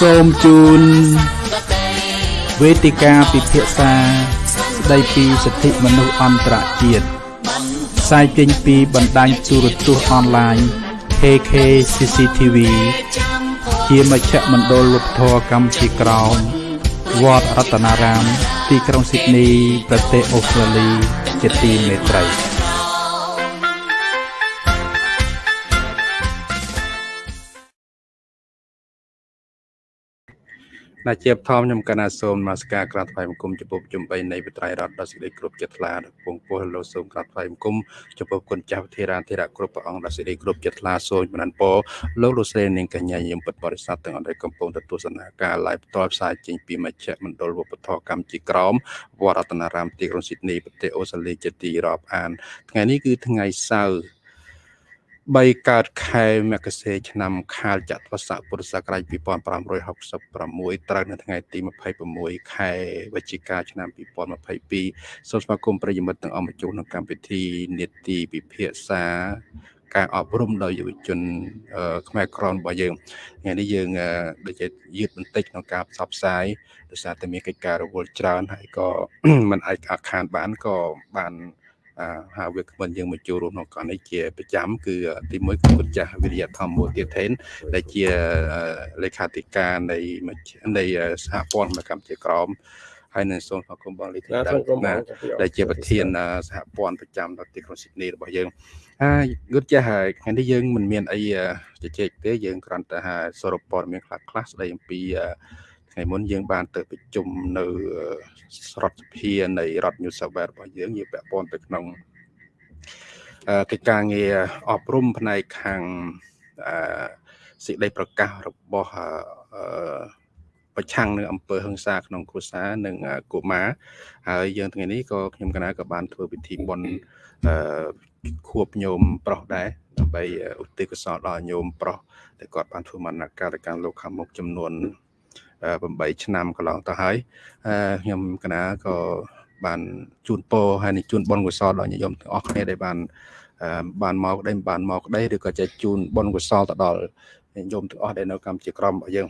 សូមជូនវេទិកាពិភាក្សាស្ដីពីសិទ្ធិមនុស្សអន្តរជាតិផ្សាយចេញពីបណ្ដាញទូរទស្សន៍អនឡាញ KK CCTV ជាមជ្ឈមណ្ឌលវប្បធម៌កម្ពុជាក្រោមវត្តរតនារាម ទីក្រុងស៊ីដនី ប្រទេសអូស្ត្រាលី ជាទីមេត្រី ណាជាបឋមខ្ញុំកណាសូមនមស្ការក្រាបថ្វាយបង្គំចំពោះជំបីនៃវិត្រៃរដ្ឋដ៏សេចក្តីគ្រប់ចិត្តថ្លាពងពោះលោកសូមក្រាបថ្វាយបង្គំចំពោះគុណចាស់ធេរាធេរៈគ្រប់ព្រះអង្គដ៏សេចក្តីគ្រប់ចិត្តថ្លាសូមបណ្ដានពរលោកលោកស្រីនាងកញ្ញាយមពុទ្ធបរិស័ទទាំងអស់ដែលកំពុងទទួលសនាការ live ផ្ទាល់ផ្សាយចេញពីមជ្ឈមណ្ឌលវប្បធម៌កម្ពុជាក្រមវត្តរតនារាមទីក្រុងស៊ីដនីប្រទេសអូស្ត្រាលីជាទីរាប់អាន ថ្ងៃនេះគឺថ្ងៃសៅរ៍ 3កើតខែមករាឆ្នាំខាលចត្វាស័កពុរសករាជ2566ត្រូវនៅថ្ងៃទី26ខែវិច្ឆិកាឆ្នាំ2022សូមស្វាគមន៍ប្រិយមិត្តទាំងអស់មកជួបក្នុងកម្មវិធីនេតិពិភាក្សាការអប់រំដល់យុវជនខ្មែរក្រនរបស់យើងថ្ងៃនេះយើងដូចជាយឺតបន្តិចក្នុងការផ្សព្វផ្សាយដោយសារតែមានកិច្ចការរវល់ច្រើនហើយក៏មិនអាចអាខានបានក៏បាន ហាវាគ្មិនយើងមកចូលរួមក្នុងកណនេះជាប្រចាំគឺទីមួយគឺគុណចាស់វិរិយធម្មមូលទាធេនដែលជាលេខាធិការនៃនៃសហព័ន្ធកម្ពុជាក្រមហើយនៅសូមស្វាគមន៍បងលីធីតាដែលជាប្រធានសហព័ន្ធប្រចាំដល់ទីក្រុងស៊ីដនីរបស់យើងហើយយល់ចាស់ហើយថ្ងៃនេះយើងមិនមានអីជជែកទេយើងគ្រាន់តែថាសរុបព័ត៌មានខ្លះខ្លះស្ដីអំពីថ្ងៃមុនយើងបានទៅប្រជុំនៅ រដ្ឋសភានៃរដ្ឋ New South Wales របស់យើងយើងពាក់ព័ន្ធទៅក្នុងកិច្ចការងារអប់រំផ្នែកខាងសេចក្តីប្រកាសរបស់ប្រឆាំងនឹងអំពើហិង្សាក្នុងគ្រួសារនិងកុមារហើយយើងថ្ងៃនេះក៏ខ្ញុំកណាក៏បានធ្វើពិធីបុណ្យខួបញោមប្រុសដែរដើម្បីឧទ្ទិសកុសលដល់ញោមប្រុសដែលគាត់បានធ្វើមរណកាលកម្មលោកខាងមុខចំនួន 8ឆ្នាំកន្លងទៅហើយខ្ញុំកណាក៏បានជូនពរហើយនឹងជូនបុណ្យកុសលដល់ញាតិញោមទាំងអស់គ្នាដែលបានបានមកក្តីបានមកក្តីឬក៏ចែកជូនបុណ្យកុសលទៅដល់ញាតិញោមទាំងអស់ដែលនៅកម្ពុជាក្រមរបស់យើង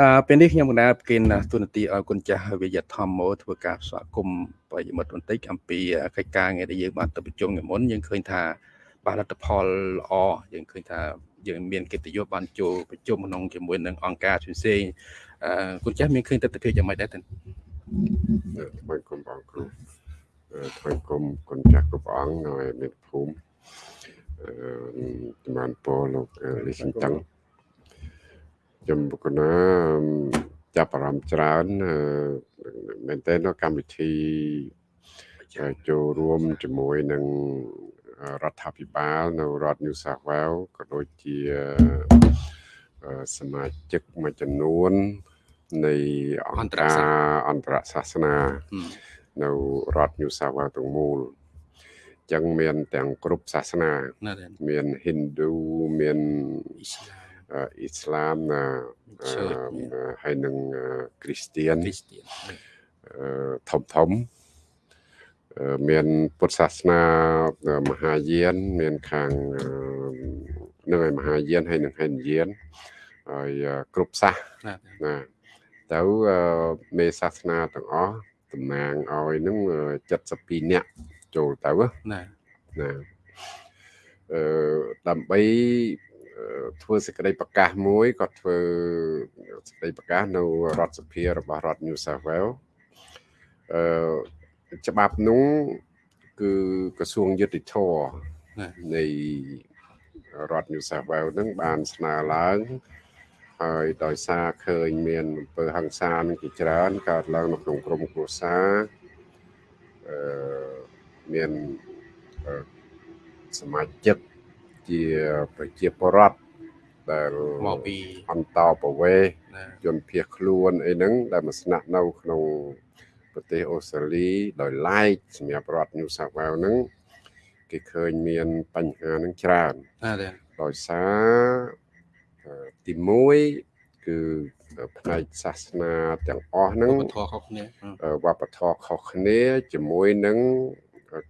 អឺពេលនេះខ្ញុំកណាប្រគិនទូនាទីឲ្យគុណចាស់វិយធម្មោធ្វើការស្វាគមន៍បរិមិត្តបន្តិចអំពីកិច្ចការងារដែលយើងបានទៅប្រជុំមុនយើងឃើញថាបានលទ្ធផលល្អយើងឃើញថាយើងមានកិត្តិយសបានចូលប្រជុំក្នុងជាមួយនឹងអង្គការផ្សេងៗ គុណចាស់មានឃើញទស្សនវិជ្ជាយ៉ាងម៉េចដែរទៅថ្មីគុំបងគ្រូថ្មីគុំគុណចាស់គ្រប់អង្គនៅមានភូមិអឺជំរាបពរលោកលីសិនតឹងខ្ញុំបុគ្គលណាចាប់អារម្មណ៍ច្រើនមែនតើនៅកម្មវិធីចូលរួមជាមួយនឹងរដ្ឋាភិបាលនៅរដ្ឋ New South Wales ក៏ដូចជាសមាជិកមួយចំនួន នៃអង្គការអន្តរសាសនានៅរដ្ឋ New South Wales ទាំងមូលចឹងមានទាំងគ្រប់សាសនា មាន Hindu មានអ៊ីស្លាមណាហើយនឹងគ្រីស្ទៀនធំធំមានពុទ្ធសាសនាមហាយាន មានខាងនឹងឯមហាយានហើយនឹងហិនយានហើយគ្រប់សាសណា ទៅមេសាសនាទាំងអស់តំណាងឲ្យនឹង72នាក់ចូលទៅណាណាអឺដើម្បីធ្វើសេចក្តីប្រកាសមួយគាត់ធ្វើសេចក្តីប្រកាសនៅរដ្ឋសភារបស់រដ្ឋ New South Wales អឺច្បាប់នោះគឺក្រសួងយុតិធម៌នៃរដ្ឋ New South Wales នឹងបានស្នើឡើង ហើយដោយសារឃើញមានអំពើហិង្សានឹងជាច្រើនកើតឡើងនៅក្នុងក្រមគ្រួសារអឺមានសមាជិកជាប្រជាពលរដ្ឋដែលមកពីអន្តោប្រវេសន៍ជនភៀសខ្លួនអីហ្នឹងដែលមកស្នាក់នៅក្នុងប្រទេសអូស្ត្រាលីដោយឡែកសម្រាប់រដ្ឋ New South Wales ហ្នឹងគេឃើញមានបញ្ហាហ្នឹងច្រើនដោយសារ ទី1គឺផ្នែកសាសនាទាំងអស់ហ្នឹងវប្បធម៌ខុសគ្នាវប្បធម៌ខុសគ្នា ជាមួយនឹង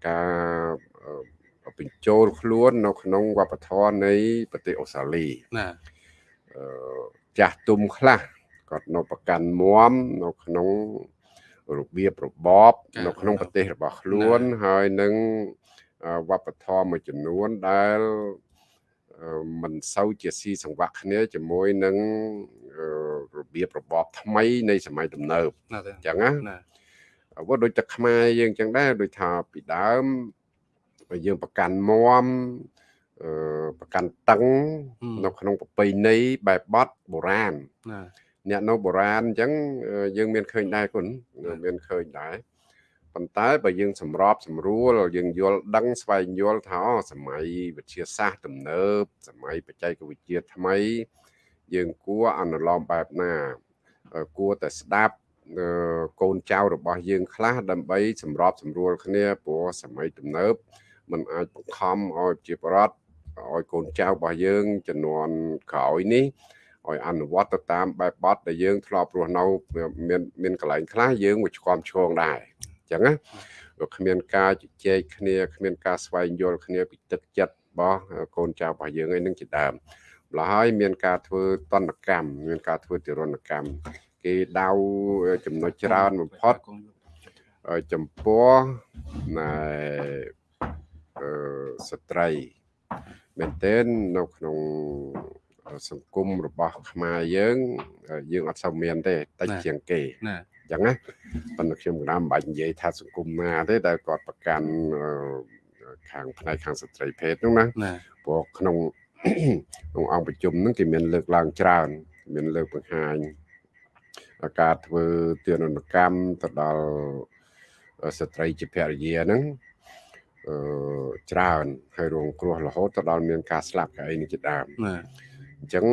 ការបញ្ចូលខ្លួននៅក្នុងវប្បធម៌នៃប្រទេសអូស្ត្រាលីណាចាស់ទុំខ្លះគាត់នៅប្រកាន់មមនៅក្នុងរបៀបរបបនៅក្នុងប្រទេសរបស់ខ្លួន ហើយនឹងវប្បធម៌មួយចំនួនដែល មិនសូវជាស៊ីសង្វាក់គ្នាជាមួយនឹងរបៀបរបបថ្មីនៃសម័យទំនើបអញ្ចឹងណាអ្វីដូចតែខ្មែរយើងអញ្ចឹងដែរដូចថាពីដើមយើងប្រកាន់មមអឺប្រកាន់តឹងនៅក្នុងប្រពៃណីបែបបត់បុរាណអ្នកនៅបុរាណអញ្ចឹងយើងមានឃើញដែរគុណមានឃើញដែរ ប៉ុន្តែបើយើងសម្របសម្រួលយើងយល់ដឹងស្វែងយល់ថាសម័យវិទ្យាសាស្ត្រទំនើបសម័យបច្ចេកវិទ្យាថ្មី យើងគួរអនុលោមបែបណាគួរតែស្ដាប់កូនចៅរបស់យើងខ្លះដើម្បីសម្របសម្រួលគ្នាព្រោះសម័យទំនើបมันអាចបង្ខំឲ្យជាបរដ្ឋឲ្យកូនចៅរបស់យើងចំនួនក្រោយនេះឲ្យអនុវត្តទៅតាមបែបបទដែលយើងធ្លាប់រស់នៅមានមានកន្លែងខ្លះយើងមួយឆ្កំឈងដែរអញ្ចឹងណាវាគ្មានការជជែកគ្នាគ្មានការស្វែងយល់គ្នាពីទឹកចិត្តរបស់កូនចៅរបស់យើងឯនឹងជាដើមម្ល៉េះហើយមានការធ្វើតនកម្មមានការធ្វើទរណកម្មគេដៅចំណុចច្រើនបំផុតចំពោះណែអឺស្ត្រីមែនទែននៅក្នុងសង្គមរបស់ខ្មែរយើងយើងអត់សូវមានទេតិចជាងគេណាអញ្ចឹងណាប៉ុន្តែខ្ញុំក៏មិនបាច់និយាយថាសង្គមណាទេដែលគាត់ប្រកាន់ខាងផ្នែកខាងស្ត្រីភេទហ្នឹងណាព្រោះក្នុងក្នុងអង្គប្រជុំហ្នឹងគេមានលើកឡើងច្រើនមានលើកបង្ហាញការធ្វើទារុណកម្មទៅដល់ស្ត្រីជាភរិយាហ្នឹងអឺច្រើនហើយរងគ្រោះរហូតទៅដល់មានការស្លាប់កៅអីនេះជាដើមបាទអញ្ចឹង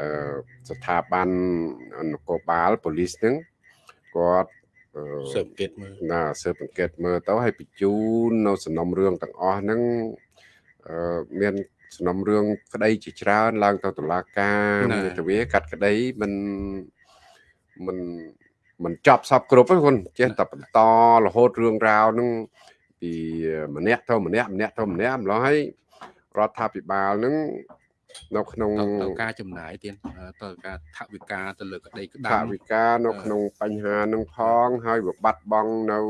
អឺស្ថាប័ននគរបាលប៉ូលីសហ្នឹង គាត់ស៊ើបអង្កេតមើលណាស៊ើបអង្កេតមើលទៅឲ្យបញ្ជូននៅសំណុំរឿងទាំងអស់ហ្នឹងអឺមានសំណុំរឿងក្តីជាច្រើនឡើងទៅតុលាការទៅវាកាត់ក្តីមិនមិនមិនចប់សពគ្រប់ទេគុណចេះតែបន្តរហូតរឿងរ៉ាវហ្នឹងពីម្នាក់ទៅម្នាក់ម្នាក់ទៅម្នាក់ម្ល៉េះហើយរដ្ឋាភិបាលហ្នឹង នៅក្នុងទៅការចំណាយទៀតទៅការថវិកាទៅលើក្តីក្តាំថវិកានៅក្នុងបញ្ហានឹងផងហើយវាបាត់បង់នៅ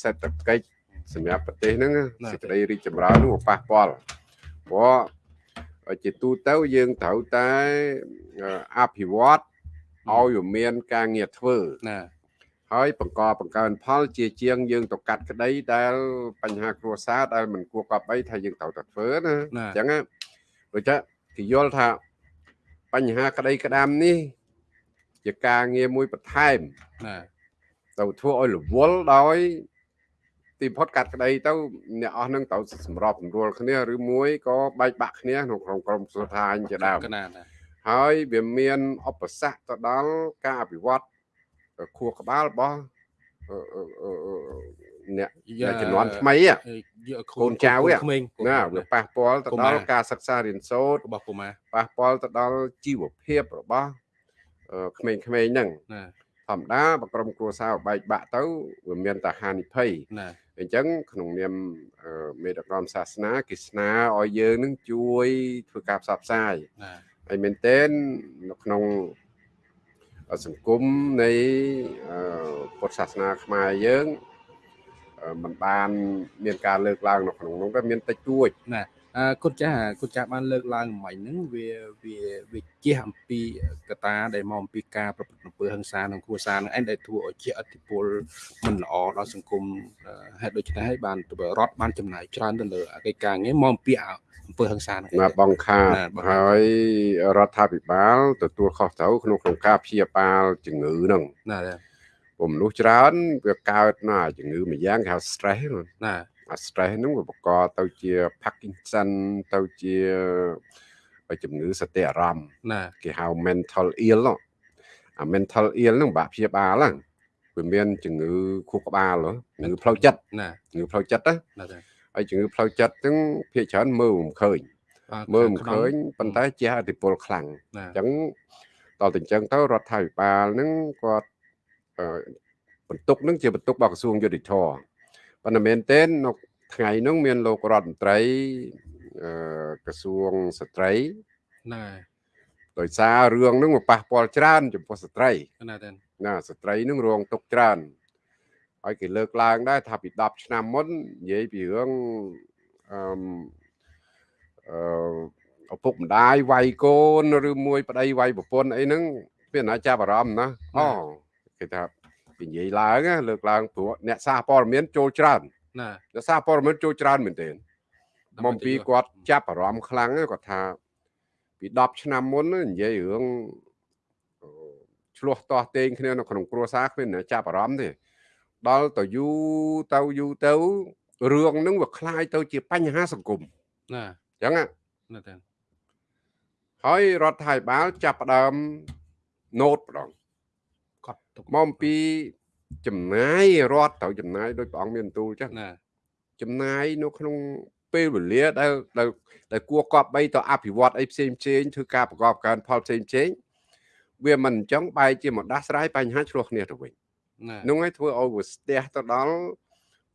សេដ្ឋកិច្ចសម្រាប់ប្រទេសហ្នឹងសេចក្តីរីកចម្រើននោះប៉ះពាល់ព្រោះជាទូទៅយើងត្រូវតែអភិវឌ្ឍឲ្យមានការងារធ្វើណាហើយបង្កបង្កើនផលជាជាងយើងទៅកាត់ក្តីដែលបញ្ហាគ្រួសារដែលមិនគួរកប់អីថាយើងត្រូវតែធ្វើណាអញ្ចឹងដូ ចថាគេយល់ថាបញ្ហាក្តីក្តាមនេះ ជាការងារមួយបន្ថែមណាទៅធ្វើឲ្យរវល់ដោយទីផុតកាត់ក្តីទៅអ្នកអស់នឹងត្រូវសម្របសម្រួលគ្នាឬមួយក៏បែកបាក់គ្នាក្នុងក្រុមក្រុមសុថាញជាដើមហើយវាមានឧបសគ្គទៅដល់ការអភិវឌ្ឍខួរក្បាលរបស់ អ្នកជំនាន់ថ្មីកូនចៅណាវាប៉ះពាល់ទៅដល់ការសិក្សារៀនសូត្ររបស់កុមារប៉ះពាល់ទៅដល់ជីវភាពរបស់ក្មេងៗហ្នឹងធម្មតាបក្រុមគ្រួសារបែកបាក់ទៅវាមានតែហានិភ័យអញ្ចឹងក្នុងនាមមេដឹកនាំសាសនាគេស្នើឲ្យយើងនឹងជួយធ្វើការផ្សព្វផ្សាយហើយមែនទែននៅក្នុងសង្គមនៃពុទ្ធសាសនាខ្មែរយើង มันបាន មានការលើកឡើងនៅក្នុងនោះក៏មានតិចតួចណាអឺគុណចាស់គុណចាស់បានលើកឡើងមិញហ្នឹងវាវាវាជះអំពីកតាដែលមកអំពីការប្រព្រឹត្តអំពើហិង្សាក្នុងគ្រួសារនឹងឯងដែលធ្វើឲ្យជាអតិពលមិនល្អដល់សង្គមហេតុដូច្នេះហើយបានរដ្ឋបានចំណាយច្រើនទៅលើកិច្ចការងារមកអំពីអំពើហិង្សាហ្នឹងបាទបងខាតហើយរដ្ឋាភិបាលទទួលខុសត្រូវក្នុងក្នុងការព្យាបាលជំងឺហ្នឹងណា ពុំមនុស្សច្រើនវាកើតណាជំងឺមួយយ៉ាងគេហៅ stress ណាអា stress ហ្នឹងវាបង្កទៅជា Parkinson ទៅជាជំងឺសតិអារម្មណ៍ណាគេហៅ mental ill អា mental ill ហ្នឹងបាក់ព្យាបាលហ្នឹងវាមានជំងឺខួរក្បាលជំងឺផ្លូវចិត្តណាជំងឺផ្លូវចិត្តណាហើយជំងឺផ្លូវចិត្តហ្នឹងភាគច្រើនមើលមិនឃើញមើលមិនឃើញប៉ុន្តែជាអតិពលខ្លាំងអញ្ចឹងដល់តែអញ្ចឹងទៅរដ្ឋាភិបាលហ្នឹងគាត់ បន្ទុកនឹងជាបន្ទុករបស់ក្រសួងយុតិធម៌ប៉ុន្តែមែនទែននៅថ្ងៃនោះមានលោករដ្ឋមន្ត្រីក្រសួងស្ត្រីណាដោយសាររឿងហ្នឹងមកប៉ះពាល់ច្រើនចំពោះស្ត្រីណាទេណាស្ត្រីនឹងរងទុកច្រើនហើយគេលើកឡើងដែរថាពី10ឆ្នាំមុននិយាយពីរឿងអឺអឺឪពុកម្ដាយវាយកូនឬមួយ ប្តីវាយប្រពន្ធអីហ្នឹងវាណាចាប់អារម្មណ៍ណាអូ គេថាគេនិយាយឡើងណាលើកឡើងព្រោះអ្នកសារព័ត៌មានចូលច្រើន ណា អ្នកសារព័ត៌មានចូលច្រើនមែនទែនមកពីគាត់ចាប់អារម្មណ៍ខ្លាំងណាគាត់ថាពី10ឆ្នាំមុនណានិយាយរឿងអឺឆ្លោះតោះតេងគ្នានៅក្នុងគ្រួសារគ្មានអ្នកចាប់អារម្មណ៍ទេដល់ទៅយូរទៅយូរទៅរឿងហ្នឹងវាคล้ายទៅជាបញ្ហាសង្គម ណា អញ្ចឹងណា ណាទេ ហើយរដ្ឋាភិបាលចាប់ផ្ដើមណូតម្ដង កត់ទុក មកអំពីចំណាយរដ្ឋត្រូវចំណាយដោយព្រះអង្គមានបន្ទូលអញ្ចឹងណាចំណាយនៅក្នុងពេលវេលាដែលដែលដែលគួរកប់បីទៅអភិវឌ្ឍអីផ្សេងផ្សេងធ្វើការប្រកបការផលផ្សេងផ្សេងវាមិនអញ្ចឹងបែរជាមកដាស់ស្រាយបញ្ហាឆ្លោះគ្នាទៅវិញណានោះហើយធ្វើឲ្យវាស្ទះទៅដល់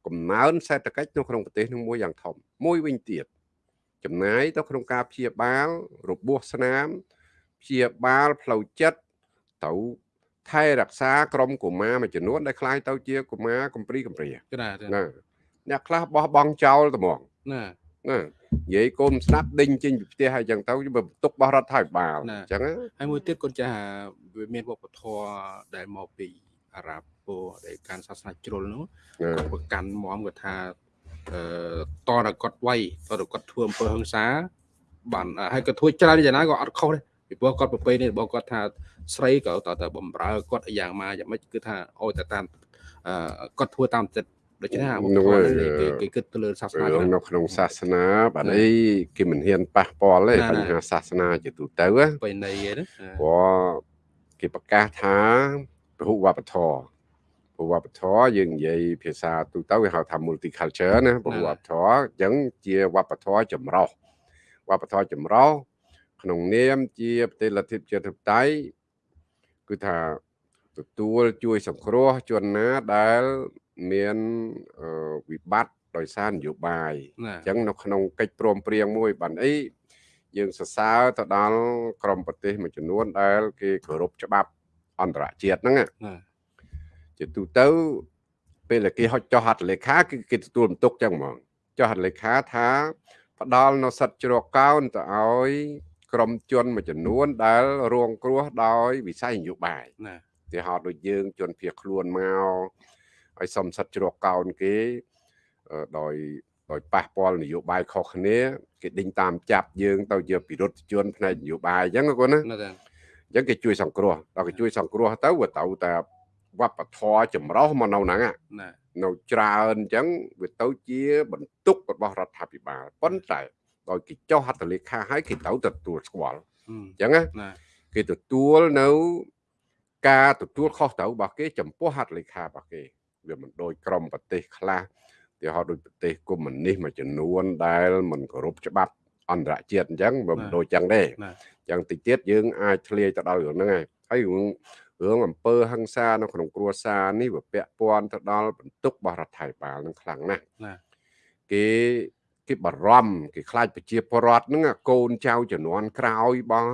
កំណើនសេដ្ឋកិច្ចនៅក្នុងប្រទេសនោះមួយយ៉ាងធំមួយវិញទៀតចំណាយទៅក្នុងការព្យាបាលរបួសស្នាមព្យាបាលផ្លូវចិត្តទៅ ថែរក្សាក្រុមកុមារមួយចំនួនដែលคล้ายទៅជាកុមារកំព្រីកំព្រា ណាទេ ណាអ្នកខ្លះបោះបង់ចោលត្មង ណា ណានិយាយកូនស្ដាប់ដេញចេញពីផ្ទះហើយអញ្ចឹងទៅវាបន្ទុករបស់រដ្ឋាភិបាលអញ្ចឹងណា ហើយមួយទៀតគាត់ចាស់វាមានវប្បធម៌ដែលមកពីអារ៉ាប់ពោដែលកាន់សាសនាជ្រុលនោះ ណា គាត់ប្រកាន់មមគាត់ថាអឺតរតែគាត់វាយតរតែគាត់ធ្វើអំពើហិង្សាបានហើយគាត់ធ្វើច្រើនយ៉ាងណាក៏អត់ខុសដែរ ពីព្រោះគាត់ប្រពៃនេះរបស់គាត់ថាស្រីក៏តើតើបំរើគាត់យ៉ាងម៉ាយ៉ាងម៉េចគឺថាអូតែតាមអឺគាត់ធ្វើតាមចិត្តដូច្នេះអាវប្បធម៌នេះគេគេគិតទៅលើសាសនារឿងច្រើននៅក្នុងសាសនាបាទអីគេមិនហ៊ានប៉ះពាល់ទេណាបញ្ហាសាសនាជាទូទៅណាបិណីហ្នឹងព្រោះគេប្រកាសថាពហុវប្បធម៌ពហុវប្បធម៌យើងនិយាយភាសាទូទៅគេហៅថា multicultural ណាពហុវប្បធម៌អញ្ចឹងជាវប្បធម៌ចម្រុះវប្បធម៌ចម្រុះ ក្នុងនាមជាប្រទេសលទ្ធិប្រជាធិបតេយ្យគឺថាទទួលជួយសង្គ្រោះជនណាដែលមានអឺវិបត្តិដោយសារនយោបាយណាអញ្ចឹងនៅក្នុងកិច្ចព្រមព្រៀងមួយបានអីយើងសរសើរទៅដល់ក្រមប្រទេសមួយចំនួនដែល គេគោរពច្បាប់អន្តរជាតិហ្នឹងណាណាជាទូទៅពេលដែលគេហុចចុះហត្ថលេខាគឺគេទទួលបន្ទុកចឹងហ្មងចុះហត្ថលេខាថាផ្ដល់នៅសិទ្ធិជ្រកកោនទៅឲ្យ ក្រមជនមួយចំនួនដែលរងគ្រោះដោយវិស័យនយោបាយណាទីហោដូចយើងជនភៀសខ្លួនមកឲ្យសំសិទ្ធជ្រកកោនគេអឺដោយដោយប៉ះពាល់នយោបាយខុសគ្នាគេដេញតាមចាប់យើងទៅជាពិរុទ្ធជនផ្នែកនយោបាយអញ្ចឹងណាគាត់ណាណាទេអញ្ចឹងគេជួយសង្គ្រោះដល់គេជួយសង្គ្រោះទៅវាទៅតែវប្បធម៌ចម្រុះមកនៅហ្នឹងណាណានៅច្រើនអញ្ចឹងវាទៅជាបន្ទុករបស់រដ្ឋាភិបាលប៉ុន្តែ ដោយគេចុះហត្ថលេខាឲ្យគេទៅទទួលស្គាល់ហឹមអញ្ចឹងណាណាគេទទួលនៅការទទួលខុសត្រូវរបស់គេចំពោះហត្ថលេខារបស់គេវាមិនដូចក្រមប្រទេសខ្លះទីហោដូចប្រទេសកុម្មុយនីសមួយចំនួនដែលមិនគោរពច្បាប់អន្តរជាតិអញ្ចឹងវាមិនដូចចឹងទេណាចឹងតិចទៀតយើងអាចធ្លាយទៅដល់រឿងហ្នឹងហើយហើយរឿងរឿងអំពើហិង្សានៅក្នុងគ្រួសារនេះវាពាក់ព័ន្ធទៅដល់បន្ទុករបស់រដ្ឋាភិបាលនឹងខ្លាំងណាស់ណាគេ គេបារម្ភគេខ្លាចប្រជាពលរដ្ឋហ្នឹងអាកូនចៅជំនាន់ក្រោយរបស់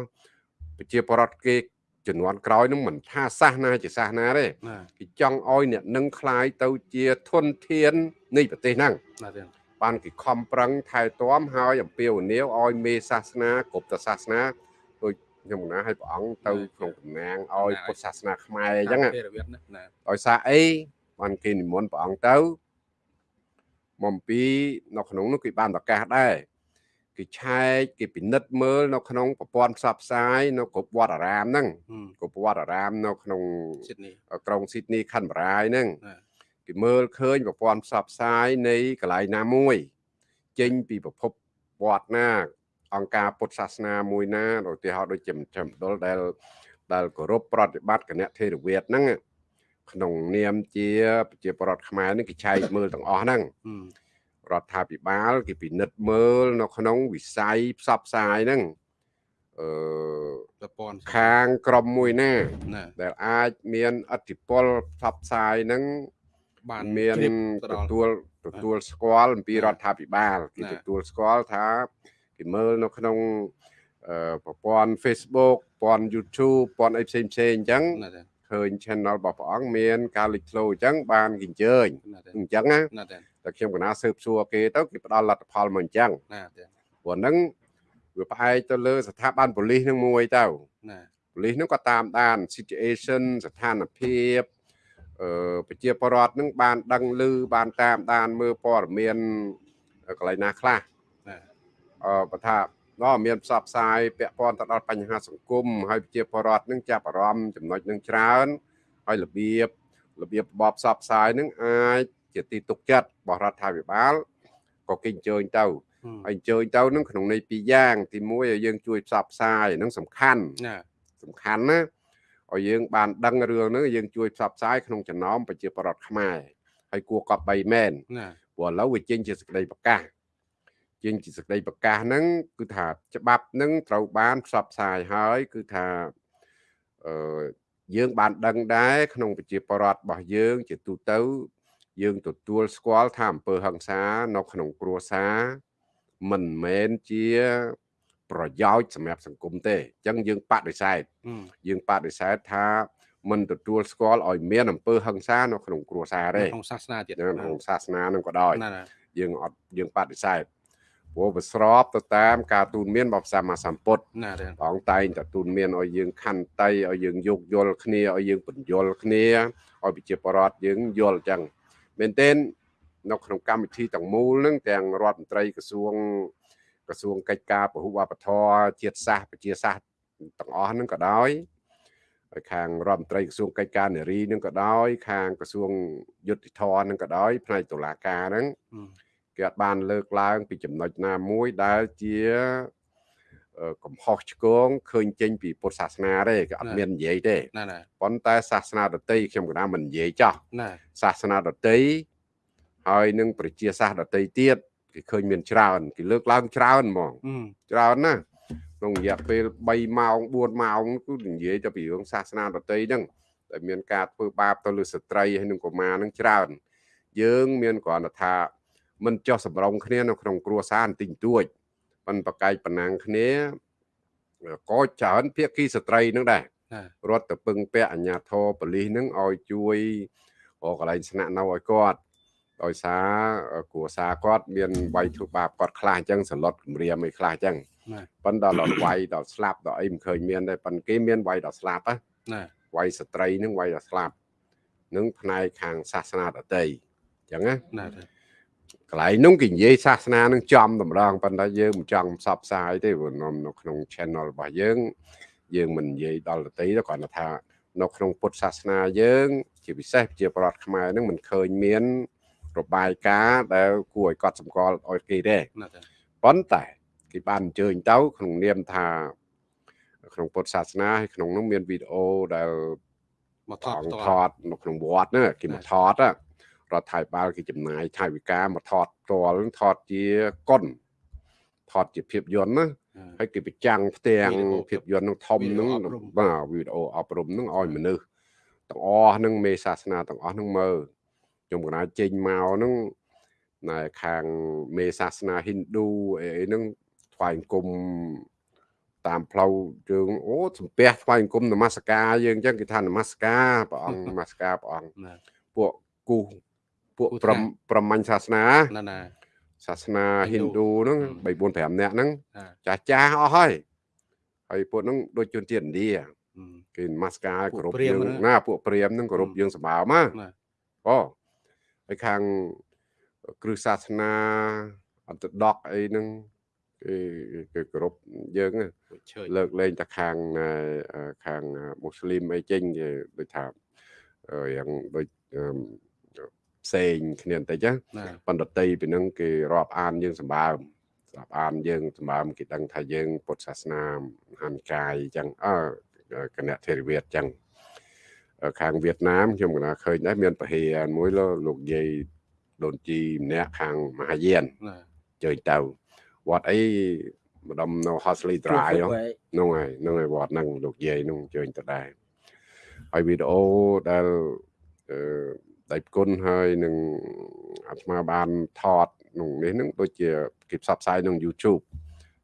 ប្រជាពលរដ្ឋគេជំនាន់ក្រោយហ្នឹងមិនថាសាសនាជាសាសនាទេណាគេចង់ឲ្យអ្នកនឹងខ្លាយទៅជាធនធាននៃប្រទេសហ្នឹងណាទេបានគេខំប្រឹងថែទាំហើយអំពាវនាវឲ្យមេសាសនាគ្រប់តសាសនាដូចខ្ញុំណាឲ្យព្រះអង្គទៅក្នុងតំណាងឲ្យពុទ្ធសាសនាខ្មែរអញ្ចឹងណាពេលរវិតណាណាដោយសារអីបានគេនិមន្តព្រះអង្គទៅ មកអំពីនៅក្នុងនោះគេបានប្រកាសដែរគេឆែកគេពិនិត្យមើលនៅក្នុងប្រព័ន្ធផ្សព្វផ្សាយនៅគ្រប់វត្តអារាមហ្នឹងហឹមគ្រប់វត្តអារាមនៅក្នុងស៊ីដនីក្រុងស៊ីដនីខណ្ឌបារាយហ្នឹងណាគេមើលឃើញប្រព័ន្ធផ្សព្វផ្សាយនៃកន្លែងណាមួយ ចេញពីប្រភពវត្តណា អង្គការពុទ្ធសាសនាមួយណាឧទាហរណ៍ដូចជាមជ្ឈមណ្ឌលដែលដែលគោរពប្រតិបត្តិគណៈថេរវាទហ្នឹង ក្នុងនាមជាប្រជាពលរដ្ឋខ្មែរហ្នឹងគេឆែកមើលទាំងអស់ហ្នឹងហឹមរដ្ឋាភិបាលគេពិនិត្យមើលនៅក្នុងវិស័យផ្សព្វផ្សាយហ្នឹងអឺប្រព័ន្ធខាងក្រមមួយណាណាដែលអាចមានអធិពលផ្សព្វផ្សាយហ្នឹងបានមានជ្រាបទៅដល់ទទួលទទួលស្គាល់អំពីរដ្ឋាភិបាលគេណាទទួលស្គាល់ថាគេមើលនៅក្នុងអអឺប្រព័ន្ធ Facebook ប្រព័ន្ធ YouTube ប្រព័ន្ធអីផ្សេងផ្សេងអញ្ចឹងណាទេ ឃើញ channel របស់ព្រះអង្គមាន ការលេចធ្លោអញ្ចឹងបានគេអញ្ជើញណាទេអញ្ចឹងណាណាទេតែខ្ញុំកណាស៊ើបសួរគេទៅគេផ្ដល់លទ្ធផលមកអញ្ចឹងណាទេព្រោះហ្នឹងវាផ្អែកទៅលើស្ថាប័នប៉ូលីសហ្នឹងមួយទៅណាប៉ូលីសហ្នឹងក៏តាមដាន situation ស្ថានភាពអឺប្រជាពលរដ្ឋហ្នឹងបានដឹងឮបានតាមដានមើលព័ត៌មានកន្លែងណាខ្លះណាអឺបើថា ដល់មានផ្សព្វផ្សាយពាក់ព័ន្ធទៅដល់បញ្ហាសង្គមហើយប្រជាពលរដ្ឋនឹងចាប់អារម្មណ៍ចំណុចនឹងច្រើនហើយរបៀបរបៀបរបបផ្សព្វផ្សាយនឹងអាចជាទីទុកចិត្តរបស់រដ្ឋាភិបាលក៏គេអញ្ជើញទៅហើយអញ្ជើញទៅនឹងក្នុងន័យពីរយ៉ាង ទីមួយឲ្យយើងជួយផ្សព្វផ្សាយនឹងសំខាន់ណាសំខាន់ណាឲ្យយើងបានដឹងរឿងហ្នឹងយើងជួយផ្សព្វផ្សាយក្នុងចំណោមប្រជាពលរដ្ឋខ្មែរហើយគួរកប់បីមែនណាព្រោះឥឡូវវាចេញជាសេចក្តីប្រកាស ចេញជាសេចក្តីប្រកាសហ្នឹងគឺថាច្បាប់ហ្នឹងត្រូវបានផ្សព្វផ្សាយហើយគឺថាអឺយើងបានដឹងដែរក្នុងប្រជាពលរដ្ឋរបស់យើង ជាទូទៅ យើងទទួលស្គាល់ថាអំពើហិង្សានៅក្នុងគ្រួសារមិនមែនជាប្រយោជន៍សម្រាប់សង្គមទេអញ្ចឹងយើងបដិសេធយើងបដិសេធថាមិនទទួលស្គាល់ឲ្យមានអំពើហិង្សានៅក្នុងគ្រួសារទេក្នុងសាសនាទៀតនៅក្នុងសាសនានឹងក៏ដោយណាណាយើងអត់យើងបដិសេធ ព្រោះវាស្របទៅតាម ការទូនមានរបស់សម្មាសម្ពុទ្ធណាទេព្រះអង្គតែងតែទូនមានឲ្យយើងខន្តីឲ្យយើងយោគយល់គ្នាឲ្យយើងបញ្យល់គ្នាឲ្យប្រជាពលរដ្ឋយើងយល់អញ្ចឹងមែនទែននៅក្នុងកម្មវិធីទាំងមូលហ្នឹងទាំងរដ្ឋមន្ត្រីក្រសួងក្រសួងកិច្ចការពហុវប្បធម៌ជាតិសាសន៍ប្រជាសាសន៍ទាំងអស់ហ្នឹងក៏ដោយហើយខាងរដ្ឋមន្ត្រីក្រសួងកិច្ចការនារីហ្នឹងក៏ដោយ ខាងក្រសួងយុតិធម៌ហ្នឹងក៏ដោយផ្នែកតុលាការហ្នឹង គេអត់បានលើកឡើង ពីចំណុចណាមួយដែលជាអឺកំហុសឆ្គងឃើញចេញពីពុទ្ធសាសនាទេគេអត់មាននិយាយទេណាណាប៉ុន្តែសាសនាដតីខ្ញុំក៏ណាមិននិយាយចោះណាសាសនាដតីហើយនឹងប្រជាសាសដតីទៀតគេឃើញមានច្រើនគេលើកឡើងច្រើនហ្មងអឺច្រើនណាស់ក្នុងរយៈពេល3ម៉ោង4ម៉ោងគឺនិយាយទៅពីរឿងសាសនាដតីហ្នឹងដែលមានការធ្វើបាបទៅលើស្ត្រីហើយនឹងកុមារហ្នឹងច្រើន យើង មានគ្រាន់តែថា មិនចោះសម្រងគ្នានៅក្នុងគ្រួសារបន្តិចតួចប៉ុន្តែប្រកែកប៉ុណ្ណាងគ្នាក៏ច្រើនភាគីស្ត្រីហ្នឹងដែរណារត់ទៅពឹងពាក់អាជ្ញាធរបលិសហ្នឹងឲ្យជួយរកកន្លែងស្នាក់នៅឲ្យគាត់ដោយសារគ្រួសារគាត់មានវាយធ្វើបាបគាត់ខ្លះអញ្ចឹងសន្លត់គម្រាមអីខ្លះអញ្ចឹងណាប៉ុន្តែដល់វាយដល់ស្លាប់ដល់អីមិនឃើញមានទេប៉ុន្តែគេមានវាយដល់ស្លាប់ណាណាវាយស្ត្រីហ្នឹងវាយដល់ស្លាប់នឹងផ្នែកខាងសាសនាដតីអញ្ចឹងណាណាទេ កន្លែងនោះគេនិយាយសាសនានឹងចំតម្ដងប៉ុន្តែយើងមិនចង់ផ្សព្វផ្សាយទេព្រោះនៅនៅក្នុង channel របស់យើង យើងមិននិយាយដល់ដតីទេគ្រាន់តែថានៅក្នុងពុទ្ធសាសនាយើង ជាពិសេសជាប្រដ្ឋខ្មែរហ្នឹងមិនឃើញមាន របាយការណ៍ដែលគួរឲ្យកត់សម្គាល់ឲ្យគេទេណាទេប៉ុន្តែគេបានអញ្ជើញទៅក្នុងនាមថាក្នុងពុទ្ធសាសនាហើយក្នុងនោះមានវីដេអូដែលមកថថតតផ្ទាល់ថតនៅក្នុងវត្តហ្នឹងគេមកថតណា រដ្ឋាភិបាលគេចំណាយថវិកាមកថតផ្ទាល់ហ្នឹងថតជាកុនថតជាភាពយន្តណាហើយគេបញ្ចាំងផ្ទាំងភាពយន្តហ្នឹងធំហ្នឹងបាទវីដេអូអប់រំហ្នឹងឲ្យមនុស្សទាំងអស់ហ្នឹងមេសាសនាទាំងអស់ហ្នឹងមើលខ្ញុំកណាចេញមកហ្នឹងណែខាងមេសាសនាហិណ្ឌូអីអីហ្នឹងថ្វាយអង្គមតាមផ្លូវយើងអូសំពះថ្វាយអង្គមនមស្ការយើងអញ្ចឹងគេថានមស្ការព្រះអង្គនមស្ការព្រះអង្គណាពួកគូស ពួកគូសប្រមថ្នាក់ប្រមាញ់សាសនាណាណាសាសនាហិហិណ្ណ្ឌូឌូហ្នឹងហឹម3 4 5នាក់ហ្នឹងណាចាស់ចាស់អស់ហើយហើយពួកហ្នឹងដូចជនជាតិឥណ្ឌាអឺគេនមស្ការពួកគោរពព្រាហ្មណ៍យើងហ្នឹងណាពួកព្រាហ្មណ៍ហ្នឹងគោរពហឹមយើងសម្បើមណាណាអូហើយខាងគ្រឹះសាសនាអន្តដកអីហ្នឹងគេគេគោរពយើងណាពួកឈើលើកលែងតែខាងអឺអឺខាងមូស្លីមអីចេញគេដូចថាអឺយ៉ាងដូចអឺ ផ្សេងគ្នាបន្តិចណាណាបណ្ឌតីពីនឹងគេរាប់អានយើងសម្បើមរាប់អានយើងសម្បើមគេដឹងថាយើង ពុទ្ធសាសនាហានកាយអញ្ចឹងអើគណៈធេរវាទអញ្ចឹងអឺខាងវៀតណាមខ្ញុំកណាឃើញដែរមានពហិយមួយលលោកយាយដូនជីម្នាក់ខាងមហាយានណាជើញទៅវត្តអីម្ដុំនៅ Hosley Drive ហ្នឹងហើយហ្នឹងហើយវត្តហ្នឹងលោកយាយហ្នឹងជើញទៅដែរហើយវីដេអូដែលអឺ ដៃគុណហើយនឹងអាត្មាបានថតក្នុងនេះហ្នឹងដូចជាគេផ្សព្វផ្សាយក្នុង YouTube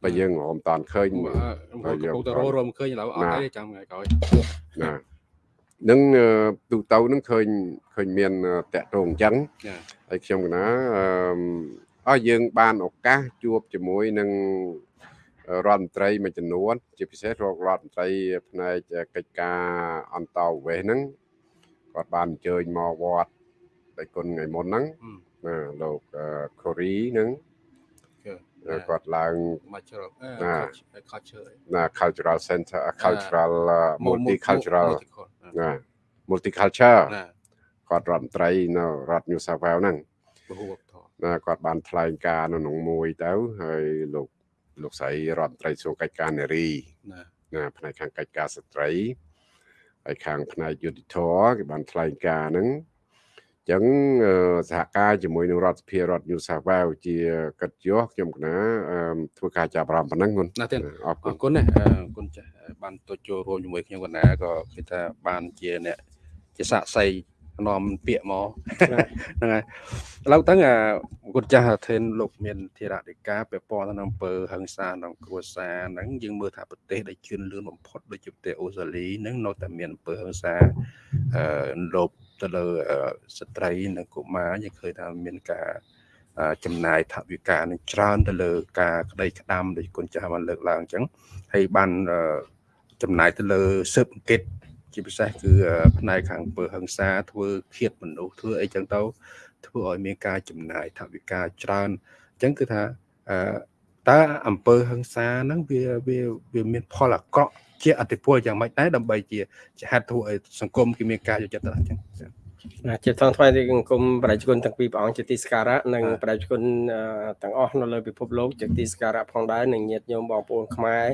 បើយើងរំតាន់ឃើញមកកំពុងតែរោរមឃើញឥឡូវអត់ទេចាំថ្ងៃក្រោយណានឹងទូទៅនឹងឃើញឃើញមានតាក់ទងអញ្ចឹងហើយខ្ញុំកណាអឺយើងបានឱកាសជួបជាមួយនឹងរដ្ឋមន្ត្រីមួយចំនួនជាពិសេសរករដ្ឋមន្ត្រីផ្នែកកិច្ចការអន្តរវេសហ្នឹង គាត់បានអញ្ជើញមកវត្តដៃគុណថ្ងៃមុនហ្នឹងណាលោកកូរីហ្នឹងគាត់ឡើង cultural culture ណា cultural center cultural multicultural ណា multiculture គាត់រដ្ឋមន្ត្រីនៅរដ្ឋ New South Wales ហ្នឹងណាគាត់បានថ្លែងការនៅក្នុងមួយទៅហើយលោកលោកស្រីរដ្ឋមន្ត្រីសួរកិច្ចការនារីណាណាផ្នែកខាងកិច្ចការស្ត្រី ហើយខាងផ្នែកយុតិធធគេបានថ្លែងការហ្នឹងចឹងសហការជាមួយនឹងរដ្ឋសភារដ្ឋ New South Wales ជាកិត្តិយសខ្ញុំកណាធ្វើការចាប់អារម្មណ៍ប៉ុណ្ណឹងគុណណាទៀតអរគុណណាអរគុណចាស់បានទៅចូលរួមជាមួយខ្ញុំកណាក៏គេថាបានជាអ្នកជាសាក់សី នាំពាក្យមកហ្នឹងហើយឥឡូវទៅគាត់ចាស់ធិនលោកមានធរតិកាពាក់ព័ន្ធទៅនឹងអំពើហឹង្សាក្នុងគ្រួសារហ្នឹងយើងមើលថាប្រទេសដែលជឿនលឿនបំផុតដូចជាប្រទេសអូស្ត្រាលីហ្នឹងនៅតែមានអំពើហឹង្សាអឺលោកទៅលើស្ត្រីនិងកុមារយើងឃើញថាមានការចំណាយថវិកានឹងច្រើនទៅលើការក្តីក្តាំដូចគុណចាស់បានលើកឡើងអញ្ចឹងហើយបានចំណាយទៅលើស៊ើបអង្កេត ជាពិសេសគឺផ្នែកខាងអំពើហិង្សាធ្វើឃាតមនុស្សធ្វើអីចឹងទៅធ្វើឲ្យមានការចំណាយថវិកាច្រើនអញ្ចឹងគឺថាតើអំពើហិង្សាហ្នឹងវាវាវាមានផលអាក្រក់ជាអតិពលយ៉ាងម៉េចដែរដើម្បីជាជាហេតុធ្វើឲ្យសង្គមគេមានការយកចិត្តទុកដាក់អញ្ចឹងណាជាថងថ្មីទីអង្គមប្រជាជនទាំងពីរព្រះអង្គជាទីសក្ការៈនិងប្រជាជនទាំងអស់នៅលើពិភពលោកជាទីសក្ការៈផងដែរនិងញាតិញោមបងប្អូនខ្មែរ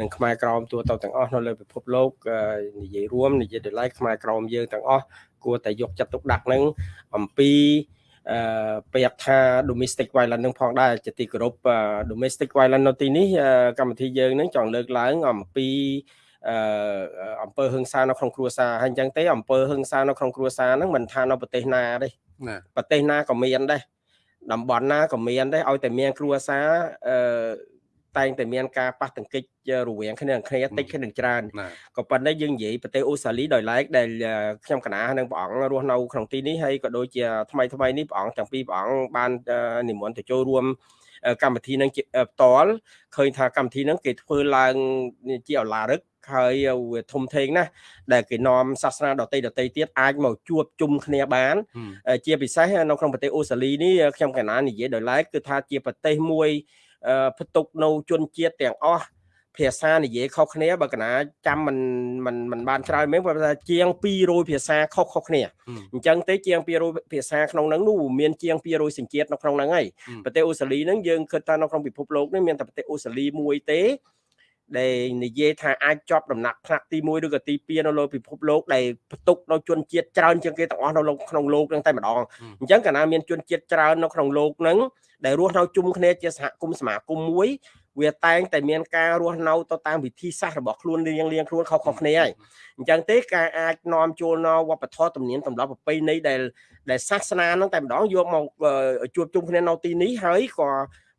និងខ្មែរក្រមទូទៅទាំងអស់នៅលើពិភពលោកនិយាយរួមនិយាយដោយឡែកខ្មែរក្រមយើងទាំងអស់គួរតែយកចិត្តទុកដាក់នឹងអំពីអឺពាក្យថា domestic violence នឹងផងដែរជាទីគោរព domestic violence នៅទីនេះកម្មវិធីយើងនឹងចង់លើកឡើងអំពីអឺអង្គើហឹងសានៅក្នុងគ្រួសារហើយអញ្ចឹងទេអង្គើហឹងសានៅក្នុងគ្រួសារហ្នឹងមិនថានៅប្រទេសណាទេប្រទេសណាក៏មានដែរតំបន់ណាក៏មានដែរឲ្យតែមានគ្រួសារអឺ តែងតែមានការប៉ះទង្គិចរវាងគ្នាគ្នាតិចគ្នាច្រើនក៏ប៉ុន្តែយើងនិយាយប្រទេសអូស្ត្រាលីដោយឡែកដែលខ្ញុំកណានិងព្រះអង្គរស់នៅក្នុងទីនេះហើយក៏ដូចជាថ្មីថ្មីនេះព្រះអង្គទាំងពីរព្រះអង្គបាននិមន្តទៅចូលរួមកម្មវិធីនឹងផ្ទាល់ឃើញថាកម្មវិធីនឹងគេធ្វើឡើងជាអឡារឹកហើយវាធំធេងណាស់ដែលគេនាំសាសនាដតីដតីទៀតអាចមកជួបជុំគ្នាបាន ជាពិសេសនៅក្នុងប្រទេសអូស្ត្រាលីនេះខ្ញុំកណានិយាយដោយឡែកគឺថាជាប្រទេសមួយ ផ្ទុកនៅជនជាតិទាំងអស់ភាសានិយាយខុសគ្នាបើកណាចាំមិនមិនមិនបានច្រើនមែនព្រោះថាជាង200ភាសាខុសខុសគ្នាអញ្ចឹងទេជាង200ភាសាក្នុងហ្នឹងនោះមានជាង200សញ្ជាតិនៅក្នុងហ្នឹងហើយប្រទេសអូស្ត្រាលីហ្នឹងយើងគិតថានៅក្នុងពិភពលោកនេះមានតែប្រទេសអូស្ត្រាលីមួយទេ ដែលនិយាយថាអាចជាប់ដំណាក់ថ្នាក់ទី1ឬក៏ទី2នៅលើពិភពលោកដែលផ្ទុកនៅជនជាតិច្រើនជាងគេទាំងអស់នៅក្នុងលោកហ្នឹងតែម្ដងអញ្ចឹងកាលណាមានជនជាតិច្រើននៅក្នុងលោកហ្នឹងដែលរស់នៅជុំគ្នាជាសហគមន៍សមាគមមួយវាតែងតែមានការរស់នៅទៅតាមវិធីសាស្ត្ររបស់ខ្លួនរៀងរៀងខ្លួនខុសៗគ្នាហើយអញ្ចឹងទេការអាចនាំចូលនៅវប្បធម៌ទំនៀមទម្លាប់ប្រពៃណីដែលដែលសាសនាហ្នឹងតែម្ដងយកមកជួបជុំគ្នានៅទីនេះហើយក៏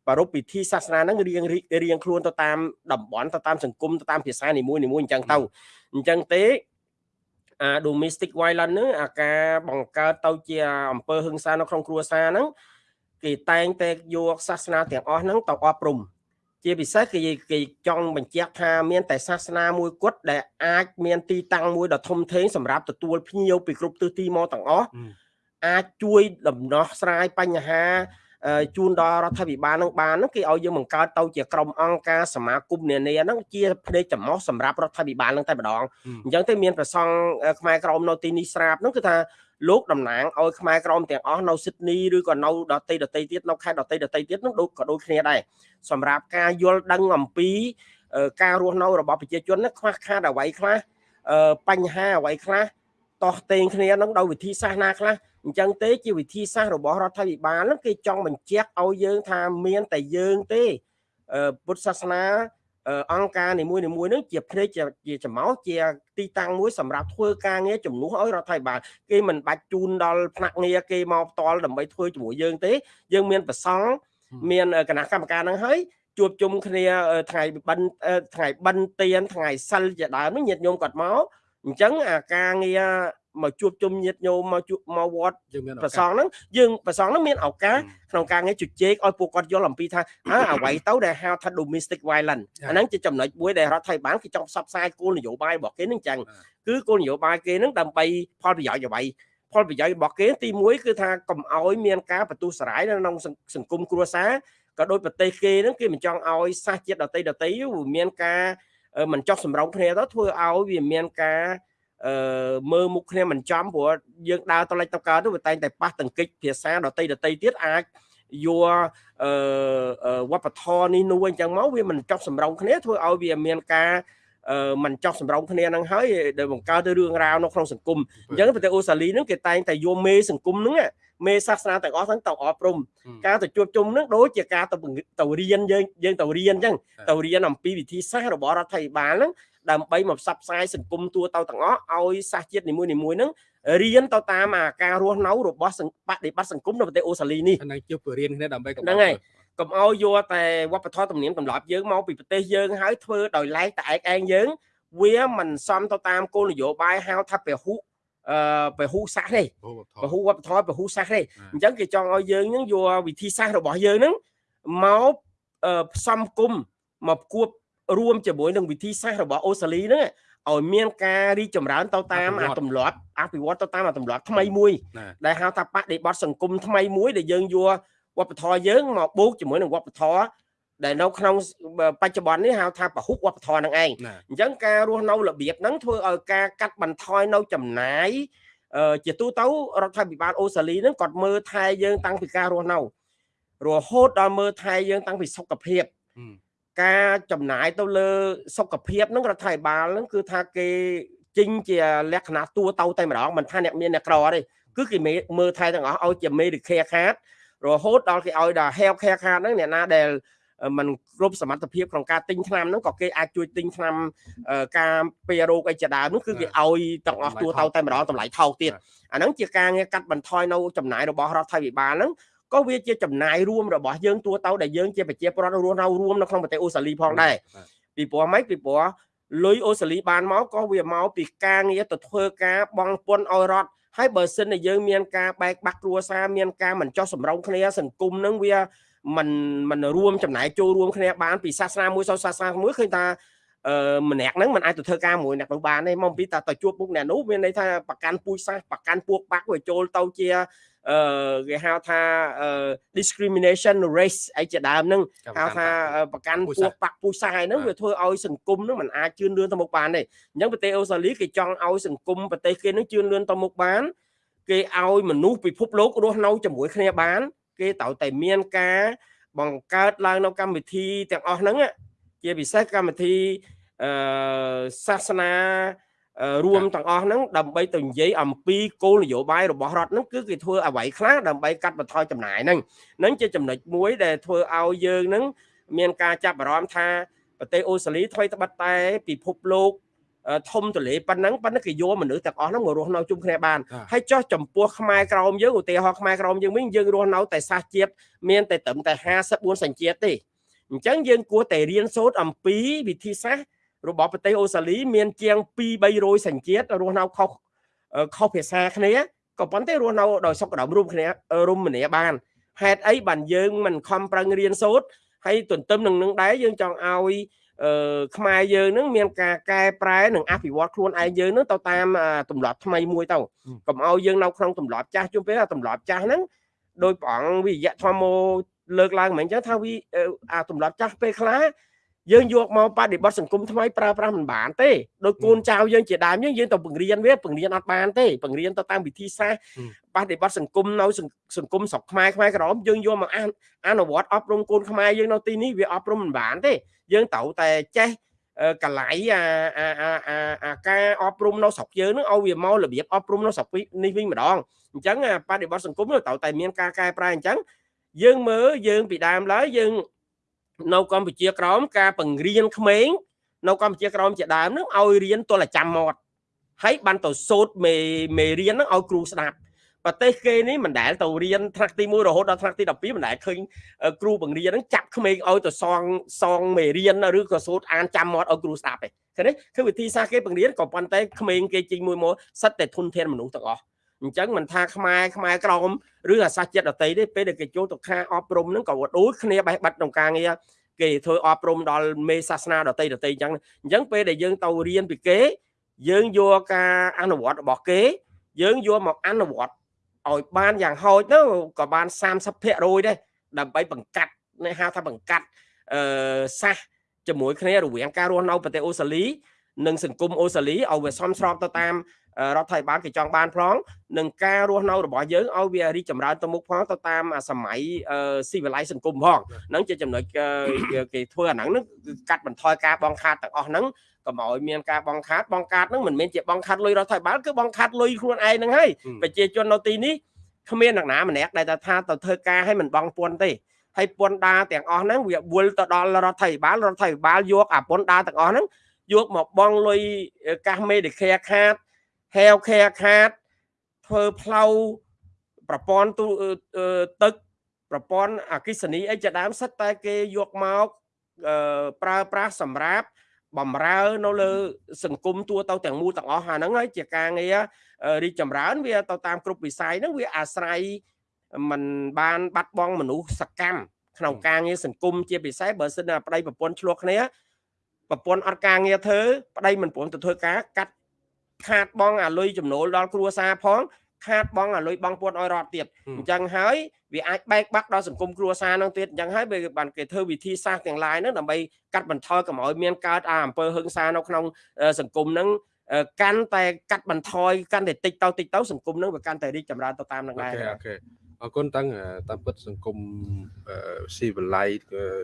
ប្រារព្ធពិធីសាសនាហ្នឹងរៀងរៀងខ្លួនទៅតាមតំបន់ទៅតាមសង្គមទៅតាមភាសានីមួយនីមួយអញ្ចឹងទៅអញ្ចឹងទេអា domestic violence ហ្នឹងអាការបង្កើតទៅជាអំពើហិង្សានៅក្នុងគ្រួសារហ្នឹងគេតែងតែយកសាសនាទាំងអស់ហ្នឹងទៅអប់រំជាពិសេសគេគេចង់បញ្ជាក់ថាមានតែសាសនាមួយគត់ដែលអាចមានទីតាំងមួយដ៏ធំធេងសម្រាប់ទទួលភ្ញៀវពីគ្រប់ទិសទីមកទាំងអស់អាចជួយដំណោះស្រាយបញ្ហា ជូនដល់រដ្ឋាភិបាលនឹងបានហ្នឹងគេឲ្យយើងបង្កើតទៅជាក្រុមអង្គការសមាគមនានាហ្នឹងជាភ្នែកចំោះសម្រាប់រដ្ឋាភិបាលហ្នឹងតែម្ដងអញ្ចឹងទៅមានប្រសង់ខ្មែរក្រមនៅទីនេះស្រាប់ហ្នឹងគឺថាលោកតំណាងឲ្យខ្មែរក្រមទាំងអស់នៅស៊ីដនីឬក៏នៅដតីដតីទៀតនៅខេត្តដតីដតីទៀតនោះដូចក៏ដូចគ្នាដែរសម្រាប់ការយល់ដឹងអំពីការរស់នៅរបស់ប្រជាជនណាខ្វះខាតអ្វីខ្លះបញ្ហាអ្វីខ្លះ តោះតេងគ្នានឹងដោយវិធីសាស្ត្រណាខ្លះអញ្ចឹងទេជាវិធីសាស្ត្ររបស់រដ្ឋាភិបាលហ្នឹងគេចង់បញ្ជាក់ឲ្យយើងថាមានតែយើងទេពុទ្ធសាសនាអង្គការនីមួយនីមួយនឹងជាភ្នែកជាចំោជាទីតាំងមួយសម្រាប់ធ្វើការងារជំនួសឲ្យរដ្ឋាភិបាលគេមិនបាច់ជូនដល់ផ្នែកងារគេមកផ្ទាល់ដើម្បីធ្វើជាមួយយើងទេ យើងមានប្រសង់មានគណៈកម្មការនឹងហើយជួបជុំគ្នាថ្ងៃបិណ្ឌថ្ងៃបិណ្ឌទានថ្ងៃសិលជាដើមនេះញាតិញោមគាត់មក អញ្ចឹងអាការងារមកជួបជុំញាតិញោមមកជួបមកវត្តប្រសងហ្នឹងយើងប្រសងហ្នឹងមានឱកាសក្នុងការងារជជែកឲ្យពួកគាត់យល់អំពីថាអើអ្វីទៅដែលហៅថា domestic violence អាហ្នឹងជាចំណុចមួយដែលរដ្ឋាភិបាលគេចង់ផ្សព្វផ្សាយគោលនយោបាយរបស់គេហ្នឹងអញ្ចឹងគឺគោលនយោបាយគេហ្នឹងដើម្បីផលប្រយោជន៍អ្វីផលប្រយោជន៍របស់គេទី1គឺថាកុំឲ្យមានការបន្ទុះសារាយនៅក្នុងសង្គមគ្រួសារក៏ដោយប្រទេសគេហ្នឹងគេមិនចង់ឲ្យសាសជាតិដតីដតីមានការ មិនចោះសម្រងគ្នាទៅធ្វើឲ្យវាមានការអឺមើលមុខគ្នាមិនចំព្រោះយើងដើរទៅលេចទៅកើតទៅវាតែងតែប៉ះទង្គិចភាសាដតីដតីទៀតអាចយកអឺវប្បធម៌នេះនោះអញ្ចឹងមកវាមិនចប់សម្រងគ្នាធ្វើឲ្យវាមានការអឺ มันចោះសម្រងគ្នានឹងហើយដែលបង្កើតទៅរឿងរ៉ាវនៅក្នុងសង្គមអញ្ចឹងប្រទេសអូស្ត្រាលីហ្នឹងគេតែងតែយកមេសង្គមហ្នឹងមេសាសនាទាំងអស់ហ្នឹងទៅអប់រំការទៅជួបជុំហ្នឹងដូចជាការទៅទៅរៀនយើងយើងទៅរៀនអញ្ចឹងទៅរៀនអំពីវិធីសាស្ត្ររបស់រដ្ឋាភិបាលហ្នឹងដើម្បីមកផ្សព្វផ្សាយសង្គមទូទៅទាំងអស់ឲ្យសាសជាតិនីមួយៗហ្នឹងរៀនទៅតាមអាការរស់នៅរបស់បដិបត្តិសង្គមនៅប្រទេសអូស្ត្រាលីនេះហ្នឹងជួបរៀនគ្នាដើម្បីហ្នឹងហើយ កុំឲ្យយកតែវប្បធម៌ទំនៀមទម្លាប់យើងមកពីប្រទេសយើងហើយធ្វើដោយឡែកតែឯកឯងយើង វាមិនសមទៅតាមគោលនយោបាយហៅថាពហុអឺពហុសាសទេពហុវប្បធម៌ពហុសាសទេអញ្ចឹងគេចង់ឲ្យយើងនឹងយកវិធីសាស្ត្ររបស់យើងនឹងមកផ្សំគុំមកគួបរួមជាមួយនឹងវិធីសាស្ត្ររបស់អូស្ត្រាលីហ្នឹងឲ្យមានការរីកចម្រើនទៅតាមអាទម្លាប់អភិវឌ្ឍទៅតាមអាទម្លាប់ថ្មីមួយដែលហៅថាបដិបត្តិសង្គមថ្មីមួយដែលយើងយក វប្បធម៌យើងមកបូកជាមួយនឹងវប្បធម៌ដែលនៅក្នុងបច្ចុប្បន្ននេះហៅថាពហុវប្បធម៌ហ្នឹងឯងអញ្ចឹងការរស់នៅរបៀបហ្នឹងធ្វើឲ្យការកាត់បន្ថយនៅចំណាយជាទូទៅរដ្ឋាភិបាលអូស្ត្រាលីហ្នឹងគាត់មើលថែយើងតាំងពីការរស់នៅរហូតដល់មើលថែយើងតាំងពីសុខភាពការចំណាយទៅលើសុខភាពហ្នឹងរដ្ឋាភិបាលហ្នឹងគឺថាគេចេញជាលក្ខណៈទួទៅតែម្ដងមិនថាអ្នកមានអ្នកក្រទេគឺគេមើលថែទាំងអស់ឲ្យជា Medicare card រហូតដល់គេឲ្យដល់ health care card ហ្នឹងអ្នកណាដែលมันគ្រប់សមត្ថភាពក្នុងការទិញថ្នាំហ្នឹងក៏គេអាចជួយទិញថ្នាំការពាររោគអីជាដើមហ្នឹងគឺគេឲ្យទាំងអស់ទួទៅតែម្ដងតម្លៃថោកទៀតអាហ្នឹងជាការងារកាត់បន្ថយនៅចំណាយរបស់រដ្ឋាភិបាលហ្នឹងក៏វាជាចំណាយរួមរបស់យើងទួទៅដែលយើងជាប្រជាពលរដ្ឋរស់នៅរួមនៅក្នុងប្រទេសអូស្ត្រាលីផងដែរពីព្រោះម៉េចពីព្រោះលុយអូស្ត្រាលីបានមកក៏វាមកពីការងារទៅធ្វើការបងពន្ធឲ្យរដ្ឋ ហើយបើសិនតែយើងមានការបែកបាក់គ្រួសារមានការមិនចោះសម្រងគ្នាសង្គមនឹងវាមិនមិនរួមចំណាយចូលរួមគ្នាបានពីសាសនាមួយទៅសាសនាមួយឃើញថាអឺម្នាក់ហ្នឹងមិនអាចទៅធ្វើការមួយអ្នកនោះបានទេមកពីតើទៅជួបមុខអ្នកនោះមានន័យថាប្រកាន់ពូជសាសប្រកាន់ពួកបាក់វាចូលទៅជា អឺគេហៅថា discrimination race អីជាដើមហ្នឹងហៅថាប្រកាន់ពួកបាក់ពូជសាសហ្នឹងវាធ្វើឲ្យសង្គមហ្នឹងมันអាចជឿនលឿនទៅមុខបានទេអញ្ចឹងប្រទេសអូស្ត្រាលីគេចង់ឲ្យសង្គមប្រទេសគេហ្នឹងជឿនលឿនទៅមុខបានគេឲ្យមនុស្សពិភពលោករស់នៅជាមួយគ្នាបាន គេត្រូវតែមានការបង្កើតឡើងនៅកម្មវិធីទាំងអស់ហ្នឹងជាពិសេសកម្មវិធីអឺសាសនា រួមទាំងអស់ហ្នឹងដើម្បីទៅនិយាយអំពីគោលនយោបាយរបស់រដ្ឋហ្នឹងគឺគេធ្វើអ្វីខ្លះដើម្បីកាត់បន្ថយចំណាយហ្នឹងហ្នឹងជាចំណុចមួយដែលធ្វើឲ្យយើងហ្នឹងមានការចាប់អារម្មណ៍ថាប្រទេសអូស្ត្រាលីថ្មីត្បិតតែពិភពលោកធំទលេប៉ុណ្ណឹងប៉ុន្តែគេយកមនុស្សទាំងអស់ហ្នឹងមករស់នៅជុំគ្នាបានហើយចោះចំពោះខ្មែរក្រមយើងឧទាហរណ៍ខ្មែរក្រមយើងវិញយើងរស់នៅតែសាសជាតិមានតែត្រឹមតែ54សញ្ជាតិទេអញ្ចឹងយើងគួរតែរៀនសូត្រអំពីវិធីសាស្ត្រ របស់ប្រទេសអូស្ត្រាលីមានជាង2 300សញ្ជាតិរស់នៅខុសខុសភាសាគ្នាក៏ប៉ុន្តែរស់នៅដោយសុខដុមរួមគ្នារមនាបានហេតុអីបានយើងមិនខំប្រឹងរៀនសូត្រហើយទន្ទឹមនឹងនឹងដែរយើងចង់ឲ្យអឺខ្មែរយើងនឹងមានការកែប្រែនិងអភិវឌ្ឍខ្លួនឯងយើងនឹងទៅតាមទម្លាប់ថ្មីមួយទៅកុំឲ្យយើងនៅក្នុងទម្លាប់ចាស់ជុំពេលទម្លាប់ចាស់ហ្នឹងដោយព្រះអង្គវិយៈធម្មលើកឡើងមិនអញ្ចឹងថាវាអាទម្លាប់ចាស់ពេលខ្លះ យើងយកមកបដិបត្តិសង្គមថ្មីប្រើប្រាស់មិនបានទេដោយកូនចៅយើងជាដើមយើងយើងទៅបង្រៀនវាបង្រៀនអត់បានទេបង្រៀនទៅតាមវិធីសាស្ត្របដិបត្តិសង្គមនៅសង្គមស្រុកខ្មែរខ្មែរក្រមយើងយកមកអនុវត្តអប់រំកូនខ្មែរយើងនៅទីនេះវាអប់រំមិនបានទេយើងត្រូវតែចេះកលៃអាអាអាអាការអប់រំនៅស្រុកយើងនឹងឲ្យវាមករបៀបអប់រំនៅស្រុកនេះវិញម្ដងអញ្ចឹងបដិបត្តិសង្គមត្រូវតែមានការកែប្រែអញ្ចឹងយើងមើលយើងពីដើមឡើយយើង នៅកម្ពុជាក្រោមការបង្រៀនក្មេងនៅកម្ពុជាក្រោមជាដើមនឹងឲ្យរៀនទល់តែចាំមាត់ហើយបានទៅសូត្រមេមេរៀននឹងឲ្យគ្រូស្ដាប់ប្រទេសគេនេះមិនដែលទៅរៀនថ្នាក់ទី1រហូតដល់ថ្នាក់ទី12មិនដែលឃើញអឺគ្រូបង្រៀនហ្នឹងចាប់ក្មេងឲ្យទៅសងសងមេរៀនឬក៏សូត្រអានចាំមាត់ឲ្យគ្រូស្ដាប់ទេឃើញទេគឺវិធីសាស្ត្រគេបង្រៀនក៏ប៉ុន្តែក្មេងគេជីងមួយមកសិតតែធនធានមនុស្សទាំងអស់ អញ្ចឹងមិនថាខ្មែរខ្មែរក្រមឬអាសាសជាតិដតីទេពេលដែលគេចូលទៅខាអប់រំហ្នឹងក៏ដូចគ្នាបេះបិទក្នុងការងារគេធ្វើអប់រំដល់មេសាសនាដតីដតីអញ្ចឹងអញ្ចឹងពេលដែលយើងទៅរៀនពីគេ យើងយកការអនុវត្តរបស់គេ យើងយកមកអនុវត្តឲ្យបានយ៉ាងហោចទៅក៏បាន30%ដែរដើម្បីបង្កាត់នេះហៅថាបង្កាត់អឺសាសជាមួយគ្នារវាងការរស់នៅប្រទេសអូស្ត្រាលី និងសង្គមអូស្ត្រាលីឲ្យវាសមស្របទៅតាមរដ្ឋាភិបាលគេចង់បានផងនឹងការរស់នៅរបស់យើងឲ្យវារីកចម្រើនទៅមុខផងទៅតាមសម័យស៊ីវិល័យសង្គមផងហ្នឹងជាចំណុចគេធ្វើអាហ្នឹងគឺកាត់បន្ថយការបងខាតទាំងអស់ហ្នឹងកុំឲ្យមានការបងខាតបងខាតហ្នឹងមិនមែនជាបងខាតលុយរដ្ឋាភិបាលគឺបងខាតលុយខ្លួនឯងហ្នឹងហើយប្រជាជននៅទីនេះគ្មានអ្នកណាម្នាក់ដែលថាទៅធ្វើការឲ្យមិនបងពន្ធទេហើយពន្ធដារទាំងអស់ហ្នឹងវាវល់ទៅដល់រដ្ឋាភិបាលរដ្ឋាភិបាលយកអាពន្ធដារទាំងអស់ហ្នឹង យកមកបងលុយកាសមេឌិខែខាតហែវខែខាតធ្វើផ្លូវប្រព័ន្ធទូទឹកប្រព័ន្ធអគិសនីអីជាដើមសិតតែគេយកមកប្រើប្រាស់សម្រាប់បំរើនៅលើសង្គមទួទៅទាំងមូលទាំងអស់អាហ្នឹងហើយជាការងាររីកចម្រើន វាទៅតាមគ្រប់វិស័យហ្នឹងវាអាស្រ័យมันបានបាត់បង់មនុស្សសកម្មក្នុងការងារសង្គមជាពិសេសបើសិនណាប្តីប្រពន្ធឆ្លោះគ្នា ប្រពន្ធអត់ការងារធ្វើប្តីមិនព្រមទៅធ្វើការកាត់ខាតបងអាលុយចំណូលដល់គ្រួសារផងខាតបងអាលុយបងពួនឲ្យរត់ទៀតអញ្ចឹងហើយវាអាចបែកបាក់ដល់សង្គមគ្រួសារនឹងទៀតអញ្ចឹងហើយវាបានគេធ្វើវិធីសាស្ត្រទាំងឡាយហ្នឹងដើម្បីកាត់បន្ថយកុំឲ្យមានកើតអាអំពើហិង្សានៅក្នុងសង្គមហ្នឹងកាន់តែកាត់បន្ថយកាន់តែតិចទៅតិចទៅសង្គមហ្នឹងវាកាន់តែរីកចម្រើនទៅតាមនឹងដែរអូខេអ រគុណតាំងតាមពិតសង្គមស៊ីវិល័យ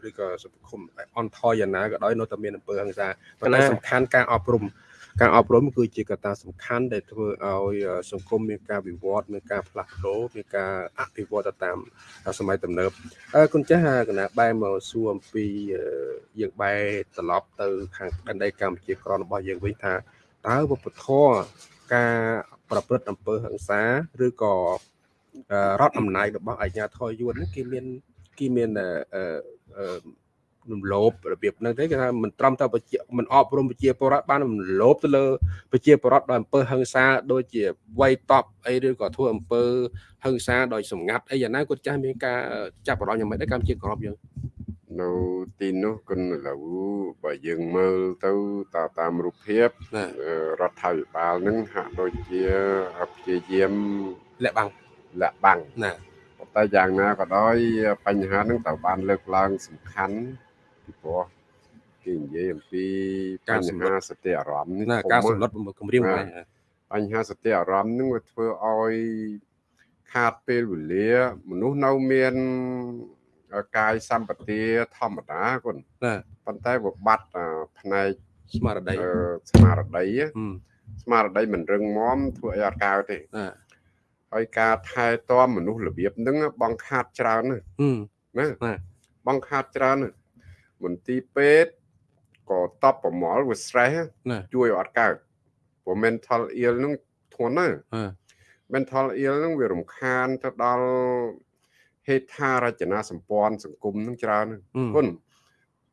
ឬក៏សង្គមអន់ថយយ៉ាងណាក៏ដោយនៅតែមានអំពើហិង្សាប៉ុន្តែសំខាន់ការអប់រំការអប់រំគឺជាកត្តាសំខាន់ដែលធ្វើឲ្យសង្គមមានការវិវត្តមានការផ្លាស់ប្ដូរមានការអភិវឌ្ឍទៅតាមសម័យទំនើបអឺគុណចាស់កណាបែរមកសួរអំពីយើងបែរត្រឡប់ទៅខាងដែនដីកម្ពុជាក្ររបស់យើងវិញថាតើវប្បធម៌ការប្រព្រឹត្តអំពើហិង្សាឬក៏ រដ្ឋអំណាចរបស់អាជ្ញាធរយួនហ្នឹងគេមានគេមានអឺរំលោភរបៀបហ្នឹងទេគេថាមិនត្រឹមតែប្រជាមិនអប់រំប្រជាពលរដ្ឋបានរំលោភទៅលើប្រជាពលរដ្ឋដោយអំពើហិង្សាដូចជាវាយតប់អីឬក៏ធ្វើអំពើហិង្សាដោយសម្ងាត់អីយ៉ាងណាគាត់ចាស់មានការចាប់អារម្មណ៍យ៉ាងម៉េចដែរកម្ពុជាក្របយើងនៅទីនោះគុណឥឡូវបើយើងមើលទៅតតាមរូបភាពរដ្ឋាភិបាលនឹងហាក់ដូចជាព្យាយាមលាក់បាំង លាក់បាំងណាតែយ៉ាងណាក៏ដោយបញ្ហានឹងត្រូវបានលើកឡើងសំខាន់ពីព្រោះគេនិយាយអំពីបញ្ហាសតិអារម្មណ៍ណាការសម្លុតគម្រាមបញ្ហាសតិអារម្មណ៍នឹងវាធ្វើឲ្យខាតពេលវេលា មនុស្សនៅមានកាយសម្បទាធម្មតាគុណណាប៉ុន្តែវាបាត់ផ្នែកស្មារតីស្មារតីស្មារតីមិនរឹងមាំធ្វើឲ្យអត់កើតទេណា ហើយការថែទាំមនុស្សរបៀបហ្នឹងបងខាតច្រើនណាណាបងខាតច្រើនមន្ទីរពេទ្យក៏តបប្រមល់វា stress ជួយអត់កើតព្រោះ mental ill ហ្នឹងធ្ងន់ណាស់ mental ill ហ្នឹងវារំខានទៅដល់ហេដ្ឋារចនាសម្ព័ន្ធសង្គមហ្នឹងច្រើនគុណ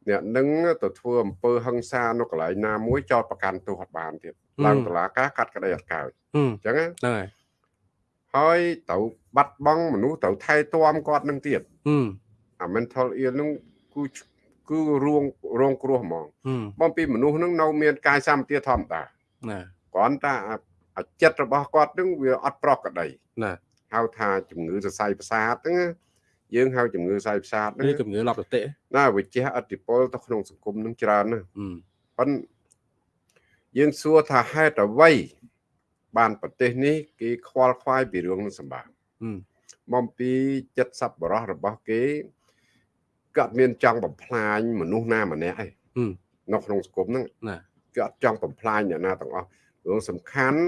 អ្នកនឹងទៅធ្វើអំពើហិង្សានៅកន្លែងណាមួយចោតប្រកាន់ទោសអត់បានទៀតឡើងតុលាការកាត់ក្តីអត់កើតអញ្ចឹងហ្នឹងហើយ ហើយត្រូវបាត់បង់មនុស្សត្រូវថែទាំគាត់នឹងទៀតអា mental ill នឹងគឺគឺរងរងគ្រោះហ្មងបំពីមនុស្សនឹងនៅមានកាយសម្បទាធម្មតាណាគ្រាន់តែអាចិត្តរបស់គាត់នឹងវាអត់ប្រកក្តីណាហៅថាជំងឺសរសៃប្រសាទហ្នឹងយើងហៅជំងឺសរសៃប្រសាទហ្នឹងជំងឺលប់សតិណាវាជះឥទ្ធិពលទៅក្នុងសង្គមនឹងច្រើនណាស់ប៉ុន្តែយើងសួរថាហេតុអ្វី បានប្រទេសនេះគេខ្វល់ខ្វាយពីរឿងនឹងសម្បាបំពីចិត្តសប្បុរសរបស់គេគាត់មានចង់បំផ្លាញមនុស្សណាម្នាក់ឯងនៅក្នុងសង្គមហ្នឹងណាគាត់ចង់បំផ្លាញអ្នកណាទាំងអស់រឿងសំខាន់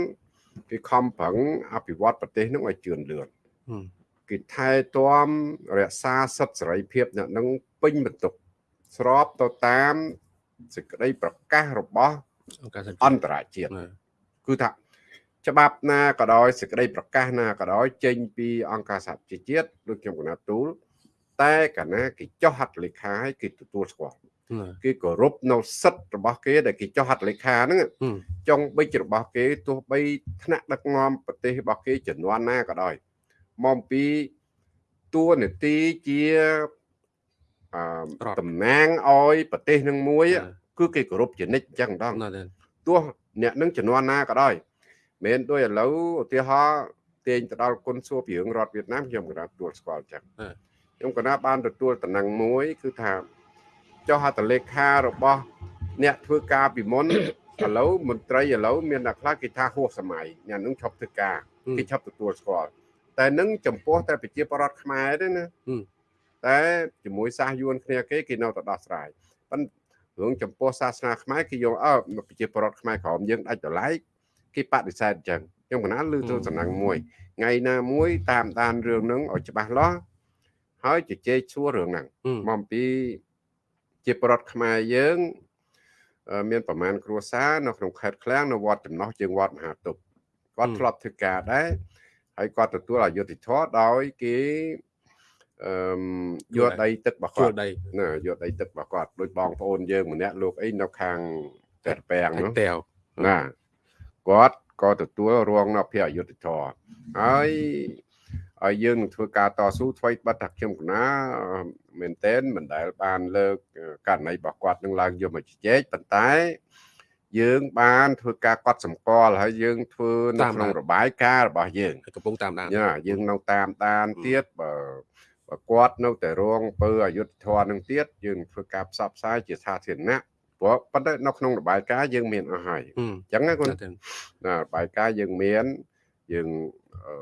គេខំប្រឹងអភិវឌ្ឍប្រទេសហ្នឹងឲ្យជឿនលឿនគេថែទាំរក្សាសិទ្ធិសេរីភាពអ្នកនឹងពេញបន្ទុកស្របទៅតាមសេចក្តីប្រកាសរបស់អន្តរជាតិគឺថា ច្បាប់ណាក៏ដោយសេចក្តីប្រកាសណាក៏ដោយចេញពីអង្គការសហជីវជាតិដូចខ្ញុំកណាត់ទូលតែកាលណាគេចុះហត្ថលេខាឲ្យគេទទួលស្គាល់ណាគេគោរពនៅសិទ្ធិរបស់គេដែលគេចុះហត្ថលេខាហ្នឹងហឹមចុងបិចរបស់គេទោះបីថ្នាក់ដឹកនាំប្រទេសរបស់គេចំនួនណាក៏ដោយមកអំពីតួនាទីជាអឺរដ្ឋតំណាងឲ្យប្រទេសនឹងមួយណាគឺគេគោរពជានិច្ចអញ្ចឹងម្ដងណាទេទោះអ្នកនឹងចំនួនណាក៏ដោយ មិនដូចឥឡូវឧទាហរណ៍ទាញទៅដល់គុណសួរពីរឿងរដ្ឋវៀតណាមខ្ញុំក៏បានទទួលស្គាល់អញ្ចឹងខ្ញុំក៏ណាបានទទួលតំណែងមួយ គឺថាចុះហត្ថលេខារបស់ អ្នកធ្វើការពីមុនឥឡូវមន្ត្រីឥឡូវមានអ្នកខ្លះគេថាហួសសម័យអ្នកនឹងឈប់ធ្វើការគេឈប់ទទួលស្គាល់តែនឹងចំពោះតែប្រជាប្រដ្ឋខ្មែរទេណាតែជាមួយសាសយួនគ្នាគេគេនៅតែដោះស្រាយប៉ុន្តែរឿងចំពោះសាសនាខ្មែរគេយកអើប្រជាប្រដ្ឋខ្មែរក្រមយើងដាច់ដライ គេបដិសេធអញ្ចឹងខ្ញុំកណាលើទៅសំណាងមួយថ្ងៃណាមួយតាមដានរឿងហ្នឹងឲ្យច្បាស់លាស់ហើយជជែកសួររឿងហ្នឹងហឹមមកអំពីជាប្រដ្ឋខ្មែរយើងអឺមានប្រមាណគ្រួសារនៅក្នុងខេត្តឃ្លាំងនៅវត្តចំណោះជើងវត្តមហាទុបគាត់ធ្លាប់ធ្វើការដែរហើយគាត់ទទួលអយុធធម៌ដោយគេអឺមយកដីទឹករបស់ជួគាលត់ដីណាយកដីទឹករបស់គាត់ដោយបងប្អូនយើងម្នាក់លោកអីនៅខាងតែពាំងហើយនោះតាវណា គាត់ក៏ទទួលរងនៅភារអយុធធរហើយហើយយើងនឹងធ្វើការតស៊ូថ្មីបាត់ថាខ្ញុំកណាអឺមែនតែនមិនដែលបានលើកអឺករណីរបស់គាត់នឹងឡើងយកមកជជែកប៉ុន្តែ យើងបានធ្វើការកត់សម្គាល់ហើយយើងធ្វើនៅក្នុងរបាយការណ៍របស់យើងហើយកំពុងតាមដានយ៉ាយើងនៅតាមដានហឹមទៀតបើបើគាត់នៅតែរងពើអយុធធរនឹងទៀតយើងធ្វើការផ្សព្វផ្សាយជាសាធារណៈ ព្រោះប៉ុន្តែនៅក្នុងរបាយការណ៍យើងមានអស់ហើយហឹមអញ្ចឹងណាគុណណាទេណាបាយការណ៍យើងមានយើងអឺ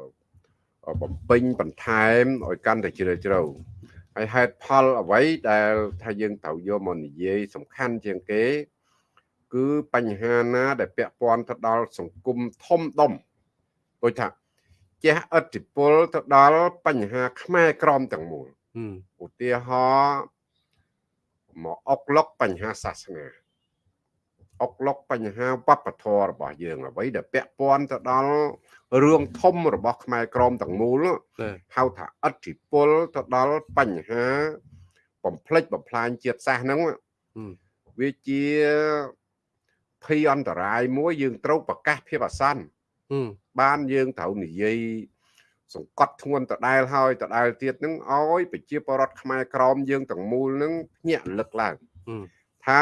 អឺបំពេញបន្ថែមឲ្យកាន់តែជ្រាលជ្រៅហើយហេតុផលអ្វីដែលថាយើងត្រូវយកមកនិយាយសំខាន់ជាងគេ គឺបញ្ហាណា ដែលពាក់ព័ន្ធទៅដល់សង្គមធំដុំដូចថាជះឥទ្ធិពលទៅដល់បញ្ហាខ្មែរក្រមទាំងមូលហឹមឧទាហរណ៍ មកអុកឡុកបញ្ហាសាសនាអុកឡុកបញ្ហាវប្បធម៌របស់យើងអ្វីដែលពាក់ព័ន្ធទៅដល់រឿងធំរបស់ខ្មែរក្រមទាំងមូលនោះណាហៅថាអធិពលទៅដល់បញ្ហាបំផ្លិចបំផ្លាញជាតិសាសន៍ហ្នឹងហឹមវាជាភ័យអន្តរាយមួយយើងត្រូវប្រកាសភាពអាសន្នហឹមបានយើងត្រូវនិយាយ សង្កត់ធ្ងន់ដដែលហើយដដែលទៀតហ្នឹងឲ្យប្រជាពលរដ្ឋខ្មែរក្រមយើងទាំងមូលហ្នឹងភ្ញាក់រលឹកឡើងហឹមថា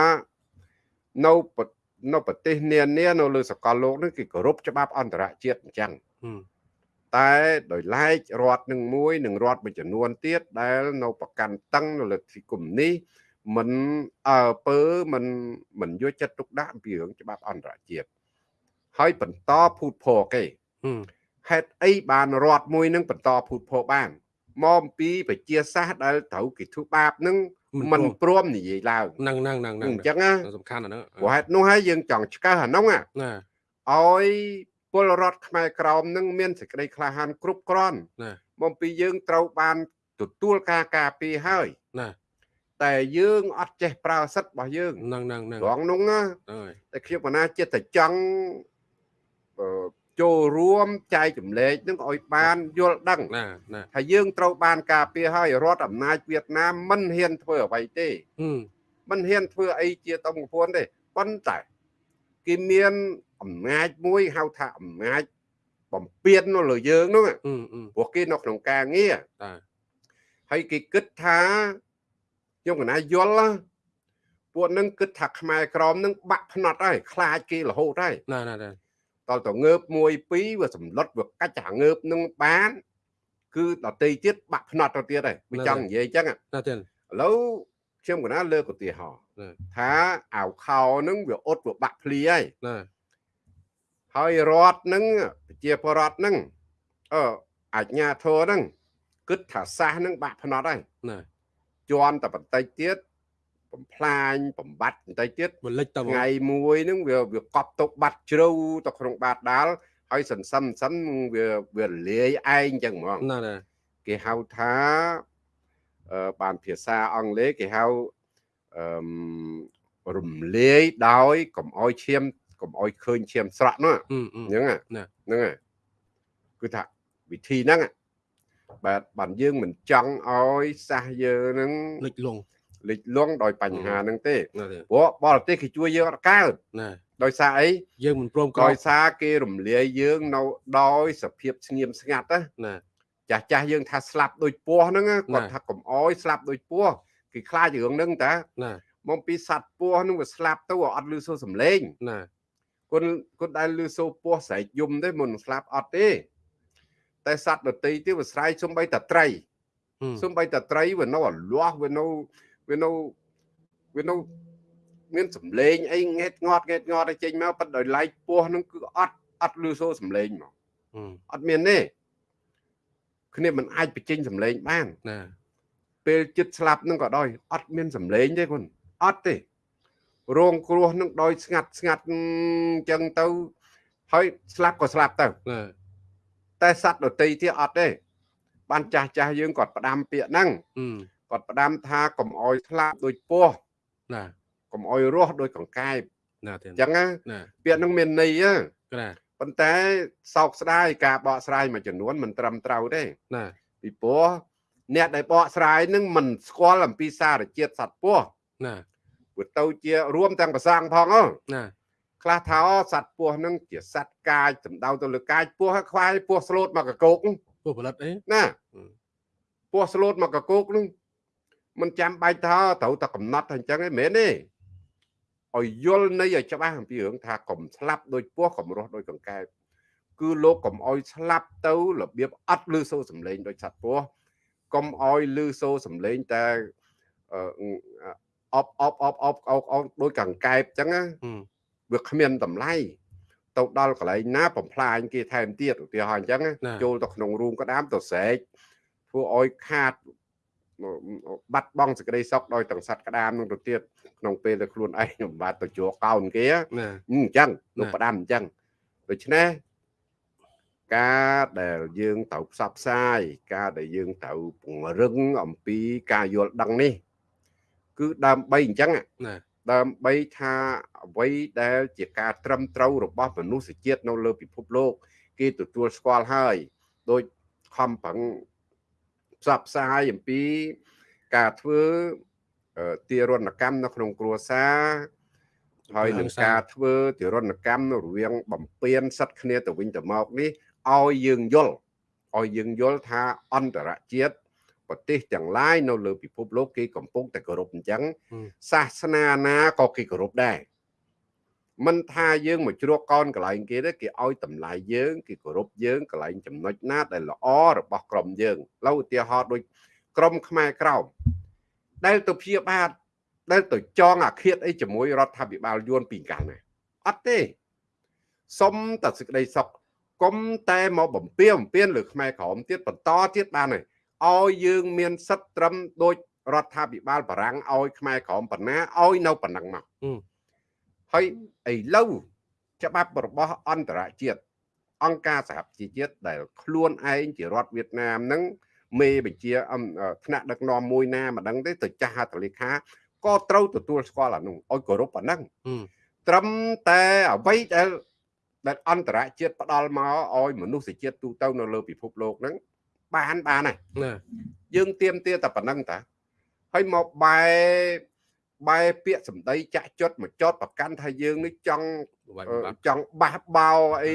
នៅប្រនៅប្រទេសនានានៅលើសកលលោកហ្នឹងគេគោរពច្បាប់អន្តរជាតិអញ្ចឹងហឹមតែដោយឡែករដ្ឋនឹងមួយនឹងរដ្ឋមួយចំនួនទៀតដែលនៅប្រកាន់តឹងនៅលើទីគុំនេះមិនអើពើមិនមិនយកចិត្តទុកដាក់អំពីរឿងច្បាប់អន្តរជាតិហើយបន្តភូតភរគេ ហឹមហេតុអីបានរដ្ឋមួយនឹងបន្តភូតភរបានមកអំពីប្រជាសាស្ត្រដែលត្រូវគេធ្វើបាបនឹងមិនព្រមនិយាយឡើងហ្នឹងហ្នឹងហ្នឹងហ្នឹងអញ្ចឹងណាសំខាន់អាហ្នឹងព្រោះហេតុនោះហើយយើងចង់ឆ្កឹះអានោះណាណាឲ្យពលរដ្ឋខ្មែរក្រមនឹងមានសេចក្តីក្លាហានគ្រប់គ្រាន់ណាមកពីយើងត្រូវបានទទួលការការពារហើយណាតែយើងអត់ចេះប្រើសិទ្ធិរបស់យើងហ្នឹងហ្នឹងហ្នឹងត្រង់នោះណាហ្នឹងហើយតែខ្ញុំកណាចិត្តតែចង់អឺ ចូលរួមចែកចម្លែកនឹងឲ្យបានយល់ដឹងណាណាថាយើងត្រូវបានការពារហើយរដ្ឋអំណាចវៀតណាមមិនហ៊ានធ្វើអ្វីទេហឹមមិនហ៊ានធ្វើអីជាតងពួនទេប៉ុន្តែគេមានអំណាចមួយហៅថាអំណាចបំពេញនៅលើយើងនោះហឹមហឹមព្រោះគេនៅក្នុងការងារតាហើយគេគិតថាខ្ញុំកណាយល់ណាពួកនឹងគិតថាខ្មែរក្រមនឹងបាក់ផ្នត់ហើយខ្លាចគេរហូតហើយណាណាណា តើតងើបមួយពីរវាសម្លុតវាកាច់អាងើបនឹងបាន គឺដតីទៀតបាក់ផ្នត់ទៅទៀតហើយវាចង់និយាយអញ្ចឹងណាទេឥឡូវខ្ញុំកណាលើកឧទាហរណ៍ណាថាអាវខោនឹងវាអត់វាបាក់ភ្លីហើយណាហើយរដ្ឋនឹងប្រជាពលរដ្ឋនឹងអឺអាជ្ញាធរនឹងគិតថាសាសនឹងបាក់ផ្នត់ហើយណាជន់តែបន្តិចទៀត បំផ្លាញបំបត្តិបន្តិចទៀតមកលិចតមកថ្ងៃមួយហ្នឹងវាវាកប់ទុកបាត់ជ្រៅទៅក្នុងបាតដាលហើយសិនសិនសិនវាវាលាយឯងចឹងហ្មងណាណាគេហៅថាអឺបានភាសាអង់គ្លេសគេហៅអឺមរំលាយដោយកុំអោយឈាមកុំអោយឃើញឈាមស្រក់នោះអឺអឺហ្នឹងហ่ะណាហ្នឹងហើយគឺថាវិធីហ្នឹងហ่ะបាទបានយើងមិនចង់ឲ្យសះយើងហ្នឹងលិចលង លិចលង់ដោយបញ្ហាហ្នឹងទេណាទេព្រោះបរទេសគេជួយយើងអត់កើតណាដោយសារអីយើងមិនព្រមក្រោដោយយសារគេរំលាយយើងនៅដោយសភាពស្ងៀមស្ងាត់ណាណាចាស់ចាស់យើងថាស្លាប់ដោយពស់ហ្នឹងណាគាត់ថាកុំអោយស្លាប់ដោយពស់គេខ្លាចរឿងហ្នឹងតាណាមកពីសัตว์ពស់ហ្នឹងវាស្លាប់ទៅអត់លឺសូរសំឡេងណាគុណគុណដែលលឺសូរពស់ស្រែកយំទេមុននឹងស្លាប់អត់ទេ តែសត្វដតីទៀតវាស្រែកសំបីតត្រីអឺសំបីតត្រីវានៅអាលាស់វានៅ វានៅវានៅមានសំឡេងអីងេតងាត់ងេតងាត់ឲ្យចេញមកប៉ុន្តែដោយឡែកពស់ហ្នឹងគឺអត់អត់លឺសូរសំឡេងមកអឺអត់មានទេគ្នាមិនអាចបញ្ចេញសំឡេងបានណាពេលចិត្តស្លាប់នឹងក៏ដោយអត់មានសំឡេងទេគុណអត់ទេរងគ្រោះនឹងដោយស្ងាត់ស្ងាត់អញ្ចឹងទៅហើយស្លាប់ក៏ស្លាប់ទៅណាតែសត្វដតីទៀតអត់ទេបានចាស់ចាស់យើងគាត់ផ្ដាំពាក្យហ្នឹងអឺ គាត់ផ្ដាំថាកុំអោយស្លាប់ដោយពស់ណាកុំអោយរស់ដោយកង្កែបណាទេអញ្ចឹងណាណាពាក្យហ្នឹងមានន័យហ៎ក្រាប៉ុន្តែសោកស្ដាយការបកស្រាយមួយចំនួនមិនត្រឹមត្រូវទេណាពីព្រោះអ្នកដែលបកស្រាយនឹងមិនស្គាល់អំពីសារជាតិសត្វពស់ណាវាទៅជារួមទាំងប្រសងផងហ៎ណាខ្លះថាអូសត្វពស់នឹងជាសត្វកាយសំដៅទៅលើកាយពស់ហើយខ្វាយពស់ស្លូតមកកកោកពួកផលិតអីណាអឺពស់ស្លូតមកកកោកនឹង មិនចាំបាច់ថាត្រូវតែកំណត់ថាអញ្ចឹងឯងមែនទេឲ្យយល់នៃឲ្យច្បាស់អំពីរឿងថាកុំស្លាប់ដោយពស់កុំរស់ដោយកង្កែបគឺលោកកុំឲ្យស្លាប់ទៅរបៀបអត់លឺសូរសំឡេងដោយសត្វពស់កុំឲ្យលឺសូរសំឡេងតែអឺអបអបអបអបអបអបដោយកង្កែបអញ្ចឹងណាអឺវាគ្មានតម្លៃទៅដល់កន្លែងណាបំផ្លាញគេថែមទៀតឧទាហរណ៍អញ្ចឹងណាចូលទៅក្នុងរូងក្តាមទៅស្រែកធ្វើឲ្យខាត បាត់បង់សេចក្តីសុខដោយទាំងសัตว์ក្តាមនឹងទៅទៀតក្នុងពេលដែលខ្លួនឯងមិនបាទទៅជួកោនគេណាអញ្ចឹងលោកណាផ្ដាំអញ្ចឹងដូច្នេះការដែលយើងត្រូវផ្សព្វផ្សាយការដែលយើងត្រូវពង្រឹងអំពីការយល់ដឹងនេះ គឺដើម្បីអញ្ចឹងណាដើម្បីថាអ្វីដែលជាការត្រឹមត្រូវរបស់មនុស្សជាតិនៅលើពិភពលោក គេទទួលស្គាល់ហើយដោយខំប្រឹង ផ្សព្វផ្សាយអំពី ការធ្វើអឺទារុណកម្មនៅក្នុងគ្រួសារហើយនឹងការធ្វើទារុណកម្មរវាង បំពេញសិទ្ធិគ្នាទៅវិញទៅមកនេះឲ្យយើងយល់ឲ្យយើងយល់ថាអន្តរជាតិប្រទេសទាំងឡាយនៅលើពិភពលោកគេកំពុងតែគោរពអញ្ចឹងសាសនាណាក៏គេគោរពដែរ មិនថាយើងមកជ្រកកោនកន្លែងគេទេគេឲ្យតម្លៃយើងគេគោរពយើងកន្លែងចំណុចណាដែលល្អរបស់ក្រុមយើងឡូវឧទាហរណ៍ដូចក្រុមខ្មែរក្រោមដែលទៅព្យាបាទដែលទៅចងអាឃាតអីជាមួយរដ្ឋាភិបាលយួនពីកាលណាអត់ទេសុំតែសេចក្តីសុខគុំតែមកបំពេញបំពេញលើខ្មែរក្រមទៀតបន្តទៀតបានហើយឲ្យយើងមានសិទ្ធិត្រឹមដូចរដ្ឋាភិបាលបារាំងឲ្យខ្មែរក្រមបណ្ណាឲ្យនៅប៉ុណ្ណឹងមកអឺ ហើយឥឡូវច្បាប់របស់អន្តរជាតិអង្គការសហប្រជាជាតិដែលខ្លួនឯងជារដ្ឋវៀតណាមហ្នឹងមេបញ្ជាអឺថ្នាក់ដឹកនាំមួយណាមិនដឹងទេទៅចាស់ហត្ថលេខាក៏ត្រូវទទួលស្គាល់អានោះឲ្យគោរពប៉ុណ្ណឹងអឺត្រឹមតែអ្វីដែលដែលអន្តរជាតិផ្ដល់មកឲ្យមនុស្សជាតិទូទៅនៅលើពិភពលោកហ្នឹងបានបានហើយណាយើងទៀមទាតែប៉ុណ្ណឹងតាហើយមកបែ បែពាក្យសម្ដីចាក់ចុតមកចោតប្រកាន់ថាយើងនេះចង់វាយអឺបាត់ចង់បះបោអី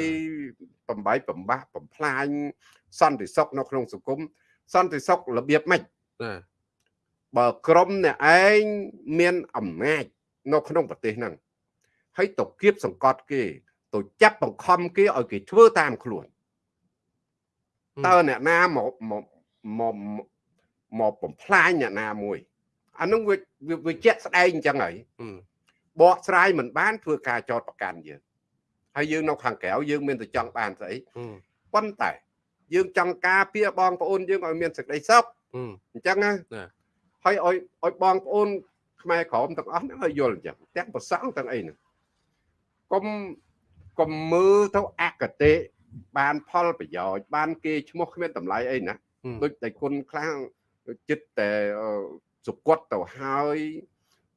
បំបីបំបាស់បំផ្លាញសន្តិសុខនៅក្នុងសង្គមសន្តិសុខរបៀបម៉េចណាបើក្រុមអ្នកឯងមានអំណាចនៅក្នុងប្រទេសហ្នឹងហើយទៅគៀបសង្កត់គេទៅចាប់បង្ខំគេឲ្យគេធ្វើតាមខ្លួនតើអ្នកណាមកមកមកមកបំផ្លាញអ្នកណាមួយ អានោះវាវាវាជាក់ស្ដែងអញ្ចឹងហើយអឺបកស្រាយមិនបានធ្វើការចោតប្រកាន់យើងហើយយើងនៅខាងក្រៅយើងមានតែចង់បានស្អីអឺប៉ុន្តែយើងចង់ការពារបងប្អូនយើងឲ្យមានសេចក្តីសុខអឺអញ្ចឹងណាណាហើយឲ្យឲ្យបងប្អូនខ្មែរក្រមទាំងអស់ហ្នឹងឲ្យយល់អញ្ចឹងទាំងប្រសង់ទាំងអីហ្នឹងកុំកុំមើលទៅអកតេបានផលប្រយោជន៍បានគេឈ្មោះគ្មានតម្លៃអីណាអឺដូចតែគុណខ្លាំងចិត្តតែអឺ សុគតទៅហើយ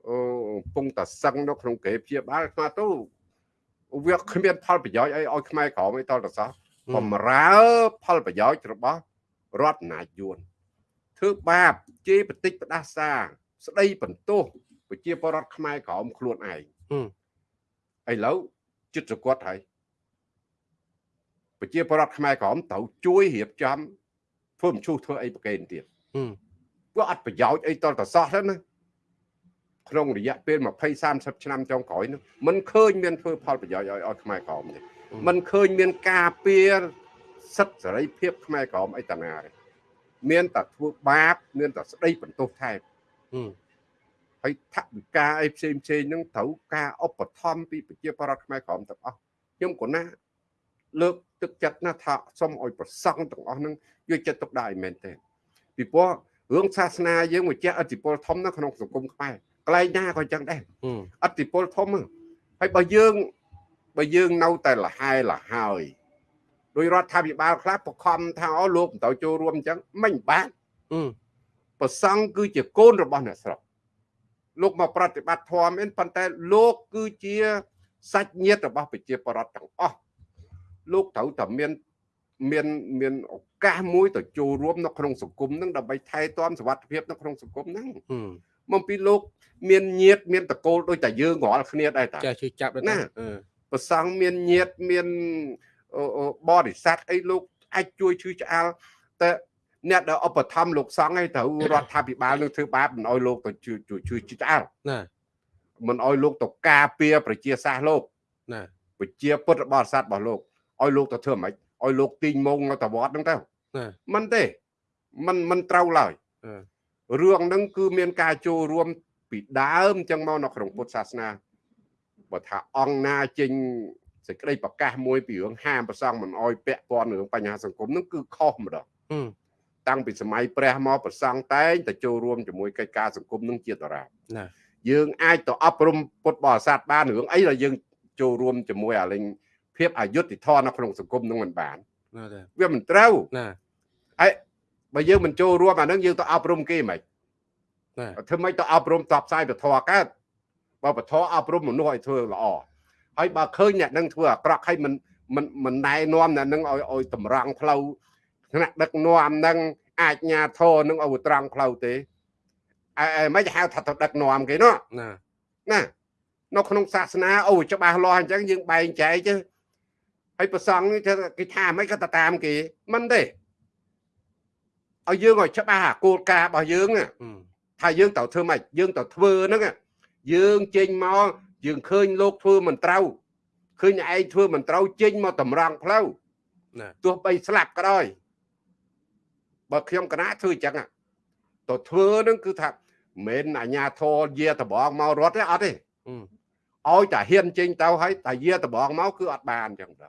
អឺកំពុងតែសឹងនៅក្នុងគេព្យាបាលស្មាទៅអវាគ្មានផលប្រយោជន៍អីឲ្យខ្មែរក្រមអីតតសោះបំរើផលប្រយោជន៍របស់រដ្ឋអំណាចយួនធ្វើបាបជេរបតិចផ្ដាសា ស្ដីបន្ទោសប្រជាពលរដ្ឋខ្មែរក្រមខ្លួនឯងឥឡូវចិត្តសគាត់ហើយប្រជាពលរដ្ឋខ្មែរក្រមត្រូវជួយរៀបចំធ្វើមឈូសធ្វើអីប្រកេនទៀត វាអត់ប្រយោជន៍អីតតសោះទេណាក្នុងរយៈពេល20 30ឆ្នាំចុងក្រោយនោះมันឃើញមានធ្វើផលប្រយោជន៍ឲ្យឲ្យខ្មែរក្រមទេมันឃើញមានការពារសិទ្ធិសេរីភាពខ្មែរក្រមអីតាណាទេមានតែធ្វើបាបមានតែស្ដីបន្ទោសថែមហើយថវិកាអីផ្សេងផ្សេងហ្នឹងត្រូវការឧបត្ថម្ភពីប្រជាពលរដ្ឋខ្មែរក្រមទាំងអស់ខ្ញុំក៏ណាលើកទឹកចិត្តណាថាសូមឲ្យប្រសង់ទាំងអស់ហ្នឹងយកចិត្តទុកដាក់ឲ្យមែនទេពីព្រោះ រឿងសាសនាយើងមកជះឥទ្ធិពលធំនៅក្នុងសង្គមខ្មែរកន្លែងណាក៏អញ្ចឹងដែរឥទ្ធិពលធំហើយបើយើងបើយើងនៅតែលហែលហើយដោយរដ្ឋាភិបាលខ្លះបខំថាអូលោកមិនទៅចូលរួមអញ្ចឹងមិនបានប្រសង់គឺជាកូនរបស់អ្នកស្រុកលោកមកប្រតិបត្តិធម៌មែនប៉ុន្តែលោកគឺជាសាច់ញាតិរបស់ប្រជាពលរដ្ឋទាំងអស់លោកត្រូវតែមាន មានមានឱកាសមួយទៅចូលរួមនៅក្នុងសង្គមហ្នឹងដើម្បីថែទាំសុវត្ថិភាពនៅក្នុងសង្គមហ្នឹងមកពីលោក មានញាត មានតកូលដូចតែយើងរាល់គ្នាដែរតាចាជឿចាប់ណាប្រសង់មានញាតមានបរិស័ទអីលោកអាចជួយឈឺឆ្អាលតែអ្នកដែលឧបត្ថម្ភលោកសង្ឃឯងត្រូវរដ្ឋាភិបាលនឹងធ្វើបាបមិនអោយលោកទៅជួយជួយឆ្អាលណាមិនអោយលោកទៅការពារប្រជាសាស្ត្រលោកណាប្រជាពុទ្ធបរិស័ទរបស់លោកឲ្យលោកទៅធ្វើម៉េច ឲ្យលោកទីងមងនៅតវត្តហ្នឹងទៅមិនទេมันมันត្រូវឡើយរឿងហ្នឹងគឺមានការចូលរួមពីដើមចឹងមកនៅក្នុងពុទ្ធសាសនាបើថាអង្គណាចេញសេចក្តីប្រកាសមួយពីរឿងហាមប្រសងមិនអោយពាក់ព័ន្ធរឿងបញ្ហាសង្គមហ្នឹងគឺខុសម្ដងតាំងពីសម័យព្រះមកប្រសងតែងតែចូលរួមជាមួយកិច្ចការសង្គមនឹងជាតារាណាយើងអាចទៅអប់រំពុទ្ធបរិស័ទបានរឿងអីដែលយើងចូលរួមជាមួយអាលេង ភាពអយុត្តិធម៌នៅក្នុងសង្គមនឹងមិនបានវាមិនត្រូវណាហើយបើយើងមិនចូលរួមអានឹងយើងទៅអប់រំគេមិនធ្វើម៉េចទៅអប់រំតបផ្សាយពធកើតបើពធអប់រំមនុស្សឲ្យធ្វើល្អហើយបើឃើញអ្នកនឹងធ្វើអាក្រក់ហើយមិនមិនមិនណែនាំអ្នកនឹងឲ្យឲ្យតម្រង់ផ្លូវថ្នាក់ដឹកនាំនឹងអាចញាធរនឹងឲ្យត្រង់ផ្លូវទេអើមិនហៅថាទៅដឹកនាំគេនោះណាណានៅក្នុងសាសនាអូច្បាស់លាស់អញ្ចឹងយើងបែងចែកទៅ ហើយប្រសងគេថាមិនក៏តាមគេមិនទេឲ្យយើងឲ្យច្បាស់អាគោលការណ៍របស់យើងថាយើងត្រូវធ្វើម៉េចយើងត្រូវធ្វើហ្នឹងយើងចេញមកយើងឃើញលោកធ្វើមិនត្រូវឃើញឯងធ្វើមិនត្រូវចេញមកតម្រង់ផ្លូវទោះបីស្លាប់ក៏ដោយបើខ្ញុំកណាធ្វើអញ្ចឹងទៅធ្វើហ្នឹងគឺថាមិនអាញាធរយាតបងមករត់ទេអត់ទេឲ្យតែហ៊ានចេញទៅហើយតែយាតបងមកគឺអត់បានអញ្ចឹងទៅ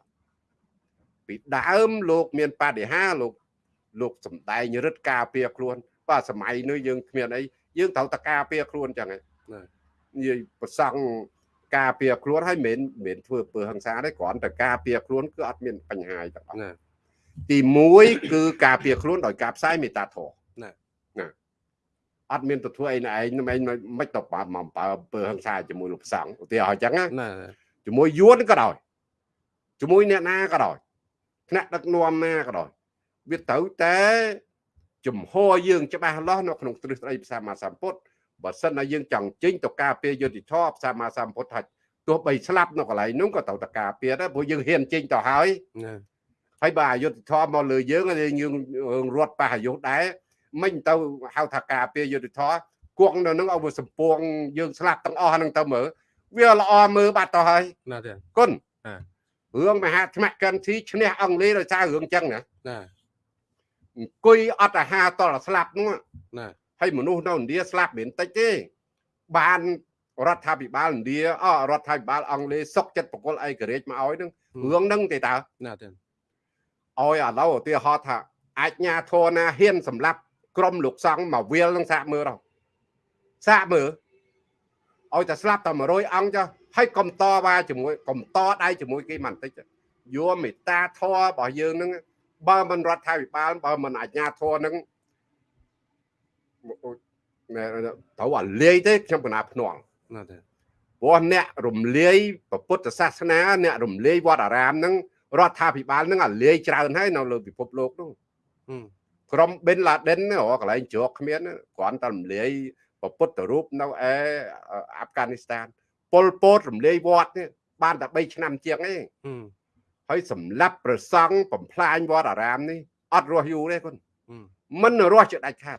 ពីដើមលោកមានបដិហាលោកលោកសំដែងរិទ្ធការពារខ្លួនបាទសម័យនេះយើងគ្មានអីយើងត្រូវតែការពារខ្លួនចឹងហ្នឹងនិយាយប្រសង់ការពារខ្លួនហើយមិនមិនធ្វើពើហិង្សាទេគ្រាន់តែការពារខ្លួនគឺអត់មានបញ្ហាទាំងអស់ទី1គឺការពារខ្លួនដោយការផ្សាយមេត្តាធម៌ណាណាអត់មានទៅធ្វើអីណែឯងមិនមិនទៅបើមកបើពើហិង្សាជាមួយលោកផ្សង្ឃឧទាហរណ៍អញ្ចឹងណាជាមួយយួនក៏ដោយជាមួយអ្នកណាក៏ដោយ ថ្នាក់ដឹកនាំណាក៏ដោយវាត្រូវតែជំហរយើងច្បាស់លាស់នៅក្នុងទ្រឹស្ដីភាសាមាសម្ពុទ្ធបើសិនណាយើងចង់ចេញទៅការពារយុទ្ធធម៌ភាសាមាសម្ពុទ្ធថាទោះបីស្លាប់នៅកន្លែងនោះក៏ត្រូវតែការពារដែរព្រោះយើងហ៊ានចេញទៅហើយហើយបើអយុធធម៌មកលើយើងយើងរត់ប៉ះអាយុដែរមិនទៅហៅថាការពារយុទ្ធធម៌គង់នៅនឹងឲ្យវាសំពួងយើងស្លាប់ទាំងអស់ហ្នឹងទៅមើលវាល្អមើលបាត់ទៅហើយណាទេគុណ រឿងមហាថ្មកិនធីឈ្នះអង់គ្លេសដោយសាររឿងចឹងណាណាអង្គុយអត់អាហារតលស្លាប់នោះណាហើយមនុស្សនៅឥណ្ឌាស្លាប់មិនតិចទេបានរដ្ឋាភិបាលឥណ្ឌាអរដ្ឋាភិបាលអង់គ្លេសសុកចិត្តបកលឯករាជ្យមកឲ្យនឹងរឿងហ្នឹងទេតើណាទេឲ្យឥឡូវឧទាហរណ៍ថាអាចញាធរណាហ៊ានសម្លាប់ក្រុមលោកសង្ឃមកវាលនឹងសាកមើលទៅសាកមើលឲ្យតែស្លាប់តែ100អង្គចុះ ហើយកុំតវ៉ាជាមួយកុំតដៃជាមួយគេមិនតិចយកមេត្តាធម៌របស់យើងនឹងបើមិនរដ្ឋាភិបាលបើមិនអាជ្ញាធរនឹងត្រូវអាលាយទេខ្ញុំកណាភ្នំណាទេពព្រោះអ្នករំលាយពុទ្ធសាសនា អ្នករំលាយវត្តអារាមហ្នឹងរដ្ឋាភិបាលហ្នឹងអាលាយច្រើនហើយនៅលើពិភពលោកហ្នឹងក្រុមប៊ិនឡាដិនហ្នឹងកន្លែងជ្រកគ្មានគ្រាន់តែរំលាយពុទ្ធរូបនៅឯអាហ្វហ្គានីស្ថាន ប៉ុលពតរំលាយវត្តនេះបានតែ3ឆ្នាំជាងឯងហើយសម្លាប់ប្រសង់បំផ្លាញវត្តអារាមនេះអត់រស់យូរទេគុណមិនរស់ជាដាច់ខាត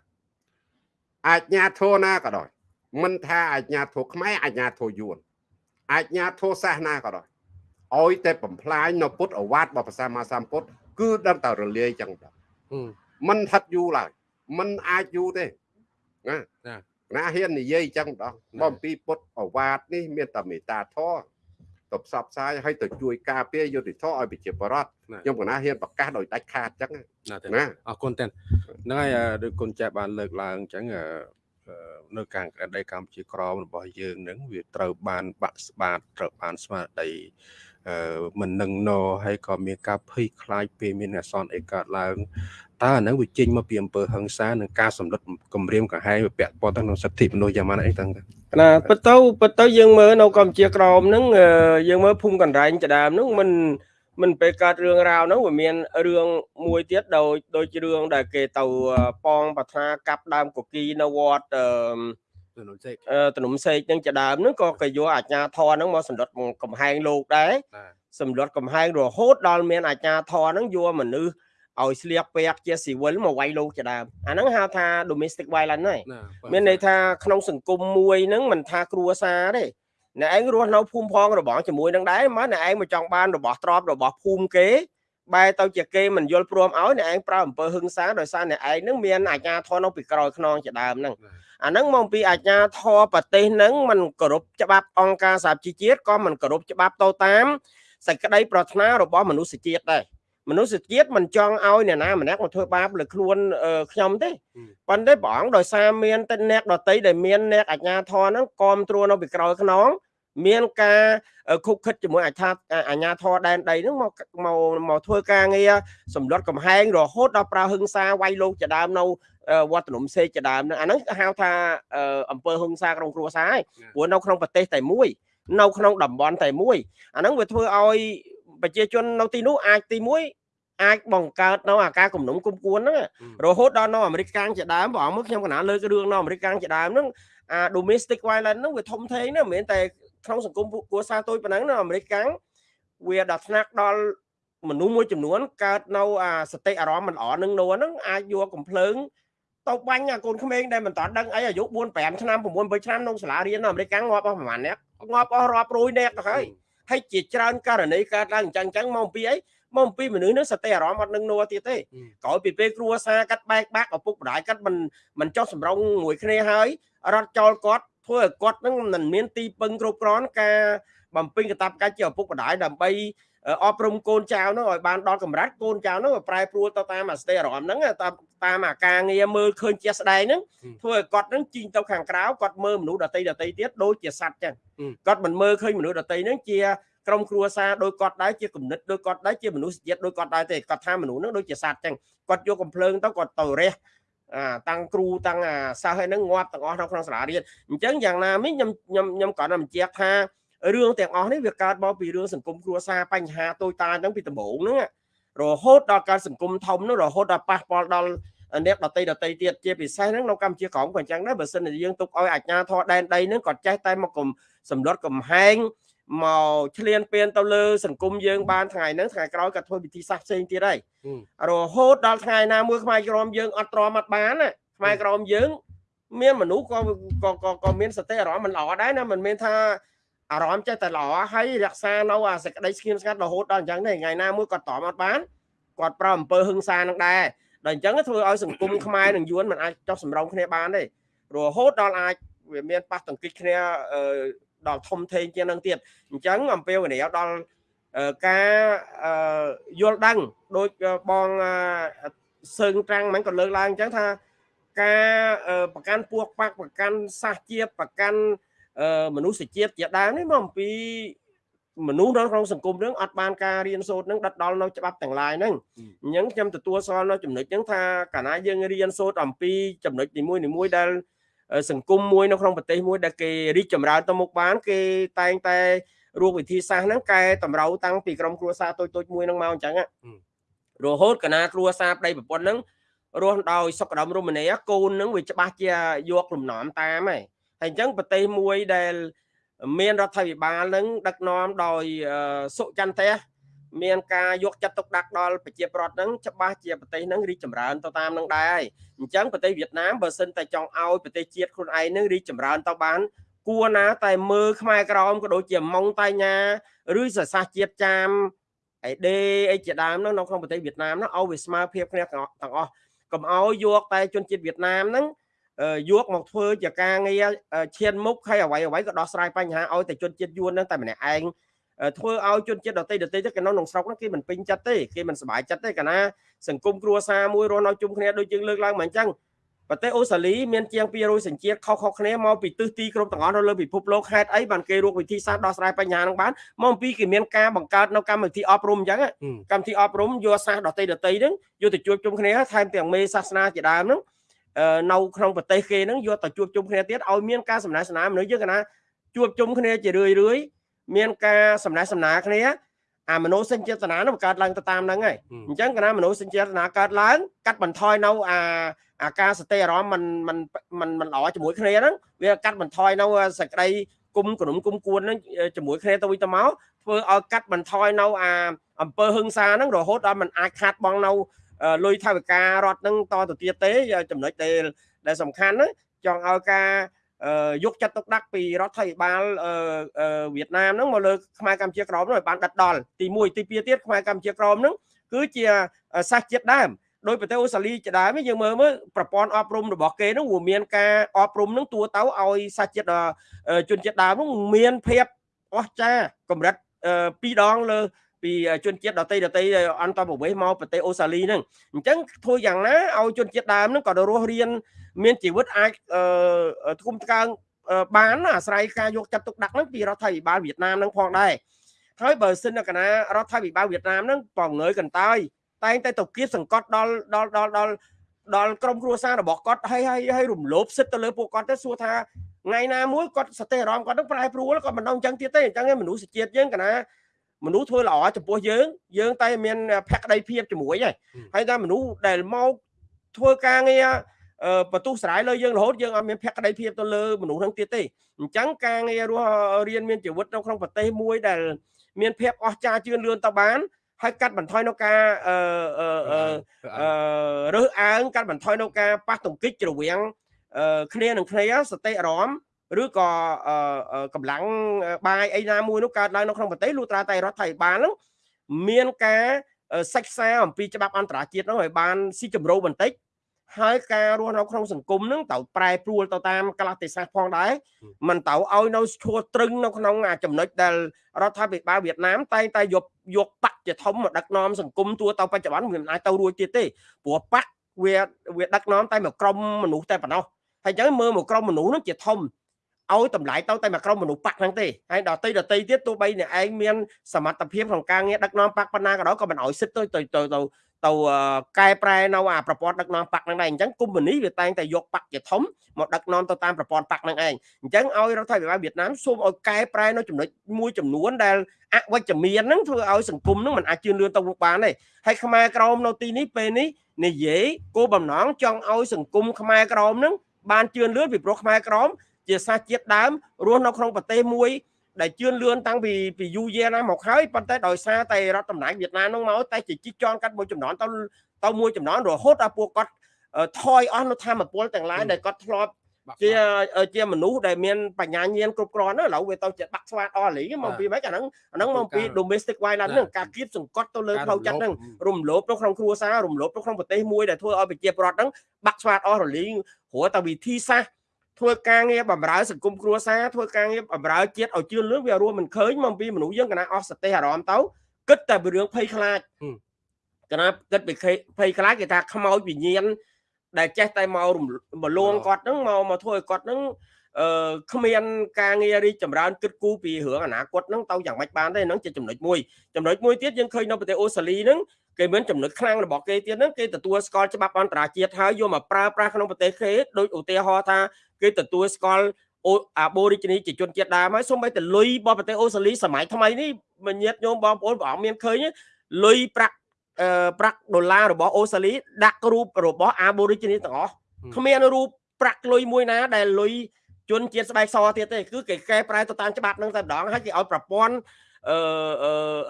អាជ្ញាធរណាក៏ដោយមិនថាអាជ្ញាធរខ្មែរអាជ្ញាធរយួនអាជ្ញាធរសាសនាក៏ដោយឲ្យតែបំផ្លាញនៅពុទ្ធអវាទរបស់ព្រះសម្មាសម្ពុទ្ធគឺដឹងតែរលាយចឹងទៅមិនហិតយូរឡើយមិនអាចយូរទេណា ណាហ៊ាននិយាយចឹងម្ដងមកអំពីពុទ្ធអវាទនេះមានតែមេត្តាធម៌ទៅផ្សព្វផ្សាយឲ្យទៅជួយការពារយុទ្ធធម៌ឲ្យប្រជាពលរដ្ឋខ្ញុំកណាហ៊ានប្រកាសដោយដាច់ខាតចឹងណាអរគុណតែហ្នឹងហើយដូចគុណចាស់បានលើកឡើងចឹងនៅខាងក្តីកម្ពុជាក្រមរបស់យើងនឹងវាត្រូវបានបាក់ស្បាតត្រូវបានស្មារតីអឺមិននឹងណហើយក៏មានការភ័យខ្លាចពេលមានអសន្នអីកើតឡើង តើអានឹងវាចេញមកពីអំពើហឹង្សានិងការសម្លុតគម្រាមកំហែងវាពាក់ព័ន្ធទៅនឹងសិទ្ធិមនុស្សយ៉ាងម៉េចអីទាំងណាពិតទៅពិតទៅយើងមើលនៅកម្ពុជាក្រមហ្នឹងយើងមើលភូមិកណ្ដែងចដើមហ្នឹងមិនមិនពេលកើតរឿងរ៉ាវហ្នឹងវាមានរឿងមួយទៀតដោយដូចរឿងដែលគេទៅប៉ងប្រាថ្នាកាប់ដើមកគីនៅវត្តអឺទំនុំសេកទំនុំសេកនឹងជាដើមហ្នឹងក៏គេយកអាជ្ញាធរហ្នឹងមកសម្លុតកំហែងលោកដែរសម្លុតកំហែងរហូតដល់មានអាជ្ញាធរហ្នឹងយកមនុស្ស ឲ្យស្លៀកពាក់ជាស៊ីវិលមកវាយលោកជាដើមអាហ្នឹងហៅថា domestic violence ហើយមានន័យថាក្នុងសង្គមមួយហ្នឹងមិនថាគ្រួសារទេអ្នកឯងរស់នៅភូមិផងរបស់ជាមួយនឹងដែរមកអ្នកឯងមកចង់បានរបស់ទ្រព្យរបស់ភូមិគេបែរទៅជាគេមិនយល់ព្រមឲ្យអ្នកឯងប្រើអំពើហឹង្សាដោយសារអ្នកឯងនឹងមានអាជ្ញាធរនៅពីក្រោយខ្នងជាដើមហ្នឹងអាហ្នឹងមកពីអាជ្ញាធរប្រទេសហ្នឹងมันគោរពច្បាប់អង្គការសហជីវជាតិក៏មិនគោរពច្បាប់ទៅតាមសេចក្តីប្រាថ្នារបស់មនុស្សជាតិដែរ មនុស្សជាតិមិនចង់ឲ្យអ្នកណាម្នាក់មកធ្វើបាបលើខ្លួនខ្ញុំទេប៉ុន្តែព្រះអង្គដោយសារមានតែអ្នកដតីដែលមានអ្នកអាជ្ញាធរហ្នឹងគ្រប់គ្រងនៅពីក្រោយខ្នងមានការខុបខិតជាមួយអាជ្ញាអាជ្ញាធរដែនដីហ្នឹងមកមកមកធ្វើការងារសម្លុតកំហែងរហូតដល់ប្រើហឹង្សាវាយលោកជាដើមនៅវត្តនំសេកជាដើមហ្នឹងអាហ្នឹងហៅថាអង្គើហឹង្សាក្នុងគ្រួសារហើយព្រោះនៅក្នុងប្រទេសតែមួយនៅក្នុងតំបន់តែមួយអាហ្នឹងវាធ្វើឲ្យ ប្រជាជននៅទីនោះអាចទីមួយអាចបង្កើតនៅអាការគំនុំគុំគួនហ្នឹងរហូតដល់នៅអាមេរិកកាំងជាដើមបងមើលខ្ញុំកណាលើករឿងនៅអាមេរិកកាំងជាដើមហ្នឹងអា domestic violence ហ្នឹងវាធំធេងណាមិនមែនតែក្នុងសង្គមគ្រួសារតូចប៉ុណ្ណឹងនៅអាមេរិកកាំងវាដល់ថ្នាក់ដល់មនុស្សមួយចំនួនកើតនៅអាសតិអារម្មណ៍មិនល្អនឹងនោះហ្នឹងអាចយកកំភ្លើងទៅបាញ់អាកូនក្មេងដែលមិនតាន់ដឹងអីអាយុ4 5ឆ្នាំ6 7ឆ្នាំក្នុងសាលារៀននៅអាមេរិកកាំងងាប់អស់ប្រហែលអ្នកងាប់អស់រាប់រយអ្នកទៅហើយ ហើយជាច្រើនករណីកើតឡើងអញ្ចឹងអញ្ចឹងមកពីអីមកអំពីមនុស្សនឹងសតិអារម្មណ៍អត់នឹងនោះទៀតទេក្រោយពីពេលគ្រួសារកាត់បែកបាក់ឪពុកម្ដាយកាត់មិនមិនចោះសម្រងមួយគ្នាហើយរត់ចោលគាត់ធ្វើឲ្យគាត់នឹងមិនមានទីពឹងគ្រប់គ្រាន់ការបំពេញកាតព្វកិច្ចជាឪពុកម្ដាយដើម្បី អប់រំកូនចៅនោះឲ្យបានដល់កម្រិតកូនចៅនោះប្រែប្រួលទៅតាមអាស្ទេអារម្មណ៍ហ្នឹងតាមតាមអាការងារមើលឃើញជាស្ដែងហ្នឹងធ្វើឲ្យគាត់ហ្នឹងជីងទៅខាងក្រៅគាត់មើលមនុស្សដតីដតីទៀតដូចជាសត្វចឹងគាត់មិនមើលឃើញមនុស្សដតីហ្នឹងជាក្រុមគ្រួសារដោយគាត់ដែរជាគំនិតដោយគាត់ដែរជាមនុស្សជាតិដោយគាត់ដែរទេគាត់ថាមនុស្សហ្នឹងដូចជាសត្វចឹងគាត់យកកំភ្លើងទៅគាត់ទៅរះអាតាំងគ្រូតាំងអាសិស្សហ្នឹងងាប់ទាំងអស់នៅក្នុងសាលារៀនអញ្ចឹងយ៉ាងណាមិញខ្ញុំខ្ញុំខ្ញុំគាត់តែបញ្ជាក់ថា រឿងទាំងអស់នេះវាកើតមកពីរឿងសង្គមគ្រួសារបញ្ហាតូចតាចហ្នឹងពីដំបូងហ្នឹងរហូតដល់ការសង្គមធំហ្នឹងរហូតដល់ប៉ះពាល់ដល់អ្នកដតីដតីទៀតជាពិសេសហ្នឹងនៅកម្ពុជាក្រមក៏អញ្ចឹងដែរបើសិនជាយើងទុកឲ្យអាជ្ញាធរដែនដីហ្នឹងគាត់ចេះតែមកសម្លុតកំហែងមកឆ្លៀនពៀនទៅលើសង្គមយើងបានថ្ងៃហ្នឹងថ្ងៃក្រោយក៏ធ្វើវិធីសាស្ត្រផ្សេងទៀតហើយរហូតដល់ថ្ងៃណាមួយខ្មែរក្រមយើងអត់ទ្រាំអត់បានខ្មែរក្រមយើង មានមនុស្សក៏ក៏ក៏មានសតិអារម្មណ៍មិនល្អដែរណាមិនមែនថា អារម្មណ៍ចេះតែល្អហើយរក្សានៅអាសេចក្តីស្ងៀមស្ងាត់រហូតដល់អញ្ចឹងទេថ្ងៃណាមួយគាត់តមអត់បានគាត់ប្រើអំពើហឹង្សានឹងដែរដល់អញ្ចឹងធ្វើឲ្យសង្គមខ្មែរនិងយួនមិនអាចចោះសម្រងគ្នាបានទេរហូតដល់អាចវាមានប៉ះទង្គិចគ្នាដល់ធំធេងជាងនឹងទៀតអញ្ចឹងអំពាវនាវដល់ការយល់ដឹងដូចបងសើងត្រាំងមិនក៏លើកឡើងអញ្ចឹងថាការប្រកាន់ពួកបាក់ប្រកាន់សាសជាតិប្រកាន់ មនុស្សជាតិជាដើមនេះមកអំពីមនុស្សនៅក្នុងសង្គមនឹងអត់បានការរៀនសូត្រនឹងដិតដល់នៅច្បាប់ទាំងឡាយហ្នឹងអញ្ចឹងខ្ញុំទទួលស្គាល់នៅចំណុចហ្នឹងថាកាលណាយើងរៀនសូត្រអំពីចំណុចនីមួយៗដែលសង្គមមួយនៅក្នុងប្រទេសមួយដែលគេរីកចម្រើនទៅមុខបាន គេតែងតែរោគវិធីសាស្ត្រហ្នឹងកែតម្រូវតាំងពីក្រុមគ្រួសារតូចតូចមួយហ្នឹងមកអញ្ចឹងរហូតកណាគ្រួសារប្តីប្រពន្ធហ្នឹងរស់ដោយសុខដុមរមនាកូនហ្នឹងវាច្បាស់ជាយកលំនាំតាមហើយ ហើយអញ្ចឹងប្រទេសមួយដែល មានរដ្ឋាភិបាលនឹងដឹកនាំដោយសុចន្ទៈមានការយកចិត្តទុកដាក់ដល់ប្រជាប្រដ្ឋហ្នឹងច្បាស់ជាប្រទេសហ្នឹងរីកចម្រើនទៅតាមនឹងដែរហើយអញ្ចឹងប្រទេសវៀតណាមបើសិនតែចង់ឲ្យប្រទេសជាតិខ្លួនឯងហ្នឹងរីកចម្រើនទៅបាន គួរណា តែមើលខ្មែរក្រមក៏ដូចជាម៉ុងតៃញ៉ាឬសរសាសជាតិចាមអីដេអីជាដើមហ្នឹងនៅក្នុងប្រទេសវៀតណាមហ្នឹងឲ្យវាស្មើភាពគ្នាទាំងអស់កុំឲ្យយកតែជនជាតិវៀតណាមហ្នឹង យកមកធ្វើជាការងារឈានមុខហើយអ្វីអ្វីក៏ដោះស្រាយបញ្ហាឲ្យតែជនជាតិយួនហ្នឹងតែម្នាក់ឯងធ្វើឲ្យជនជាតិដទៃដទៃទៅគេនៅក្នុងស្រុកហ្នឹងគេមិនពេញចិត្តទេគេមិនសប្បាយចិត្តទេកាលណាសង្គមគ្រួសារមួយរស់នៅជុំគ្នាដូចយើងលើកឡើងមកអញ្ចឹងប្រទេសអូស្ត្រាលីមានជាង200សញ្ជាតិខុសៗគ្នាមកពីទិសទីគ្រប់ទាំងអស់នៅលើពិភពលោកហេតុអីបានគេរកវិធីសាស្ត្រដោះស្រាយបញ្ហាហ្នឹងបានមកពីគេមានការបង្កើតនៅកម្មវិធីអប់រំអញ្ចឹងកម្មវិធីអប់រំយកសាស្ត្រដទៃដទៃហ្នឹងយកទៅជួបជុំគ្នាថែមទាំងមេសាសនាជាដើមហ្នឹង នៅក្នុងប្រទេសគេហ្នឹងយកទៅជួបជុំគ្នាទៀតឲ្យមានការសំណេះសំណាលមនុស្សយើងកណាជួបជុំគ្នាជារឿយរឿយមានការសំណេះសំណាលគ្នាអាមនោសញ្ចេតនានឹងបង្កើតឡើងទៅតាមហ្នឹងហើយអញ្ចឹងកណាមនោសញ្ចេតនាកើតឡើងកាត់បន្ថយនៅអាអាការសតិអារម្មណ៍มันมันมันมันល្អជាមួយគ្នាហ្នឹងវាកាត់បន្ថយនៅសក្តីគុំក្រុមគុំគួនហ្នឹងជាមួយគ្នាទៅវិញទៅមកធ្វើឲ្យកាត់បន្ថយនៅអាអំពើហឹង្សាហ្នឹងរហូតដល់มันអាចខាតបង់នៅ លុយថវិការដ្ឋហ្នឹងតទៅទៀតទេចំណុចដែលដែលសំខាន់ហ្នឹងចង់ឲ្យការយកចិត្តទុកដាក់ពីរដ្ឋាភិបាលវៀតណាមហ្នឹងមកលើខ្មែរកម្ពុជាក្រមហ្នឹងឲ្យបានដិតដល់ទី1ទី2ទៀតខ្មែរកម្ពុជាក្រមហ្នឹងគឺជាសាសជាតិដើមដោយប្រទេសអូស្ត្រាលីជាដើមយើងមើលមើលប្រព័ន្ធអប់រំរបស់គេហ្នឹងវាមានការអប់រំហ្នឹងទួទៅឲ្យសាសជាតិជនជាតិដើមហ្នឹងមានភាពអស្ចារ្យកម្រិត2ដងលើ ពីជនជាតិដតីដតីអន្តរប្រវេសមកប្រទេសអូស្ត្រាលីហ្នឹងអញ្ចឹងធ្វើយ៉ាងណាឲ្យជនជាតិដើមហ្នឹងក៏រស់រៀនមានជីវិតអាចធុំថ្កើងបានអាស្រ័យការយកចិត្តទុកដាក់ហ្នឹងពីរដ្ឋាភិបាលវៀតណាមហ្នឹងផងដែរហើយបើសិនកណារដ្ឋាភិបាលវៀតណាមហ្នឹងបងងើយកន្តើយតែងតែទៅគៀបសង្កត់ដល់ដល់ដល់ដល់ដល់ក្រុមគ្រួសាររបស់គាត់ហើយហើយហើយរំលោភសិទ្ធទៅលើពួកគាត់ទៅសួរថាថ្ងៃណាមួយគាត់សតិអារម្មណ៍គាត់នឹងប្រែប្រួលគាត់មិនដឹងអញ្ចឹងទៀតទេអញ្ចឹងឯងមនុស្សជាតិយើងកណា មនុស្សធ្វើល្អចំពោះយើង យើង តែមានភក្ដីភាពជាមួយហើយហើយតែមនុស្សដែលមកធ្វើការងារបន្ទុះស្រ័យលើយើងរហូតយើងអត់មានភក្ដីភាពទៅលើមនុស្សហ្នឹងទៀតទេអញ្ចឹងការងាររស់រៀនមានជីវិតនៅក្នុងប្រទេសមួយដែល មានភាពអស្ចារ្យជឿនលឿនទៅបានហើយកាត់បន្ថយនៅការអឺអឺរើសអើងកាត់បន្ថយនៅការប៉ះទង្គិចរវាងគ្នានឹងគ្នាសតិអារម្មណ៍ ឬក៏កម្លាំងបាយអីណាមួយនោះកើតឡើងនៅក្នុងប្រទេសលុះត្រាតែរដ្ឋាភិបាលហ្នឹងមានការសិក្សាអំពីច្បាប់អន្តរជាតិនោះឲ្យបានស៊ីជម្រៅបន្តិចហើយការរស់នៅក្នុងសង្គមនឹងត្រូវប្រែប្រួលទៅតាមកលៈទេសៈផងដែរមិនត្រូវឲ្យនៅឈួរត្រឹងនៅក្នុងអាចំណុចដែលរដ្ឋាភិបាលវៀតណាមតែងតែយកយកបកជាធំមកដឹកនាំសង្គមទួទៅបច្ចុប្បន្នវាមិនអាចទៅរួចទៀតទេព្រោះបកវាវាដឹកនាំតែមួយក្រុមមនុស្សតែប៉ុណ្ណោះហើយអញ្ចឹងមើលមួយក្រុមមនុស្សនឹងជាធំ ឲ្យតម្លៃទៅតែមួយក្រុមមនុស្សបាក់ហ្នឹងទេហើយដល់ទីដល់ទីទៀតទោះបីអ្នកឯងមានសមត្ថភាពក្នុងការងារដឹកនាំបាក់ប៉ុណ្ណាក៏ដោយក៏មិនឲ្យសិទ្ធទៅទៅទៅទៅកែប្រែនៅអាប្រព័ន្ធដឹកនាំបាក់ហ្នឹងដែរអញ្ចឹងកុំនីវាតែងតែយកបាក់ជាធំមកដឹកនាំទៅតាមប្រព័ន្ធបាក់ហ្នឹងឯងអញ្ចឹងឲ្យរដ្ឋាភិបាលវៀតណាមសូមឲ្យកែប្រែនៅចំណុចមួយចំនួនដែលអវិជ្ជមានហ្នឹងធ្វើឲ្យសង្គមហ្នឹងមិនអាចជឿនលឿនទៅមុខបានទេហើយខ្មែរក្រមនៅទីនេះពេលនេះនិយាយគោលបំណងចង់ឲ្យសង្គមខ្មែរក្រមហ្នឹងបានជឿនលឿនពីព្រោះខ្មែរក្រម ជាសាសជាតិដើមរស់នៅក្នុងប្រទេសមួយ ដែលជឿនលឿនតាំងពីពីយូរយារណាមកហើយប៉ុន្តែដោយសារតែរដ្ឋតំណាងវៀតណាមនោះមកតែជាជីកចន់កាត់មួយចំណន់ទៅទៅមួយចំណន់រហូតដល់ពួកគាត់ថយអស់នៅធម្មពលទាំងឡាយដែលគាត់ធ្លាប់ជាជាមនុស្សដែលមានបញ្ញាញាណគ្រប់គ្រាន់ឥឡូវវាទៅជាបាក់ស្វាតអស់លីមកពីម៉េចអាហ្នឹងអាហ្នឹងមកពី domestic violence ហ្នឹងការគៀបសង្កត់ទៅលើផ្លូវចិត្តហ្នឹងរំលោភនៅក្នុងគ្រួសាររំលោភនៅក្នុងប្រទេសមួយដែលធ្វើឲ្យប្រជាពលរដ្ឋហ្នឹងបាក់ស្វាតអស់រលីងព្រោះតែវិធីសាស្ត្រ ធ្វើការងារបម្រើសង្គមគ្រួសារធ្វើការងារបម្រើជាតិឲ្យជឿនលឿនវារួមមិនឃើញមកពីមនុស្សយើងកណាអស់សតិអារម្មណ៍ទៅគិតតែពីរឿងភ័យខ្លាចកណាគិតពីភ័យខ្លាចគេថាខ្មោចវិញ្ញាណដែលចេះតែមករលួងគាត់ហ្នឹងមកមកធ្វើឲ្យគាត់ហ្នឹងអឺគ្មានការងាររីកចម្រើនគិតគូរពីរឿងអនាគតហ្នឹងទៅយ៉ាងម៉េចបានទេហ្នឹងជាចំណុចមួយចំណុចមួយទៀតយើងឃើញនៅប្រទេសអូស្ត្រាលីហ្នឹងគេមានចំណុចខ្លាំងរបស់គេទៀតហ្នឹងគេទទួលស្គាល់ច្បាប់អន្តរជាតិហើយយកមកប្រើប្រាស់ក្នុងប្រទេសគេដូចឧទាហរណ៍ថា គេទទួលស្គាល់អូអាបូរីជីនីជាជនជាតិដើមហើយសូម្បីតែលុយរបស់ប្រទេសអូស្ត្រាលីសម័យថ្មីនេះមញាតញោមបងប្អូនព្រះអង្គមានឃើញលុយប្រាក់អឺប្រាក់ដុល្លាររបស់អូស្ត្រាលីដាក់រូបរបស់អាបូរីជីនីទាំងអស់គ្មានរូបប្រាក់លុយមួយណាដែលលុយជនជាតិស្បែកសទៀតទេគឺគេកែប្រែទៅតាមច្បាប់នឹងតែម្ដងហើយគេឲ្យប្រព័ន្ធ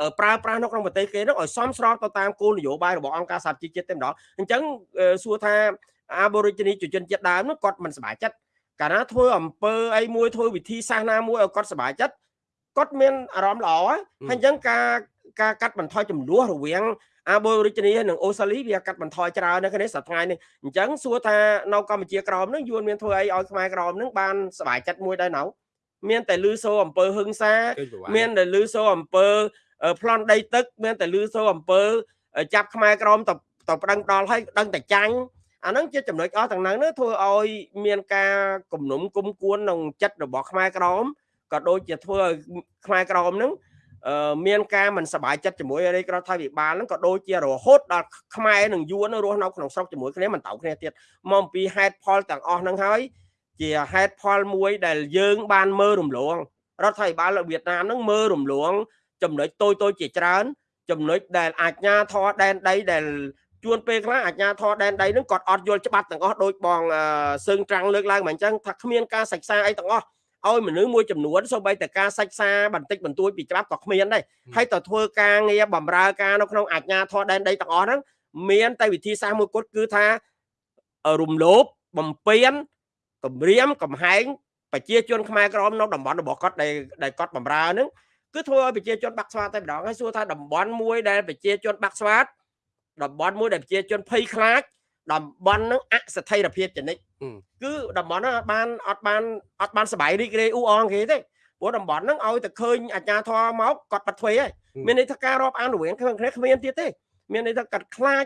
អឺប្រើប្រាស់នៅក្នុងប្រទេសគេនោះឲ្យសមស្របទៅតាមគោលនយោបាយរបស់អង្គការសហជីវជាតិតែម្ដងអញ្ចឹងសួរថា Aborigine ជនជាតិដើមនោះគាត់មិនសប្បាយចិត្ត កាលណាធ្វើអំពើអីមួយធ្វើវិធីសាស្ត្រណាមួយឲ្យគាត់សប្បាយចិត្តគាត់មានអារម្មណ៍ល្អហើយអញ្ចឹងការការកាត់បន្ថយចំនួនរវាង Aborigine និងអូស្ត្រាលីវាកាត់បន្ថយច្រើននៅគ្នាសប្តាហ៍នេះអញ្ចឹងសួរថានៅកម្ពុជាក្រមនឹងយួនមានធ្វើអីឲ្យខ្មែរក្រមនឹងបានសប្បាយចិត្តមួយដែរណៅមានតែលឺសូអំពើហឹង្សា មានតែលឺសូអំពើប្លន់ដីទឹក មានតែលឺសូអំពើចាប់ខ្មែរក្រមទៅទៅប្រឹងដល់ឲ្យដឹងតែចាញ់ អាហ្នឹងជាចំណុចអស់ទាំងហ្នឹងធ្វើឲ្យមានការគំនុំគុំគួនក្នុងចិត្តរបស់ខ្មែរក្រមក៏ដូចជាធ្វើឲ្យខ្មែរក្រមហ្នឹងមានការមិនសប្បាយចិត្តជាមួយរាជរដ្ឋាភិបាលហ្នឹងក៏ដូចជារហូតដល់ខ្មែរនឹងយួនរស់នៅក្នុងស្រុកជាមួយគ្នាមិនតោគ្នាទៀតមកអំពីហេតុផលទាំងអស់ហ្នឹងហើយជាហេតុផលមួយដែលយើងបានមើលរំលងរដ្ឋាភិបាលវៀតណាមហ្នឹងមើលរំលងចំណុចតូចតូចជាច្រើនចំណុចដែលអាជ្ញាធរដែនដីដែល ជួនពេលខ្លះអាជ្ញាធរដែនដីហ្នឹងគាត់អត់យល់ច្បាប់ទាំងអស់ដោយបងសឹងត្រាំងលើកឡើងមកអញ្ចឹងថាគ្មានការសិក្សាអីទាំងអស់ឲ្យមនុស្សមួយចំនួនសូម្បីតែការសិក្សាបន្តិចបន្តួចពីច្បាប់ក៏គ្មានដែរហើយទៅធ្វើការងារបម្រើការនៅក្នុងអាជ្ញាធរដែនដីទាំងអស់ហ្នឹងមានតែវិធីសាស្ត្រមួយគត់គឺថារំលោភបំពេញគម្រាមកំហែងប្រជាជនខ្មែរក្រមនៅតំបន់របស់គាត់ដែលដែលគាត់បម្រើហ្នឹងគឺធ្វើឲ្យប្រជាជនបាក់ស្វាតតែម្ដងហើយសួរថាតំបន់មួយដែលប្រជាជនបាក់ស្វាត តំបន់មួយដែលប្រជាជនភ័យខ្លាចតំបន់ហ្នឹងអស្ថិរភាពចនិចគឺតំបន់ហ្នឹងបានអត់បានអត់បានសบายរីករាយអ៊ូអងគេទេព្រោះតំបន់ហ្នឹងឲ្យតែឃើញអាជ្ញាធរមកគាត់បាត់ធ្វើហើយមានន័យថាការរាប់អានរវាងគ្នាគ្មានទៀតទេមានន័យថាកាត់ខ្លាច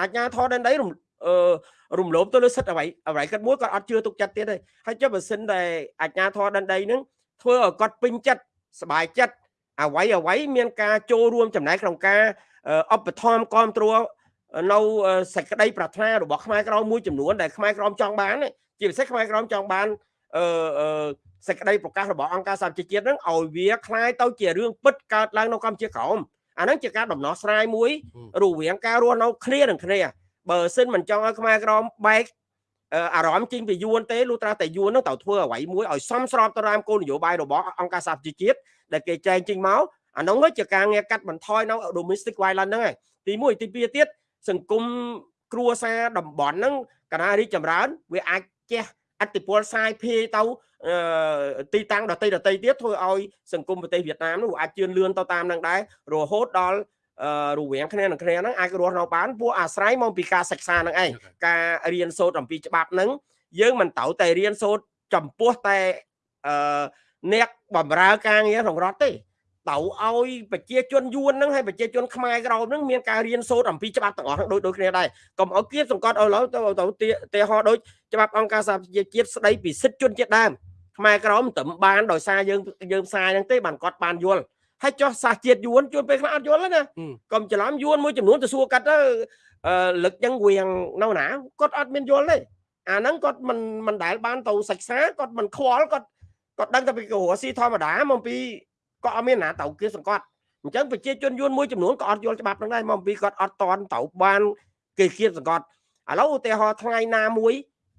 អាជ្ញាធរដែនដីរំអឺរំលោភទៅលើសិទ្ធិអ្វីអ្វីគាត់មួយគាត់អត់ជឿទុកចិត្តទៀតទេហើយចុះបើសិនតែអាជ្ញាធរដែនដីហ្នឹងធ្វើឲ្យគាត់ពេញចិត្តសบายចិត្តអ្វីអ្វីមានការចូលរួមចំណែកក្នុងការ ឧបត្ថម្ភគ្រប់គ្រងនៅសេចក្តីប្រាថ្នារបស់ខ្មែរក្រមមួយចំនួនដែលខ្មែរក្រមចង់បានជាពិសេសខ្មែរក្រមចង់បានអឺសេចក្តីប្រកាសរបស់អង្គការសហជីវជាតិហ្នឹងឲ្យវាคล้ายទៅជារឿងពិតកើតឡើងនៅកម្ពុជាក្រមអាហ្នឹងជាការដំណោះស្រាយមួយរវាងការរស់នៅគ្នានឹងគ្នាបើសិនមិនចង់ឲ្យខ្មែរក្រមបែកអារម្មណ៍ចេញពីយួនទេលុះត្រាតែយួននឹងត្រូវធ្វើអ្វីមួយឲ្យសមស្របទៅតាមគោលនយោបាយរបស់អង្គការសហជីវជាតិដែលគេចែងចេញមក អានោះជាការងារកាត់បន្ថយនៅ domestic violence ហ្នឹងហើយទី1ទី2ទៀតសង្គមគ្រួសារតំបន់ហ្នឹងកណារីចម្រើន វាអាចជះអតិពលសាយភាយទៅទីតាំងដតីដតីទៀតធ្វើឲ្យសង្គមប្រទេសវៀតណាមនោះអាចជឿនលឿនទៅតាមនឹងដែររហូតដល់រវាងគ្នានឹងគ្នាហ្នឹងអាចរស់នៅបានពួកអាស្រ័យមកពីការសិក្សាហ្នឹងឯងការរៀនសូត្រអំពីច្បាប់ហ្នឹងយើងមិនត្រូវតែរៀនសូត្រចំពោះតែអឺអ្នកបំរើការងារក្នុងរដ្ឋទេ ទៅឲ្យប្រជាជនយួនហ្នឹងហើយប្រជាជនខ្មែរក្រមហ្នឹងមានការរៀនសូត្រអំពីច្បាប់ទាំងអស់ហ្នឹងដូចដូចគ្នាដែរកុំឲ្យគៀបសង្កត់ឲ្យឡើយទៅទៅទីហោដូចច្បាប់អង្គការសហប្រជាជាតិស្ដីពីសិទ្ធិជនជាតិដើមខ្មែរក្រមមិនត្រឹមបានដោយសារយើងយើងផ្សាយហ្នឹងទេបានគាត់បានយល់ហើយចោះសាសជាតិយួនជួនពេលខ្លះអត់យល់ណាកុំច្រឡំយួនមួយចំនួនទៅសួរកាត់ទៅលឹកចឹងវៀងនៅណាគាត់អត់មានយល់ទេអាហ្នឹងគាត់មិនមិនដែលបានទៅសិក្សាគាត់មិនខ្វល់គាត់គាត់ដឹងតែពីកោរស៊ីធម្មតាមកពី ក៏អត់មានណាទៅគេសង្កត់អញ្ចឹងប្រជាជនយួនមួយចំនួនក៏អត់យល់ច្បាប់នឹងដែរមកពីគាត់អត់តន់ទៅបានគេគៀបសង្កត់ឥឡូវឧទាហរណ៍ថ្ងៃណាមួយ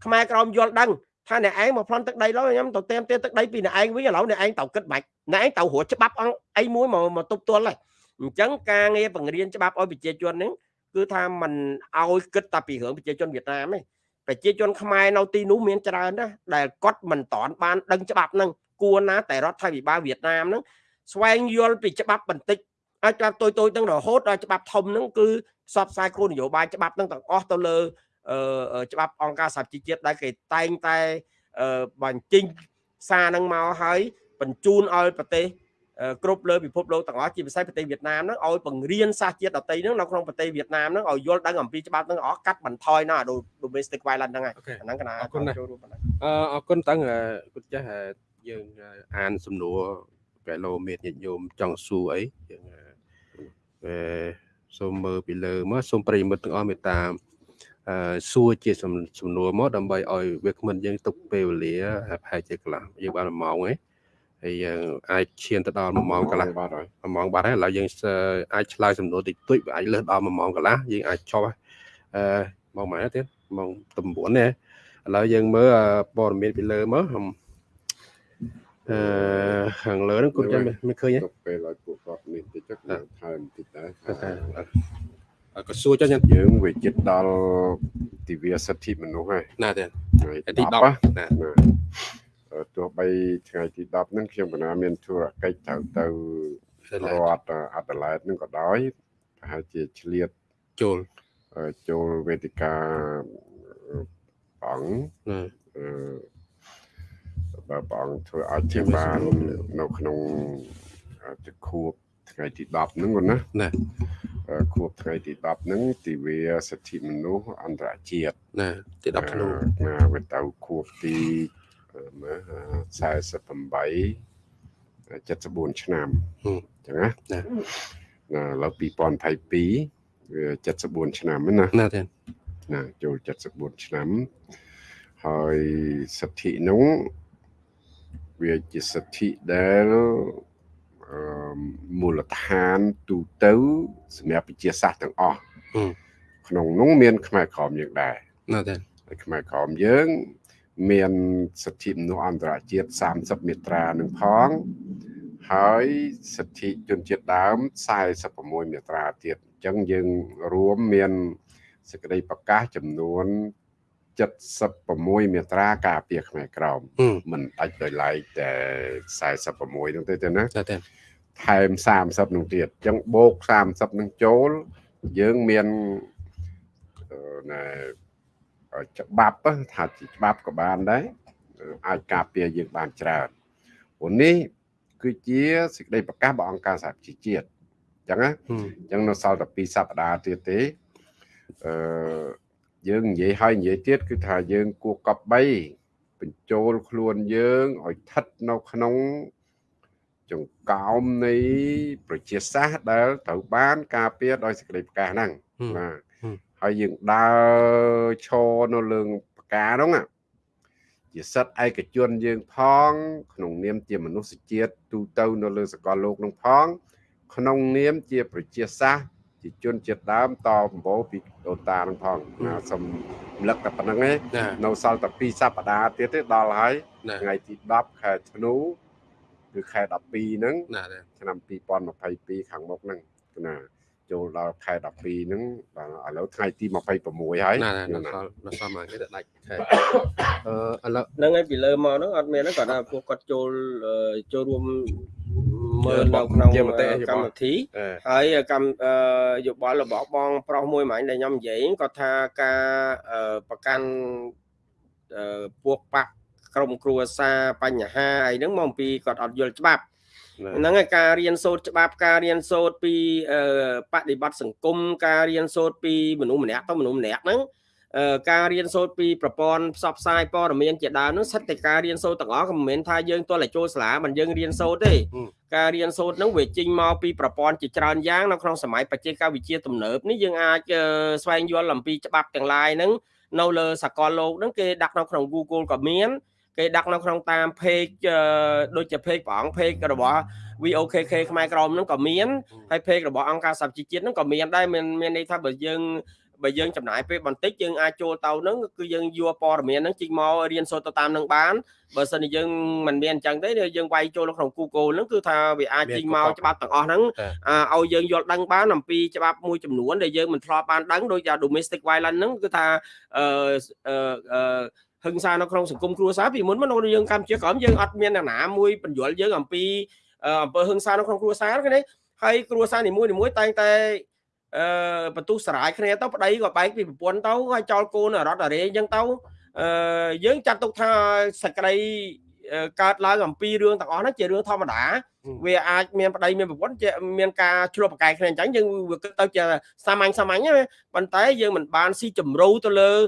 ខ្មែរក្រមយល់ដឹងថាអ្នកឯងមកប្លន់ទឹកដីឡើយខ្ញុំទៅតាមទៀតទឹកដីពីអ្នកឯងវិញឥឡូវអ្នកឯងទៅគិតបាច់អ្នកឯងទៅរត់ច្បាប់អង្គអីមួយមកមកទប់ទល់ហើយអញ្ចឹងការងារបង្រៀនច្បាប់ឲ្យប្រជាជនហ្នឹងគឺថាมันឲ្យគិតតែពីរឿងប្រជាជនវៀតណាមទេប្រជាជនខ្មែរនៅទីនោះមានច្រើនណាស់ដែលគាត់មិនតន់បានដឹងច្បាប់ហ្នឹងគួរណាតែរដ្ឋាភិបាលវៀតណាមហ្នឹង ស្វែងយល់ពីច្បាប់បន្តិចឲ្យច្បាប់តូចតូចទាំងរហូតដល់ច្បាប់ធំហ្នឹងគឺផ្សព្វផ្សាយគោលនយោបាយច្បាប់ហ្នឹងទាំងអស់ទៅលើច្បាប់អង្គការសហជីវជាតិដែលគេតែងតែបញ្ចេញសារហ្នឹងមកហើយបញ្ជូនឲ្យប្រទេសគ្រប់លើពិភពលោកទាំងអស់ជាពិសេសប្រទេសវៀតណាមហ្នឹងឲ្យបង្រៀនសាសជាតិដទៃហ្នឹងនៅក្នុងប្រទេសវៀតណាមហ្នឹងឲ្យយល់ដឹងអំពីច្បាប់ហ្នឹងអស់កាត់បន្ថយណា domestic violence ហ្នឹងហើយអាហ្នឹងកណាអរគុណចូលរួមប៉ុណ្ណឹងអរគុណតាំងគុណចាស់យើងអានសំណួរ គីឡូម៉ែត្រញាតិញោមចង់សួរអីយើងអឺសូមមើលពីលើមកសូមប្រិយមិត្តទាំងអស់មេត្តាអឺសួរជាសំសំណួរមកដើម្បីឲ្យវាគ្មិនយើងទុកពេលវេលាប្រហែលជាកន្លះយើងបាន1ម៉ោងឯងហើយយើងអាចឈានទៅដល់1ម៉ោងកន្លះបាទហើយ1ម៉ោងបាត់ហើយឥឡូវយើងអាចឆ្លើយសំណួរតិចតួចវាអាចលើសដល់1ម៉ោងកន្លះយើងអាចចប់អឺម៉ោងម៉ែទៀតម៉ោង9នេះឥឡូវយើងមើលព័ត៌មានពីលើមក អឺខាងលើហ្នឹងគុណចាំមិនឃើញទេទុកពេលឲ្យពួកគាត់នេះតិចទៅខ្ញុំថែមតិចដែរអឺក៏សួរចុះយ៉ាងយើងវាចិត្តដល់ទិវាសិទ្ធិមនុស្សហើយណាទេថ្ងៃទី10 10ណាណាណាអឺទោះបីថ្ងៃទី10ហ្នឹងខ្ញុំកណាមានធុរកិច្ចត្រូវទៅរដ្ឋអាដាលេដហ្នឹងក៏ដោយប្រហែលជាឆ្លៀតចូលអឺចូលវេទិកាបង ណាអឺបើបងធ្វើឲ្យជាបាននៅក្នុងទៅខួបថ្ងៃទី10ហ្នឹងគាត់ណាណាអឺខួបថ្ងៃទី10ហ្នឹងទិវាសិទ្ធិមនុស្សអន្តរជាតិណាទី10ធ្នូណាវាទៅខួបទីអឺមើល48 74ឆ្នាំអញ្ចឹងណាណាណាឥឡូវ2022វា74ឆ្នាំហ្នឹងណាណាទេណាចូល74ឆ្នាំហើយសិទ្ធិនោះ វាជាសិទ្ធិដែលអឺមូលដ្ឋានទូទៅសម្រាប់ប្រជាសាស្ត្រទាំងអស់ក្នុងនោះមាន ខ្មែរក្រមយើងដែរណាទេហើយខ្មែរក្រមយើង មានសិទ្ធិមនុស្សអន្តរជាតិ30មាត្រានឹងផងហើយសិទ្ធិជនជាតិដើម46មាត្រាទៀតអញ្ចឹងយើងរួមមានសេចក្តីប្រកាសចំនួន 76មាត្រាការពារខ្មែរក្រមហឹមមិនដាច់ដោយឡែកតែ46នោះទេទេណាណាទេថែម30នោះទៀតអញ្ចឹងបូក30នឹងចូលយើងមានអឺណែច្បាប់ថាជាច្បាប់ក៏បានដែរអាចការពារយើងបានច្រើនព្រោះនេះគឺជាសេចក្តីប្រកាសរបស់អង្គការសហប្រជាជាតិអញ្ចឹងណាហឹមអញ្ចឹងនៅសល់តែ2សប្តាហ៍ទៀតទេអឺ យើងនិយាយហើយនិយាយទៀតគឺថាយើងគួរកប់3បញ្ចូលខ្លួនយើងឲ្យស្ថិតនៅក្នុងចង្កោមនៃប្រជាសាស្ត្រដែលត្រូវបានការពារដោយសេចក្តីប្រកាសហ្នឹងហឹមបាទហឹមហើយយើងដើរឈរនៅលើប្រកាសហ្នឹងណាជាសិទ្ធិឯកជនយើងផង ក្នុងនាមជាមនុស្សជាតិទូទៅនៅលើសកលលោកហ្នឹងផង ក្នុងនាមជាប្រជាសាស្ត្រ ជាជនជាតិដើមតបំបូរពីដូនតានឹងផងណាសូមរំលឹកតែប៉ុណ្្នឹងឯងណានៅសល់តែ2សប្តាហ៍ទៀតទេដល់ហើយណាថ្ងៃទី10ខែធ្នូគឺខែ12ហ្នឹងណាទេឆ្នាំ2022ខាងមុខហ្នឹងណា ចូលដល់ខែ12ហ្នឹងបាទឥឡូវថ្ងៃទី26ហើយណាណាណាណាសល់ណាសល់មកគេទៅដាច់ខែអឺឥឡូវហ្នឹងហើយពីលើមកហ្នឹងអត់មានហ្នឹងគាត់ថាពួកគាត់ចូលអឺចូលរួមមើលនៅក្នុងជាមតិយោបល់កម្មវិធីអឺហើយកម្មអឺយោបល់របស់បង ប្រុសមួយមិញដែលខ្ញុំនិយាយគាត់ថាការអឺប្រកាន់អឺពួកបកក្រុមគ្រួសារបញ្ហាអីហ្នឹងមកអំពីគាត់អត់យល់ច្បាប់ ហ្នឹងហើយការរៀនសូត្រច្បាប់ការរៀនសូត្រពីអឺបដិបត្តិសង្គមការរៀនសូត្រពីមនុស្សម្នាក់ទៅមនុស្សម្នាក់ហ្នឹងអឺការរៀនសូត្រពីប្រព័ន្ធផ្សព្វផ្សាយព័ត៌មានជាដើមហ្នឹងសិតតែការរៀនសូត្រទាំងអស់ក៏មិនមែនថាយើងទាល់តែចូលសាលាមិនយើងរៀនសូត្រទេការរៀនសូត្រហ្នឹងវាចេញមកពីប្រព័ន្ធជាច្រើនយ៉ាងនៅក្នុងសម័យបច្ចេកវិទ្យាទំនើបនេះយើងអាចអឺស្វែងយល់អំពីច្បាប់ទាំងឡាយហ្នឹងនៅលើសកលលោកហ្នឹងគេដាក់នៅក្នុង Google ក៏មាន គេដាក់នៅក្នុងតាម page អឺដូចជា page ព្រះអង្គ page របស់ VOKK ខ្មែរក្រមហ្នឹងក៏មានហើយ page របស់អង្គការសហជីវជាតិហ្នឹងក៏មានដែរមានមានន័យថាបើយើងបើយើងចំណាយពេលបន្តិចយើងអាចចូលទៅហ្នឹងគឺយើងយកព័ត៌មានហ្នឹងជីកមករៀនសូត្រទៅតាមហ្នឹងបានបើសិនជាយើងមិនមានអញ្ចឹងទេយើងវាយចូលនៅក្នុង Google ហ្នឹងគឺថាវាអាចជីកមកច្បាប់ទាំងអស់ហ្នឹងអាឲ្យយើងយល់ដឹងបានអំពីច្បាប់មួយចំនួនដែលយើងមិនធ្លាប់បានដឹងដូចជា domestic violence ហ្នឹងគឺថាអឺអឺអឺ ហិង្សានៅក្នុងសង្គមគ្រួសារពីមុនមកនៅយើងកម្ពុជាក្រមយើងអត់មានអ្នកណាមួយបញ្យល់យើងអំពីអឺអំពើហិង្សានៅក្នុងគ្រួសារគេនេះហើយគ្រួសារនីមួយៗតែងតែអឺបន្ទុះសារាយគ្នាទៅប្តីក៏បែកពីប្រពន្ធទៅហើយចោលកូនរត់អរេអញ្ចឹងទៅអឺយើងចាត់ទុកថាសក្តីអឺកើតឡើងអំពីរឿងទាំងអស់ហ្នឹងជារឿងធម្មតាវាអាចមានប្តីមានប្រពន្ធជាមានការឆ្លោះប្រកែកគ្នាអញ្ចឹងយើងវាគិតទៅជាសាមញ្ញសាមញ្ញណាប៉ុន្តែយើងមិនបានស៊ីជម្រៅទៅលើអឺ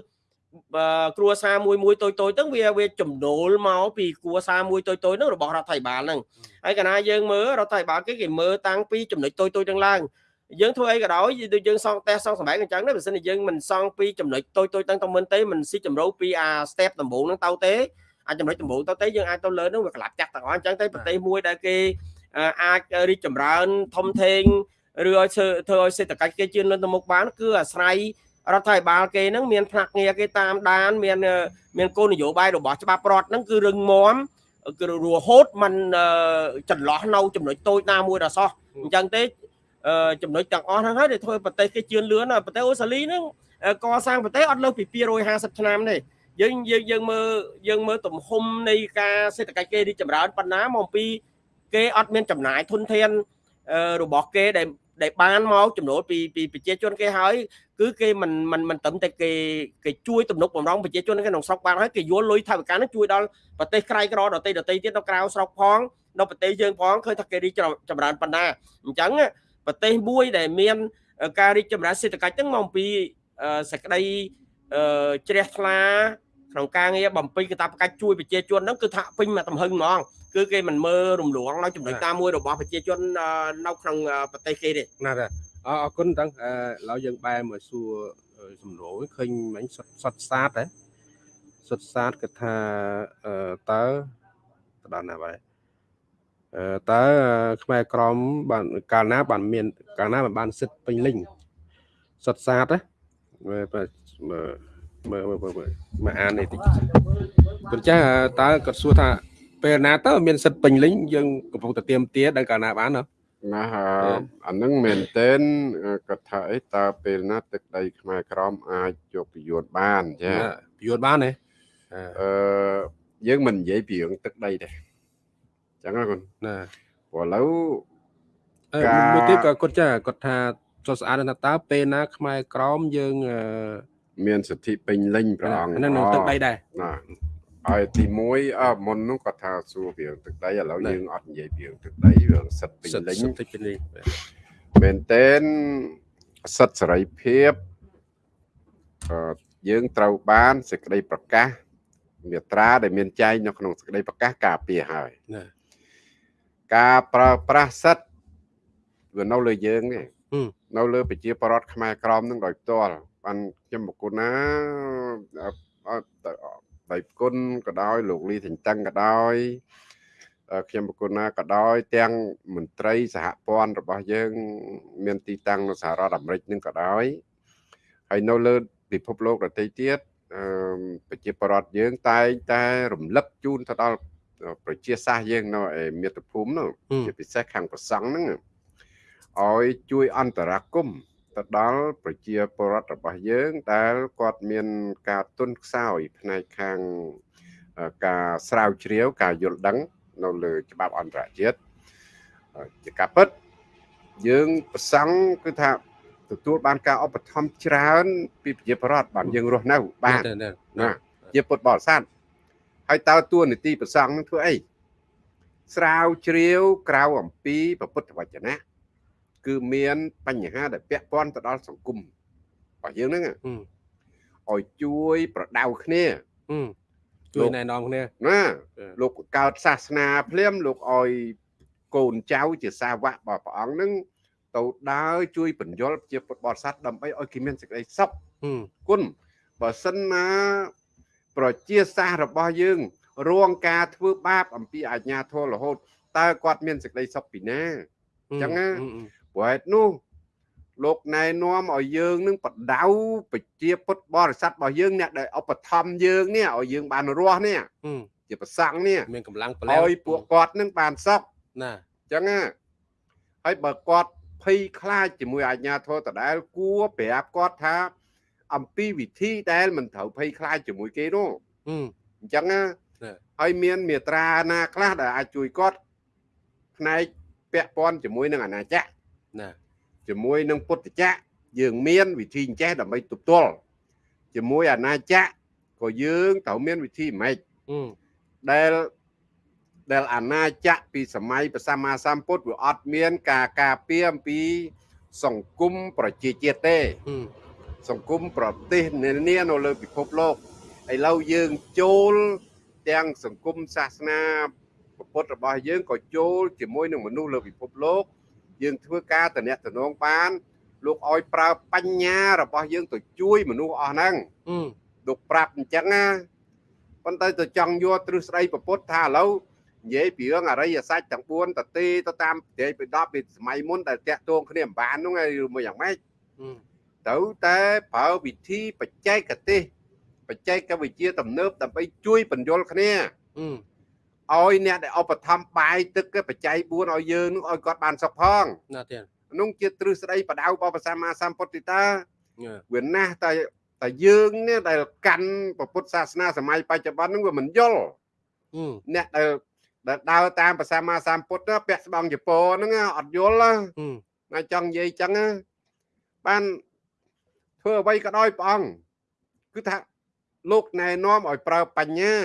គ្រួសារមួយមួយតូចតូចហ្នឹងវាវាចំណូលមកពីគ្រួសារមួយតូចតូចហ្នឹងរបស់រដ្ឋាភិបាលហ្នឹងហើយកណាយើងមើលរដ្ឋាភិបាលគេគេមើលតាំងពីចំណុចតូចតូចហ្នឹងឡើងយើងធ្វើអីក៏ដោយដូចយើងសង់ផ្ទះសង់សម្បែងអញ្ចឹងណាបើសិនជាយើងមិនសង់ពីចំណុចតូចតូចទាំងទៅមិនទេមិនស៊ីចម្រៅពីអា step ដំបូងហ្នឹងទៅទេអាចចំណុចដំបូងទៅទេយើងអាចទៅលើហ្នឹងវាក្លាប់ចាក់ទាំងអស់អញ្ចឹងទៅប្រទេសមួយដែលគេអាចរីកចម្រើនធំធេងឬឲ្យធ្វើធ្វើឲ្យសេដ្ឋកិច្ចគេជឿនលឿនទៅមុខបានគឺអាស្រ័យ រដ្ឋាភិបាលគេហ្នឹងមាន ផ្នែកងារគេតាមដាន មាន មានគោលនយោបាយរបស់ច្បាប់រដ្ឋហ្នឹងគឺរឹងមាំគឺរហូតมันចន្លោះនៅចំណុចតូចណាមួយដល់សោះអញ្ចឹងទេចំណុចទាំងអស់ហ្នឹងហើយដែលធ្វើប្រទេសគេជឿនលឿនប្រទេសអូស្ត្រាលីហ្នឹងកសាងប្រទេសអត់លើសពី250ឆ្នាំទេយើងយើងយើងមើលយើងមើលទំហំនៃការសេដ្ឋកិច្ចគេរីកចម្រើនប៉ុណ្ណាមកពីគេអត់មានចំណាយធនធានរបស់គេដែល ដែលបានមកចំណូលពីពីប្រជាជនគេហើយគឺគេមិនមិនមិនត្រឹមតែគេគេជួយទំនុកបំរុងប្រជាជនក្នុងស្រុកបានហើយគេយល់លុយថវិកានឹងជួយដល់ប្រទេសក្រៃក្រដទៃដទៃទៀតនៅក្រៅស្រុកផងនៅប្រទេសយើងផងឃើញថាគេរីកចម្រើនប៉ុណ្ណាអញ្ចឹងប្រទេសមួយដែលមានការរីកចម្រើនសេដ្ឋកិច្ចហ្នឹងមកពីសេចក្តីជ្រះថ្លា ក្នុងការងារបំពេញកាតព្វកិច្ចជួយប្រជាជនហ្នឹងគឺថាពេញមកទំហឹងហ្មងគឺគេមិនមើលរំលងនៅចំណុចតាមមួយរបស់ប្រជាជននៅក្នុងប្រទេសគេទេណាស់អរគុណតាំងឥឡូវយើងបែរមកសួរសំណួរឃើញមិញសុតសាតហ៎សុតសាតគាត់ថាតើទៅដល់ណាបាទតើខ្មែរក្រមបានកាលណាបានមានកាលណាបានសិទ្ធពេញលេញសុតសាតណា មើលមើលមើលមើលមកអាននេះតិចគាត់ចាតើគាត់សួរថាពេលណាទៅមានសិទ្ធពេញលេញយើងកំពុងតែទៀមទាដល់កាលណាបានណាណាអានឹងមែនតើគាត់ថាអីតើពេលណាទឹកដីខ្មែរក្រមអាចយកពយួនបានចាពយួនបានទេអឺយើងមិននិយាយពីរឿងទឹកដីទេចឹងណាគាត់ណាព្រោះឥឡូវការមួយទៀតក៏គាត់ចាគាត់ថាចុះស្អាតថាតើពេលណាខ្មែរក្រមយើង មានសិទ្ធិពេញលេញព្រះអង្គហ្នឹងនឹងទឹកដីដែរណាហើយទី1អើមុននោះគាត់ថាសួរពីទឹកដីឥឡូវយើងអត់និយាយពីទឹកដីវាសិទ្ធិពេញលេញសិទ្ធិពេញលេញមែនតែនសិទ្ធិសេរីភាពអឺយើងត្រូវបានសេចក្តីប្រកាសមាត្រាដែលមានចែងនៅក្នុងសេចក្តីប្រកាសការពារហើយណាការប្រើប្រាស់សិទ្ធិវានៅលើយើងទេនៅលើប្រជាប្រដ្ឋខ្មែរក្រមនឹងដោយផ្ទាល់ បានខ្ញុំបកគុណណាដៃគុណក៏ដោយលោកលីសេងតឹងក៏ដោយខ្ញុំបកគុណណាក៏ដោយទាំងមន្ត្រីសហព័ន្ធរបស់យើង មានទីតាំងនៅសហរដ្ឋអាមេរិកនឹងក៏ដោយហើយនៅលើពិភពលោកដទៃទៀតប្រជាប្រដ្ឋយើងតែងតែរំលឹកជូនទៅដល់ប្រជាសាសយើងនៅឯមាតុភូមិនោះជាពិសេសខាងប្រសង់ហ្នឹងឲ្យជួយអន្តរាគមន៍ ទៅដល់ប្រជាពលរដ្ឋរបស់យើងដែលគាត់មានការទុនខ្សោយផ្នែកខាងការស្រាវជ្រាវការយល់ដឹង នៅលើច្បាប់អន្តរជាតិជាការពិតយើងប្រសង់គឺថាទទួលបានការឧបត្ថម្ភច្រើនពីប្រជាពលរដ្ឋបានយើងរស់នៅបានណាជាពុទ្ធបរិស័ទហើយតើតួនាទីប្រសង់នឹងធ្វើអីស្រាវជ្រាវក្រៅអំពីពុទ្ធវចនៈ គឺមានបញ្ហាដែលពាក់ព័ន្ធទៅដល់សង្គមរបស់យើងហ្នឹងឲ្យជួយប្រដៅគ្នាជួយណែនាំគ្នាណាលោកកើតសាសនាភ្លាមលោកឲ្យកូនចៅជាសាវករបស់ព្រះអង្គហ្នឹងទៅដើរជួយបញ្យលជាពុទ្ធបរិស័ទដើម្បីឲ្យគេមានសេចក្តីសុខគុណបើសិនណាប្រជាសាសរបស់យើងរងការធ្វើបាបអំពីអាជ្ញាធររហូតតើគាត់មានសេចក្តីសុខពីណាអញ្ចឹងណា ព្រោះហេតុនោះលោកណែនាំឲ្យយើងនឹងបដៅប្រជាពុទ្ធបរិស័ទរបស់យើងអ្នកដែលឧបត្ថម្ភយើងនេះឲ្យយើងបានរស់នេះជាប្រសង់នេះមានកម្លាំងប្រឡែងឲ្យពួកគាត់នឹងបានសុខណាអញ្ចឹងណាហើយបើគាត់ភ័យខ្លាចជាមួយអាជ្ញាធរដដែលគួរប្រាប់គាត់ថា អំពីវិធីដែលមិនត្រូវភ័យខ្លាចជាមួយគេនោះអញ្ចឹងណាហើយមានមេត្រាណាខ្លះដែលអាចជួយគាត់ផ្នែកពាក់ព័ន្ធជាមួយនឹងអាណាចក្រ ណាជាមួយនឹងពុទ្ធចក្រយើងមានវិធីចេះដើម្បីទប់ទល់ជាមួយអាណាចក្រក៏យើងត្រូវមានវិធីម៉េចដែលដែលអាណាចក្រពីសម័យព្រះសម្មាសម្ពុទ្ធវាអត់មាន ការការពារអំពី សង្គមប្រជាជាតិទេ សង្គមប្រទេសនានានៅលើពិភពលោកឥឡូវយើងចូលទាំងសង្គមសាសនាពុទ្ធរបស់យើងក៏ចូលជាមួយនឹងមនុស្សលើពិភពលោក យើងធ្វើការតំណែងតំណងបាន លោកឲ្យប្រើបញ្ញារបស់យើងទៅជួយមនុស្សអស់ហ្នឹងអឺលោកប្រាប់អញ្ចឹងណាប៉ុន្តែទៅចង់យកទ្រឹស្ដីប្រពុតថាឥឡូវនិយាយពីរឿងអរិយសច្ចទាំង4តទេទៅតាមប្រទេសពី10ពីសម័យមុនដែលតាក់ទងគ្នាមិនបានហ្នឹងហើយឬមួយយ៉ាងម៉េចអឺទៅតែប្រើវិធីបច្ចេកទេសបច្ចេកវិទ្យាទំនើបដើម្បីជួយបញ្យលគ្នាអឺ ឲ្យអ្នកដែលឧបត្ថម្ភបាយទឹកគេបច្ច័យ4ឲ្យយើងនោះឲ្យគាត់បានសុខផងណាទៀតនោះជាទ្រឹស្ដីបដៅរបស់ព្រះសម្មាសម្ពុទ្ធិតាអឺវាណាស់តែតែយើងនេះដែលកាន់ព្រះពុទ្ធសាសនាសម័យបច្ចុប្បន្នហ្នឹងវាមិនយល់អឺអ្នកដែលដែលដើរតាមព្រះសម្មាសម្ពុទ្ធណាពាក់ស្បង់ជប៉ុនហ្នឹងណាអត់យល់ណាអឺណាចង់និយាយចឹងណាបានធ្វើអ្វីក៏ដោយព្រះអង្គគឺថាលោកណែនាំឲ្យប្រើបញ្ញា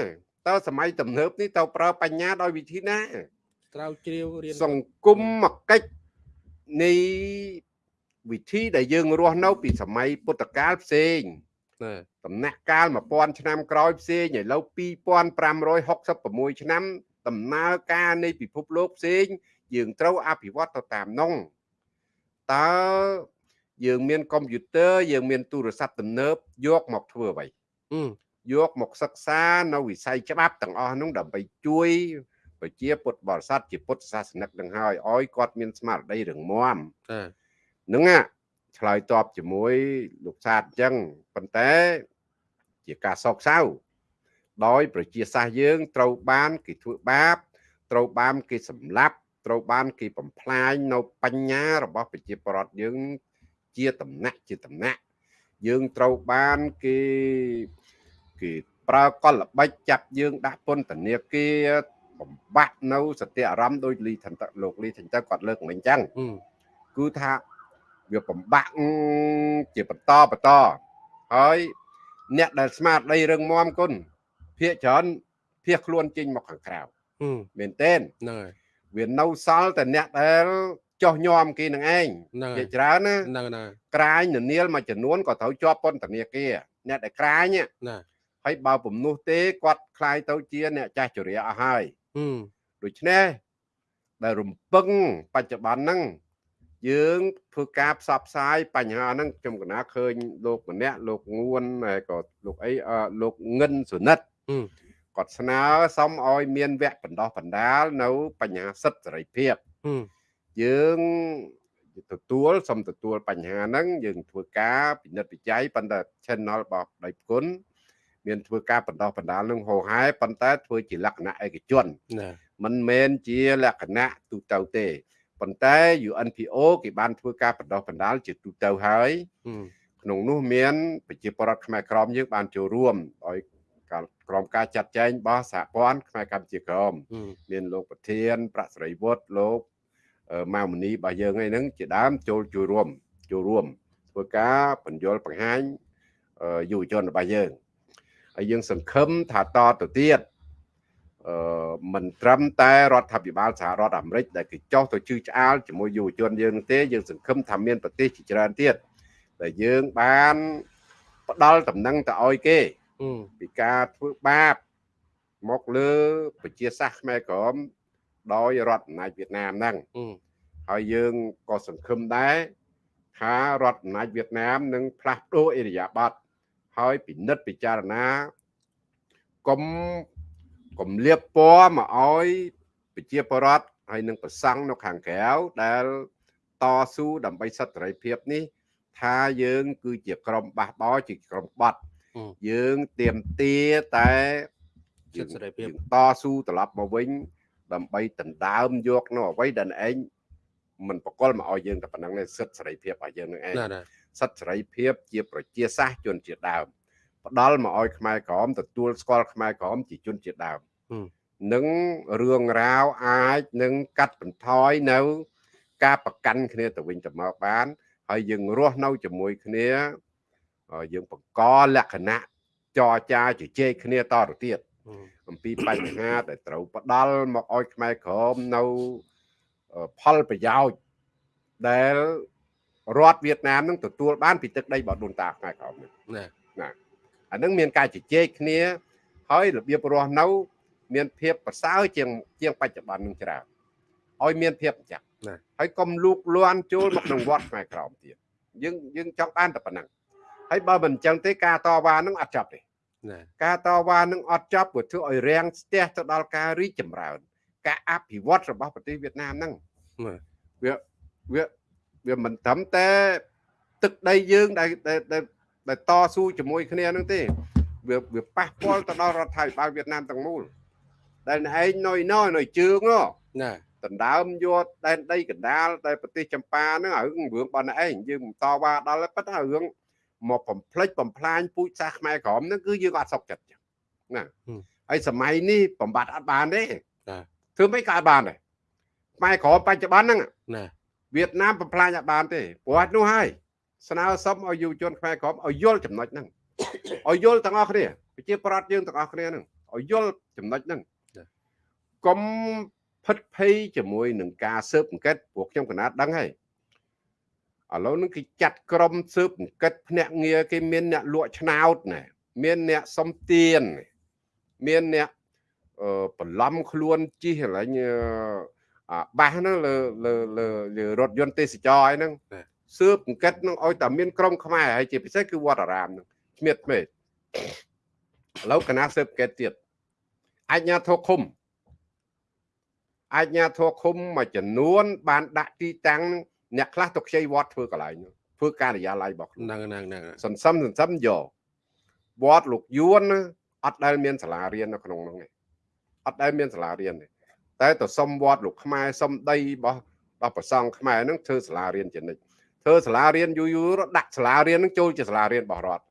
តើសម័យទំនើបនេះទៅប្រើបញ្ញាដោយវិធីណាត្រូវជ្រាវរៀនសង្គមមកកិច្ចនៃវិធីដែលយើងរស់នៅ ពីសម័យពុទ្ធកាលផ្សេងណាដំណាក់កាល1000ឆ្នាំក្រោយផ្សេងឥឡូវ2566ឆ្នាំដំណើរការនៃពិភពលោកផ្សេង យើងត្រូវអភិវឌ្ឍទៅតាមនោះតើយើងមានកុំព្យូទ័រយើងមានទូរស័ព្ទទំនើបយកមកធ្វើអ្វីអឺ យកមកសិក្សានៅវិស័យច្បាប់ទាំងអស់នោះដើម្បីជួយប្រជាពុទ្ធបរិស័ទជាពុទ្ធសាសនិកនឹងហើយឲ្យគាត់មានស្មារតីរឹងមាំតាហ្នឹងណាឆ្លើយតបជាមួយលោកសាទអញ្ចឹងប៉ុន្តែជាការសោកសៅដោយប្រជាសាសន៍យើងត្រូវបានគេធ្វើបាបត្រូវបានគេសម្លាប់ត្រូវបានគេបំផ្លាញនៅបញ្ញារបស់ប្រជាប្រដ្ឋយើងជាតំណាក់ជាតំណាក់យើងត្រូវបានគេ គេប្រើកលល្បិចចាប់យើងដាក់ពន្ធនាគារបំបាក់នៅសតិអារម្មណ៍ដោយលីថន្តិលោកលីថន្តិគាត់លើកមិញអញ្ចឹងអឺគឺថាវាបំបាក់ជាបន្តបន្តហើយអ្នកដែលស្មារតីរឹងមាំគុណភាកច្រើនភៀសខ្លួនចេញមកខាងក្រៅអឺមែនទេនហ្នឹងហើយវានៅសល់តែអ្នកដែលចោះញោមគេនឹងឯងហ្នឹងហើភាយកច្រើនណាហ្នឹងណាក្រាញននាលមួយចំនួនក៏ត្រូវជាប់ពន្ធនាគារអ្នកដែលក្រាញហ្នឹងណា ហើយបើពំនោះទេគាត់คล้ายទៅជាអ្នកចាស់ជរាអស់ហើយ អឺ ដូច្នេះដែលរំពឹងបច្ចុប្បន្នហ្នឹងយើងធ្វើការផ្សព្វផ្សាយបញ្ហាហ្នឹងខ្ញុំកណាឃើញលោកម្នាក់លោកងួនហើយក៏លោកអីអឺលោកងិនសុនិត អឺ គាត់ស្នើសុំឲ្យមានវគ្គបណ្ដោះបណ្ដាលនៅបញ្ហាសិទ្ធិសេរីភាព អឺ យើងទទួលសុំទទួលបញ្ហាហ្នឹងយើងធ្វើការពិនិត្យវិจัยប៉ុន្តែ channel របស់ដៃគុណ មានធ្វើការបណ្ដោះបណ្ដាលនឹងហោហែប៉ុន្តែធ្វើជាលក្ខណៈឯកជនណាមិនមែនជាលក្ខណៈទូទៅទេប៉ុន្តែ UNPO គេបានធ្វើការបណ្ដោះបណ្ដាលជាទូទៅហើយអឺក្នុងនោះមានប្រជាពលរដ្ឋខ្មែរក្រមយើងបានចូលរួមដោយការក្រមការចាត់ចែងរបស់សហព័ន្ធខ្មែរកម្ពុជាក្រមអឺមានលោកប្រធាន ប្រាក់ស្រីវុឌ្ឍលោកអឺម៉ៅមនីរបស់យើងឯហ្នឹងជាដើមចូលចូលរួមចូលរួមធ្វើការបញ្យលបង្ហាញអឺយុវជនរបស់យើង ហើយយើង សង្ឃឹមថាតទៅទៀតអឺមិនត្រឹមតែរដ្ឋាភិបាលសហរដ្ឋអាមេរិកដែលគេចោះទៅជឿឆ្អាលជាមួយយុវជនយើងនោះទេយើងសង្ឃឹមថាមានប្រទេសជាច្រើនទៀតដែលយើងបានផ្ដល់តំណែងទៅឲ្យគេអឺពីការធ្វើបាបមកលើប្រជាសាសន៍ខ្មែរក្រមដោយរដ្ឋអំណាចវៀតណាមហ្នឹងអឺហើយយើងក៏សង្ឃឹមដែរថារដ្ឋអំណាចវៀតណាមនឹងផ្លាស់ប្ដូរអេរយាប័ត ហើយពិនិត្យពិចារណាកុំកុំលៀបពណ៌មកឲ្យប្រជាពលរដ្ឋហើយនឹងប្រសង់នៅខាងក្រៅដែលតស៊ូដើម្បីសិទ្ធិសេរីភាពនេះ ថាយើង គឺជាក្រុមបះបោជាក្រុមបាត់យើងទៀមទាតែសិទ្ធិសេរីភាពតស៊ូត្រឡប់មកវិញ ដើម្បីដណ្ដើមយកនៅអ្វីដែលឯងមិនបកលមកឲ្យយើងតែប៉ុណ្ណឹងទេសិទ្ធិសេរីភាពឲ្យយើងនឹងឯង សិទ្ធិសេរីភាពជាប្រជាសាសន៍ជនជាដើមផ្ដល់មកឲ្យខ្មែរក្រមទទួលស្គាល់ខ្មែរក្រមជាជនជាដើមហឹមនឹងរឿងរ៉ាវអាចនឹងកាត់បន្ថយនៅ ការប្រកាន់គ្នាទៅវិញទៅមកបាន ហើយយើងរស់នៅជាមួយគ្នាអឺយើងបង្កលក្ខណៈចរចាជជែកគ្នាតទៅទៀតអឺអំពីបញ្ហាដែលត្រូវផ្ដល់មកឲ្យខ្មែរក្រមនៅអឺផលប្រយោជន៍ដែល រដ្ឋវៀតណាមនឹងទទួលបានពីទឹកដីរបស់ដូនតាខ្មែរក្រមនេះណាអានឹងមានការជជែកគ្នា ហើយរបៀបរស់នៅ មានភាពប្រសើរជាងជាងបច្ចុប្បន្ននឹងច្រើនឲ្យមានភាពអញ្ចឹងណាហើយកុំលូកលាន់ចូលមកក្នុងវត្តខ្មែរក្រមទៀតយើងយើងចង់បានតែប៉ុណ្ណឹងហើយបើមិនអញ្ចឹងទេការតវ៉ានឹងអត់ចប់ទេណាការតវ៉ានឹងអត់ចប់ព្រោះធ្វើឲ្យរាំងស្ទះទៅដល់ការរីកចម្រើន ការអភិវឌ្ឍរបស់ប្រទេសវៀតណាមហ្នឹងណាវាវា វាមិនត្រឹមតែទឹកដីយើងដែលដែលដែលដែលតស៊ូជាមួយគ្នាហ្នឹងទេវាវាប៉ះពាល់ទៅដល់រដ្ឋាភិបាលវៀតណាមទាំងមូលដែលឯងណយណយណយជើងហ៎ណាដណ្ដើមយកដែនដីកណ្ដាលតែប្រទេសចម្ប៉ាហ្នឹងរឿងរឿងរបស់ឯងយើងមិនតវ៉ាដល់ទេប៉ុន្តែរឿងមកបំផ្លិចបំផ្លាញពូជសាសន៍ខ្មែរក្រមហ្នឹងគឺយើងអត់សុខចិត្តចឹងណាហើយសម័យនេះបំបត្តិអត់បានទេធ្វើមិនក៏អត់បានដែរខ្មែរក្រមបច្ចុប្បន្នហ្នឹងណា វៀតណាមបំផ្លាញអត់បានទេព្រោះអត់នោះហើយស្នើសុំឲ្យយុវជនខ្មែរក្រមឲ្យយល់ចំណុចហ្នឹងឲ្យយល់ទាំងអស់គ្នាប្រជាប្រដ្ឋយើងទាំងអស់គ្នាហ្នឹងឲ្យយល់ចំណុចហ្នឹងកុំផិតភ័យជាមួយនឹងការស៊ើបអង្កេតព្រោះខ្ញុំកណាត់ដឹងហើយឥឡូវហ្នឹងគេចាត់ក្រុមស៊ើបអង្កេតភ្នាក់ងារគេមានអ្នកលក់ឆ្នោតណាមានអ្នកសំទៀនមានអ្នកអឺបន្លំខ្លួនជិះកន្លែងអឺអា បាសហ្នឹងលើលើលើលើរថយន្តទេសចរអីហ្នឹងសើបអង្កេតហ្នឹងឲ្យតែមានក្រុមខ្មែរហើយជាពិសេសគឺវត្តអារាមហ្នឹងស្មៀតពេកឥឡូវកណាសើបអង្កេតទៀតអាជ្ញាធរឃុំអាជ្ញាធរឃុំមួយចំនួន បានដាក់ទីតាំងអ្នកខ្លះទៅខ្ចីវត្តធ្វើកន្លែងហ្នឹងធ្វើការិយាល័យរបស់ខ្លួនហ្នឹងហ្នឹងហ្នឹងសន្សំសន្សំយកវត្តលោកយួនណាអត់ដែលមានសាលារៀននៅក្នុងហ្នឹងទេអត់ដែលមានសាលារៀនទេ តែទៅសុំវត្តលោកខ្មែរសុំដីរបស់របស់ប្រសង់ខ្មែរហ្នឹងធ្វើសាលារៀនជានិច្ចធ្វើសាលារៀនយូរយូរដាក់សាលារៀនហ្នឹងចូលជាសាលារៀនរបស់រដ្ឋ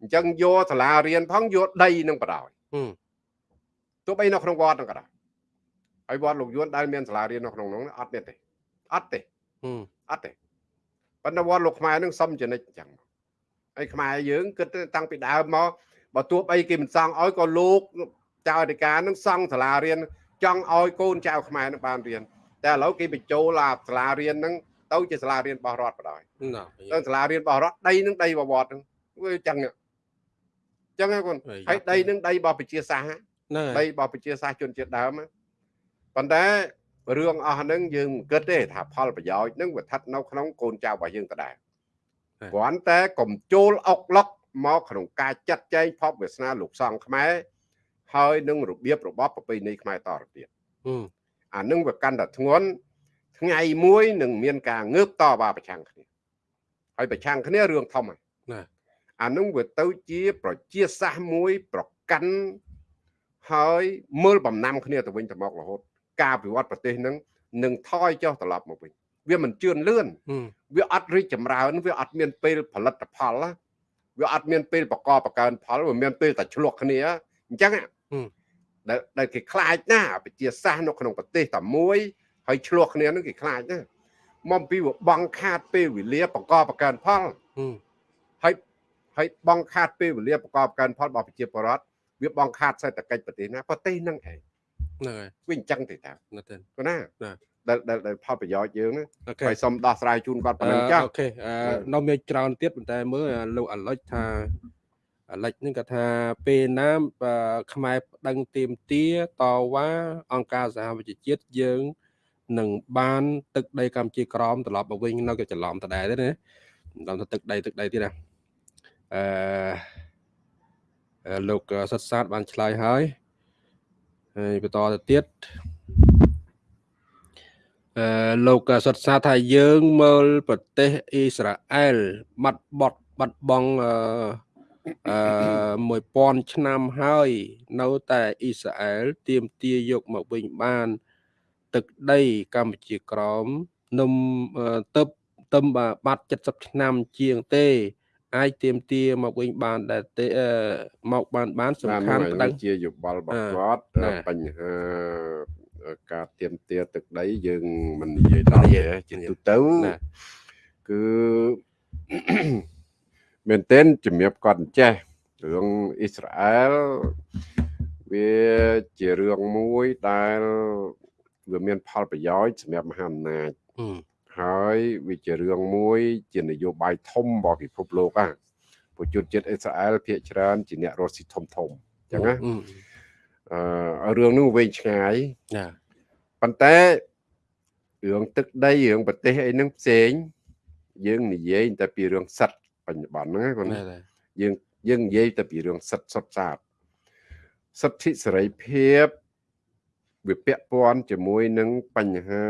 អញ្ចឹងយកសាលារៀនផងយកដីហ្នឹងបដ ாய் ហឹមទោះបីនៅក្នុងវត្តហ្នឹងក៏ដោយហើយវត្តលោកយួនដែលមានសាលារៀននៅក្នុងហ្នឹងអត់មានទេអត់ទេហឹមអត់ទេប៉ុន្តែវត្តលោកខ្មែរនឹងសុំចនិចអញ្ចឹងហើយខ្មែរយើងគិតតាំងពីដើមមកបើទោះបីគេមិនសង់ឲ្យក៏លោកចៅអធិការនឹងសង់សាលារៀន ចង់ឲ្យកូនចៅខ្មែរនឹងបានរៀនតែឥឡូវគេបញ្ចូលអាសាលារៀនហ្នឹងទៅជាសាលារៀនរបស់រដ្ឋបដ ாய் ណាទៅសាលារៀនរបស់រដ្ឋដីនឹងដីរបស់វត្តហ្នឹងវាអញ្ចឹងអញ្ចឹងហ្នឹងគុណហើយដីនឹងដីរបស់ប្រជាសាសន៍ណាដីរបស់ប្រជាសាសន៍ជនជាតិដើមណាប៉ុន្តែរឿងអស់ហ្នឹងយើងមិនគិតទេថាផលប្រយោជន៍ហ្នឹងវាស្ថិតនៅក្នុងកូនចៅរបស់យើងដដែលគ្រាន់តែកុំចូលអុកឡុកមកក្នុងការចាត់ចែងភពវាសនាលោកសង្ឃខ្មែរ ហើយនឹងរបៀបរបបប្រពៃណីខ្មែរតទៅទៀតហឹមអានឹងវាកាន់តែធ្ងន់ថ្ងៃមួយនឹងមានការងើបតវ៉ាប្រឆាំងគ្នាហើយប្រឆាំងគ្នារឿងធំហើយណាអានឹងវាទៅជាប្រជាសាសន៍មួយ ប្រកាន់ហើយមើលបំណាំគ្នាទៅវិញទៅមករហូត ការវិវត្តប្រទេសនឹងនឹងថយចុះត្រឡប់មកវិញវាមិនជឿនលឿនហឹមវាអត់រីកចម្រើនវាអត់មានពេលផលិតផលណាវាអត់មានពេលបកកបកើនផលវាមានពេលតែឆ្លោះគ្នាអញ្ចឹងហ៎ ដែលដែលគេខ្លាចណាស់ប្រជាសាសន៍នៅក្នុងប្រទេសតែមួយហើយឆ្លោះគ្នានឹងគេខ្លាចណាស់មកពីវាបងខាតពេលវេលាបកកបកើនផលហឹមហើយហើយបងខាតពេលវេលាប្រកបកើនផលរបស់ប្រជាពលរដ្ឋវាបងខាតសេដ្ឋកិច្ចប្រទេសណាប្រទេសហ្នឹងឯងហ្នឹងហើយវាអញ្ចឹងទេតើណាស់ទេគណាណាដែលដែលដែលផលប្រយោជន៍យើងណាអូខេហើយសុំដោះស្រាយជូនគាត់ប៉ុណ្ណឹងចាស់អូខេអឺនៅមានច្រើនទៀតប៉ុន្តែមើលអាលោកអាលិចថា អាលិចហ្នឹងគាត់ថាពេលណាបើខ្មែរប្តឹងទៀមទាតវ៉ាអង្គការសហវិជាតិជាតិយើងនឹងបានទឹកដីកម្ពុជាក្រមត្រឡប់មកវិញនៅក៏ច្រឡំដដែលទេណាមិនដឹងថាទឹកដីទឹកដីទៀតណាអឺអឺលោកសិតសាទបានឆ្លើយហើយហើយបន្តទៅទៀតអឺលោកសុតសាថាយើងមើលប្រទេសអ៊ីស្រាអែលបាត់បត់បាត់បង់អឺ អឺ1000ឆ្នាំហើយ នៅតែអ៊ីស្រាអែលទៀមទាយកមកវិញបាន ទឹកដីកម្ពុជាក្រមនំអឺទៅទៅបាត់70ឆ្នាំជាងទេអាចទៀមទាមកវិញបានដែរទេអឺមកបានបានសំខាន់ណាប្នោះតឹងជាយោបល់របស់អឺគាត់ណាបញ្ហាការទៀមទាទឹកដីយើងមិននិយាយដល់ទេជាទូទៅណាគឺ មែនទែនជំរាបគាត់អញ្ចេះរឿងអ៊ីស្រាអែលវាជារឿងមួយដែលវាមានផលប្រយោជន៍សម្រាប់មហាអំណាចហឹមហើយវាជារឿងមួយ ជានយោបាយធំរបស់ពិភពលោកហ្នឹងប្រជាជនជាតិអ៊ីស្រាអែលភាគច្រើនជាអ្នករស់ស៊ីធំធំអញ្ចឹងណាហឹមអឺរឿងនោះវែងឆ្ងាយណាប៉ុន្តែរឿងទឹកដីរឿងប្រទេសអីហ្នឹងផ្សេង យើងនិយាយតែពីរឿងសិទ្ធិ បច្ចុប្បន្នហ្នឹងគាត់ណែតែយើងយើងនិយាយតែពីរឿងសិទ្ធិសុទ្ធសាធសិទ្ធិសេរីភាពវាពាក់ព័ន្ធជាមួយនឹងបញ្ហា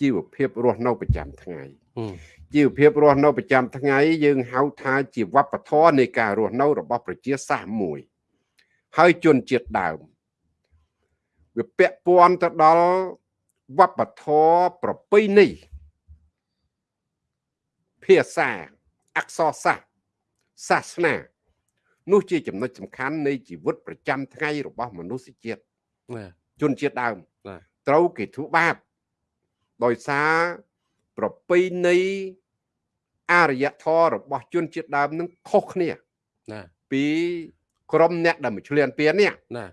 ជីវភាពរស់នៅប្រចាំថ្ងៃហឹមជីវភាពរស់នៅប្រចាំថ្ងៃយើងហៅថាជាវប្បធម៌នៃការរស់នៅរបស់ប្រជាសាសន៍មួយ ហើយជនជាតិដើមវាពាក់ព័ន្ធទៅដល់វប្បធម៌ប្រពៃណីភាសា អក្សរសាស្ត្រសាសនានោះជាចំណុចសំខាន់នៃជីវិតប្រចាំថ្ងៃរបស់មនុស្សជាតិណែជនជាតិដើមបាទត្រូវគេធ្វើបាបដោយសារប្រពៃណីអរិយធម៌របស់ជនជាតិដើមនឹងខុសគ្នាណែពីក្រុមអ្នកដែលមកឆ្លៀនពៀននេះណែ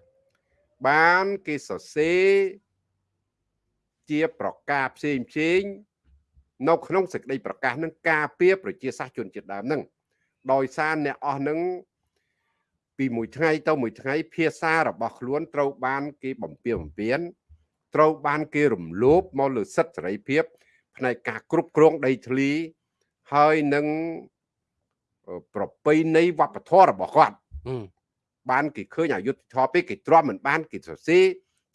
បានគេសរសេរជាប្រកាសផ្សេងផ្សេង នៅក្នុងសេចក្តីប្រកាសនឹងការពារប្រជាសាស្ត្រជនជាតិដើមនឹងដោយសារអ្នកអស់នឹងពីមួយថ្ងៃទៅមួយថ្ងៃភាសារបស់ខ្លួនត្រូវបានគេបំពៀបំពៀនត្រូវបានគេរំលោភមកលើសិទ្ធិសេរីភាព ផ្នែកការគ្រប់គ្រងដីធ្លីហើយនឹងអឺប្រពៃណីវប្បធម៌របស់គាត់ហឹមបានគេឃើញអយុធធម៌ពេកគេទ្រាំមិនបានគេសរសេរ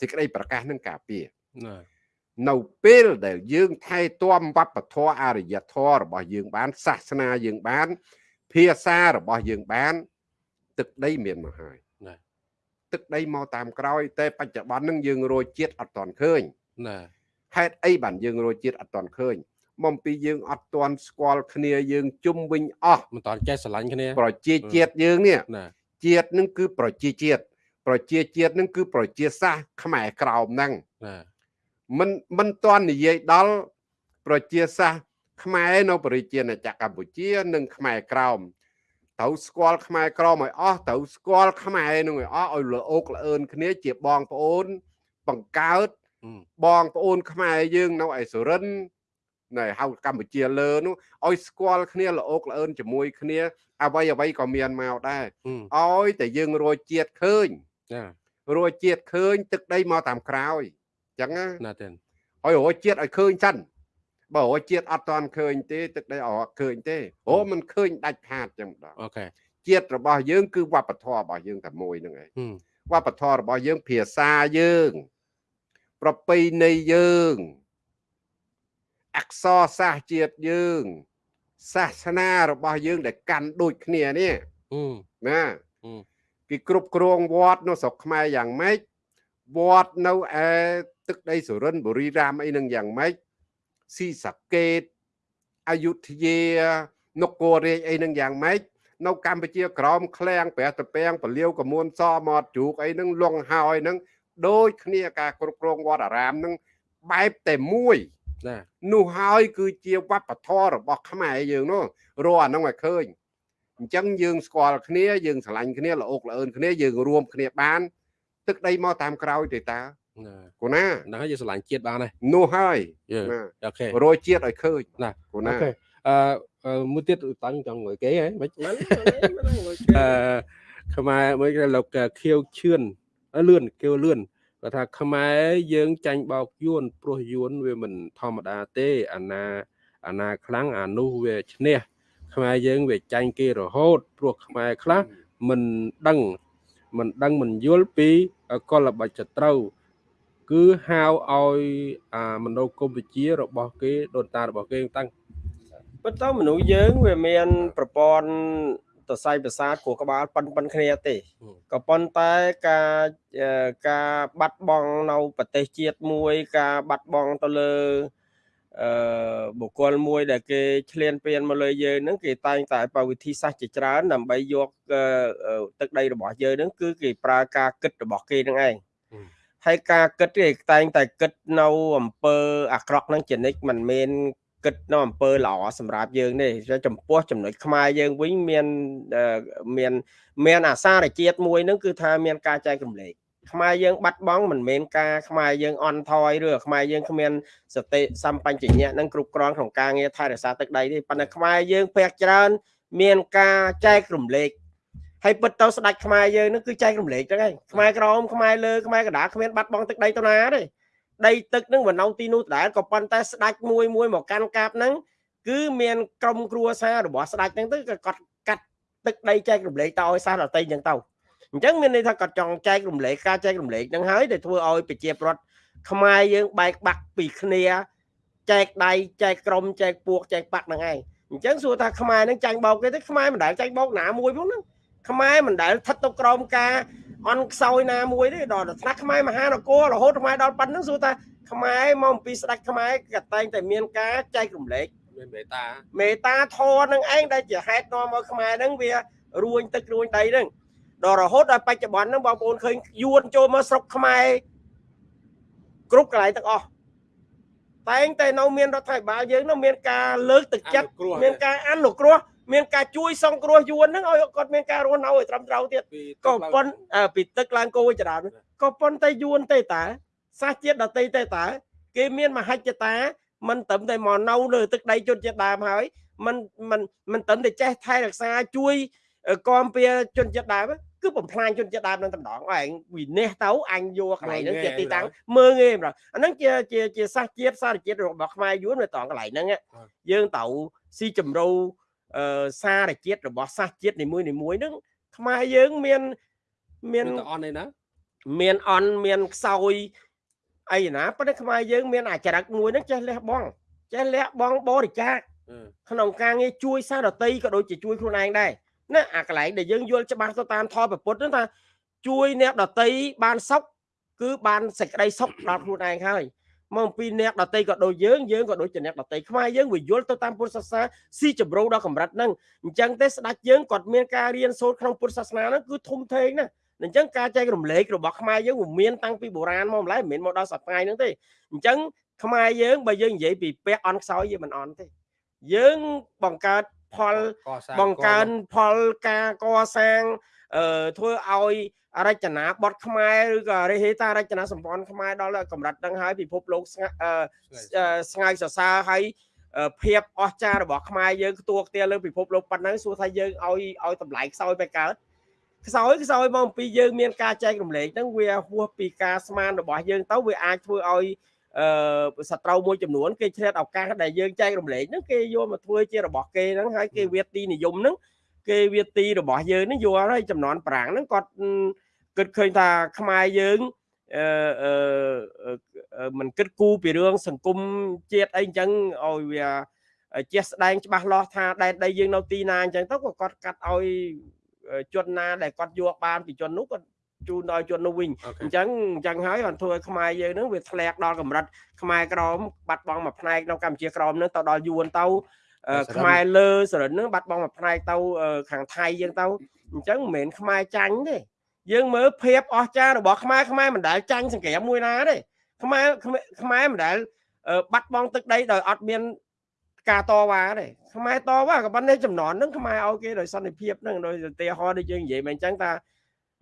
សេចក្តីប្រកាសនឹងការពារណែ នៅពេលដែលយើងថែទាំវប្បធម៌អរិយធម៌របស់យើងបានសាសនាយើងបាន ភាសារបស់យើងបាន ទឹកដីមានមកហើយណែទឹកដីមកតាមក្រោយ តែបច្ចុប្បន្ននឹងយើងរយជាតិអត់ទាន់ឃើញណែហេតុអីបានយើងរយជាតិអត់ទាន់ឃើញមកពីយើងអត់ទាន់ស្គាល់គ្នាយើងជុំវិញអស់មិនតន់ចេះស្រឡាញ់គ្នាប្រជាជាតិយើងនេះណែជាតិនឹងគឺប្រជាជាតិប្រជាជាតិនឹងគឺប្រជាសាសន៍ខ្មែរក្រោមហ្នឹងណែ មិនមិនទាន់និយាយដល់ប្រជាសាសន៍ខ្មែរនៅប្រជាណាចក្រកម្ពុជា និងខ្មែរក្រោមត្រូវស្គាល់ខ្មែរក្រមឲ្យអស់ត្រូវស្គាល់ខ្មែរនឹងឲ្យអស់ឲ្យល្អោកល្អឿនគ្នាជាបងប្អូន បង្កើតហឹមបងប្អូន ខ្មែរយើងនៅឯសុរិននៅហៅកម្ពុជាលើនោះឲ្យស្គាល់គ្នាល្អោកល្អឿនជាមួយគ្នាអ្វីអ្វីក៏មានមកដែរហឹមឲ្យតែយើងរយជាតិឃើញណែរយជាតិឃើញ ទឹកដីមកតាមក្រោយអញ្ចឹងណាណែទេឲ្យរយជាតិឲ្យឃើញសិនបើរយជាតិអត់តាន់ឃើញទេទឹកដីអត់ឃើញទេអូมันឃើញដាច់ខាតអញ្ចឹងដល់អូខេជាតិរបស់យើងគឺវប្បធម៌របស់យើងតែមួយហ្នឹងឯងហឹមវប្បធម៌របស់យើងភាសាយើង ប្រពៃណីយើងអក្សរសាស្ត្រជាតិយើងសាសនារបស់យើងដែលកាន់ដូចគ្នានេះហឹមណាហឹមគេគ្រប់គ្រងវត្តនៅស្រុកខ្មែរយ៉ាងម៉េច វត្តនៅឯទឹកដីសុរិនបុរីរាមអីនឹងយ៉ាងម៉េចស៊ីសាកេតអយុធយានគររាជអីនឹងយ៉ាងម៉េចនៅកម្ពុជាក្រមឃ្លាំងព្រះតពាំងពលាវកមួនសមាត់ជ្រូកអីនឹងលងហើយនឹងដូចគ្នាការគ្រប់គ្រងវត្តអារាមនឹងបែបតែមួយណែនោះហើយគឺជាវប្បធម៌របស់ខ្មែរយើងនោះរកអាហ្នឹងឲ្យឃើញអញ្ចឹងយើងស្គាល់គ្នាយើងស្រឡាញ់គ្នាល្អោកល្អឿនគ្នាយើងរួមគ្នាបាន ទឹកដីមកតាមក្រោយទេតាណែគូណាហ្នឹងហើយយើងស្រឡាញ់ជាតិបានហើយនោះហើយយើណាអូខេរយជាតិឲ្យឃើញណាគូអូណាខេអឺអឺមួយទៀតតាំងចង់ងុយគេហ៎មិនមិនអឺខ្មែរមួយគេលោកខៀវឈឿនអឺលឿនខៀវលឿនគាត់ថាខ្មែរយើងចាញ់បោកយួនព្រោះយួនវាមិនធម្មតាទេអាណាអាណាខ្លាំងអានោះវាឈ្នះខ្មែរយើងវាចាញ់គេរហូតព្រោះខ្មែរខ្លះមិនដឹងមិនដឹងមិនយល់ពី កលបច្ចត្រូវ គឺហៅឲ្យអាមនោគមវិជ្ជារបស់គេដូនតារបស់គេតាំងប៉ុន្តែមនុស្សយើងវាមាន ប្រព័ន្ធសរសៃប្រសាទខួរក្បាលប៉ុនប៉ុនគ្នាទេហឹមក៏ប៉ុន្តែការអឺការបាត់បង់នៅប្រទេសជាតិមួយ ការបាត់បង់ទៅលើ អឺបុគ្គលមួយដែលគេឈ្លានពានមកលើយើងហ្នឹងគេតែងតែបើវិធីសាស្ត្រជាច្រើនដើម្បីយកអឺអឺទឹកដីរបស់យើងហ្នឹងគឺគេប្រើការគិតរបស់គេហ្នឹងឯងហឹមហើយការគិតគេតែងតែគិតនៅអំពើអាក្រក់ហ្នឹងជានិច្ចមិនមែនគិតនៅអំពើល្អសម្រាប់យើងទេចំពោះចំណុចខ្មែរយើងវិញមានអឺមានមានអាសារជាតិមួយហ្នឹងគឺថាមានការចែករំលែក ខ្មែរយើងបាត់បង់មិនមែនការខ្មែរយើងអន់ថយឬខ្មែរយើងគ្មានសតិសម្បញ្ញៈហ្នឹងគ្រប់គ្រាន់ក្នុងការងារថែរក្សាទឹកដីទេប៉ុន្តែខ្មែរយើងភាគច្រើន មានការចែករំលែកហើយពិតទៅស្ដេចខ្មែរយើងហ្នឹងគឺចែករំលែកហ្នឹងឯងខ្មែរក្រមខ្មែរលើខ្មែរកណ្ដាលគ្មានបាត់បង់ទឹកដីទៅណាទេដីទឹកហ្នឹងមិននៅទីនោះដដែលក៏ប៉ុន្តែស្ដាច់មួយមួយមកកាន់កាបហ្នឹងគឺមានក្រុមគ្រួសាររបស់ស្ដាច់ហ្នឹងទៅក៏គាត់កាត់ទឹកដីចែករំលែកទៅឲ្យសាសដតីអញ្ចឹងទៅ អញ្ចឹងមានន័យថាគាត់ចង់ចែករំលែកការចែករំលែកហ្នឹងហើយដែលធ្វើឲ្យប្រជាប្រដ្ឋខ្មែរយើងបែកបាក់ពីគ្នាចែកដៃចែកក្រុមចែកពួកចែកបាក់ហ្នឹងឯងអញ្ចឹងសួរថាខ្មែរហ្នឹងចាញ់បោកគេទេខ្មែរមិនដែលចាញ់បោកណាមួយផងហ្នឹងខ្មែរមិនដែលស្ថិតទៅក្រោមការអន់ខ្សោយណាមួយទេដល់ថ្នាក់ខ្មែរមហានគររហូតខ្មែរដល់ប៉ុណ្្នឹងសួរថាខ្មែរមកអំពីស្ដេចខ្មែរក៏តែងតែមានការចែករំលែកមានមេតាមេតាធរនឹងឯងដែលជាហេតុនាំឲ្យខ្មែរហ្នឹងវារួញទឹករួញដីហ្នឹង ដល់រហូតដល់បច្ចុប្បន្នហ្នឹងបងប្អូនឃើញយួនចូលមកស្រុកខ្មែរគ្រប់កន្លែងទាំងអស់តែងតែនៅមានរដ្ឋាភិបាលយើងនៅមានការលើកទឹកចិត្តមានការអនុគ្រោះមានការជួយសង្គ្រោះយួនហ្នឹងឲ្យគាត់មានការរស់នៅឲ្យត្រឹមត្រូវទៀតក៏ប៉ុនពីទឹកឡើងគោចរានក៏ប៉ុន្តែយួនទេតាសាសជាតិដតីទេតាគេមានមហិច្ឆតាមិនត្រឹមតែមកនៅលើទឹកដីជនជាតិដើមហើយមិនមិនមិនត្រឹមតែចេះថែរក្សាជួយគាំពៀជនជាតិដើមទេ គឺបំផ្លាញជនជាតិដើមនឹងតំណងឯងវិនិច្ឆ័យទៅអញយកកន្លែងហ្នឹងជាទីតាំងមើងងាយម្ដងអាហ្នឹងជាជាជាសាសជាតិសារជាតិរបស់ខ្មែរយួននៅត្រង់កន្លែងហ្នឹងយើងទៅស៊ីជំរូអឺសារជាតិរបស់សាសជាតិនីមួយនីមួយហ្នឹងខ្មែរយើងមានមានមានតអន់ឯណាមានអន់មានខ្សោយអីណាប៉ុន្តែខ្មែរយើងមានអាចរិតមួយហ្នឹងចេះលះបង់ចេះលះបង់បរិច្ចាគអឺក្នុងការងារជួយសារដតីក៏ដូចជាជួយខ្លួនឯងដែរ ណាអាកន្លែងដែលយើងយល់ច្បាស់ទៅតាមធម៌ពុទ្ធហ្នឹងថាជួយអ្នកដតីបានសុខគឺបានសេចក្តីសុខដល់ខ្លួនឯងហើយមកអំពីអ្នកដតីក៏ដូចយើងយើងក៏ដូចជាអ្នកដតីខ្មែរយើងវាយល់ទៅតាមពុទ្ធសាសនាស៊ីជម្រៅដល់កម្រិតហ្នឹងអញ្ចឹងទេស្ដេចយើងគាត់មានការរៀនសូត្រក្នុងពុទ្ធសាសនាហ្នឹងគឺធំធេងណាស់អញ្ចឹងការចែករំលែករបស់ខ្មែរយើងវាមានតាំងពីបុរាណមកម្ល៉េះមិនមែនមកដល់សប្តាហ៍ហ្នឹងទេអញ្ចឹងខ្មែរយើងបើយើងនិយាយពីពាក់អន់ខ្សោយយើងមិនអន់ទេយើងបង្កើត ផលកសាងបង្កើនផលការកសាងអឺធ្វើឲ្យរចនាបថខ្មែរឬក៏រិះហេតារចនាសម្ព័ន្ធខ្មែរដល់កម្រិតហ្នឹងហើយពិភពលោកស្ងាត់អឺអឺស្ងើចសរសើរហើយអឺភាពអស្ចារ្យរបស់ខ្មែរយើងខ្ទួខ្ទាលើពិភពលោកប៉ុណ្ណឹងសួរថាយើងឲ្យឲ្យតម្លៃខ្សោយបែបកើតខ្សោយខ្សោយមកអំពីយើងមានការចែករំលែកហ្នឹងវាហួសពីការស្មានរបស់យើងទៅវាអាចធ្វើឲ្យ អឺសត្រូវមួយចំនួនគេឆ្លៀតឱកាសដែលយើងចែករំលែកហ្នឹងគេយកមកធ្វើជារបស់គេហ្នឹងហើយគេវាទីនិយមហ្នឹងគេវាទីរបស់យើងហ្នឹងយកហើយចំនួនប្រាំងហ្នឹងគាត់គិតឃើញថាខ្មែរយើងអឺអឺមិនគិតគូរពីរឿងសង្គមជាតិអីអញ្ចឹងឲ្យវាជាស្ដែងច្បាស់លាស់ថាដែនដីយើងនៅទីណាអញ្ចឹងទៅក៏គាត់កាត់ឲ្យជនណាដែលគាត់យកបានពីជននោះគាត់ ជូនដល់ជននោះវិញអូខេអញ្ចឹងអញ្ចឹងហើយបានធ្វើឲ្យខ្មែរយើងហ្នឹងវាធ្លាក់ដល់កម្រិតខ្មែរក្រមបាត់បង់មួយផ្នែកនៅកម្ពុជាក្រមហ្នឹងទៅដល់យួនទៅអឺខ្មែរលើសរិនហ្នឹងបាត់បង់មួយផ្នែកទៅអឺខាងថៃយើងទៅអញ្ចឹងមិនមែនខ្មែរចាញ់ទេយើងមើលភាពអស្ចារ្យរបស់ខ្មែរខ្មែរមិនដែលចាញ់សង្គ្រាមមួយណាទេខ្មែរខ្មែរខ្មែរមិនដែលអឺបាត់បង់ទឹកដីដោយអត់មានការតវ៉ាទេខ្មែរតវ៉ាក៏ប៉ុន្តែចំនួនហ្នឹងខ្មែរឲ្យគេដោយសន្តិភាពហ្នឹងដោយឧទាហរណ៍ដូចយើងនិយាយមកអញ្ចឹងថា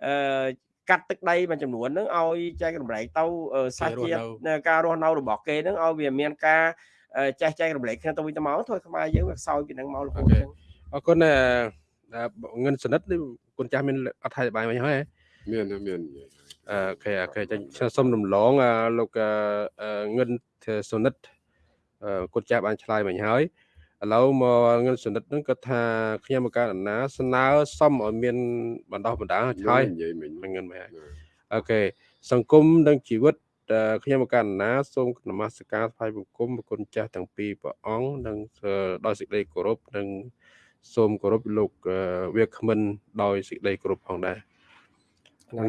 អឺ កាត់ទឹកដីមួយចំនួនហ្នឹងឲ្យចែករំលែកទៅអឺសាសជាតិនៅការរស់នៅរបស់គេហ្នឹងឲ្យវាមានការអឺចេះចែករំលែកគ្នាទៅវិញទៅមកធ្វើខ្មែរយើងវាខ្សោយពីហ្នឹងមករហូតអញ្ចឹងអរគុណអឺងិនសនិតនេះគុណចាស់មានអត្ថាធិប្បាយមកហើយមានណាមាននិយាយអូខេអូខេចាខ្ញុំសូមរំលងអឺលោកអឺអឺងិនសនិតអឺគុណចាស់បានឆ្លើយមិញហើយ ឥឡូវមកងិនសនិតហ្នឹងគាត់ថាខ្ញុំមកការណាស្នើសុំឲ្យមានបណ្ដោះបណ្ដាលហើយនិយាយមិញមិនងិនមិនហើយអូខេសង្គមនិងជីវិតអឺខ្ញុំមកករណាសូមនមស្ការថ្វាយបង្គំប្រគុណចាស់ទាំងពីរព្រះអង្គនិងអឺដោយសេចក្តីគោរពនិងសូមគោរពលោកអឺវាគ្មិនដោយសេចក្តីគោរពផងដែរ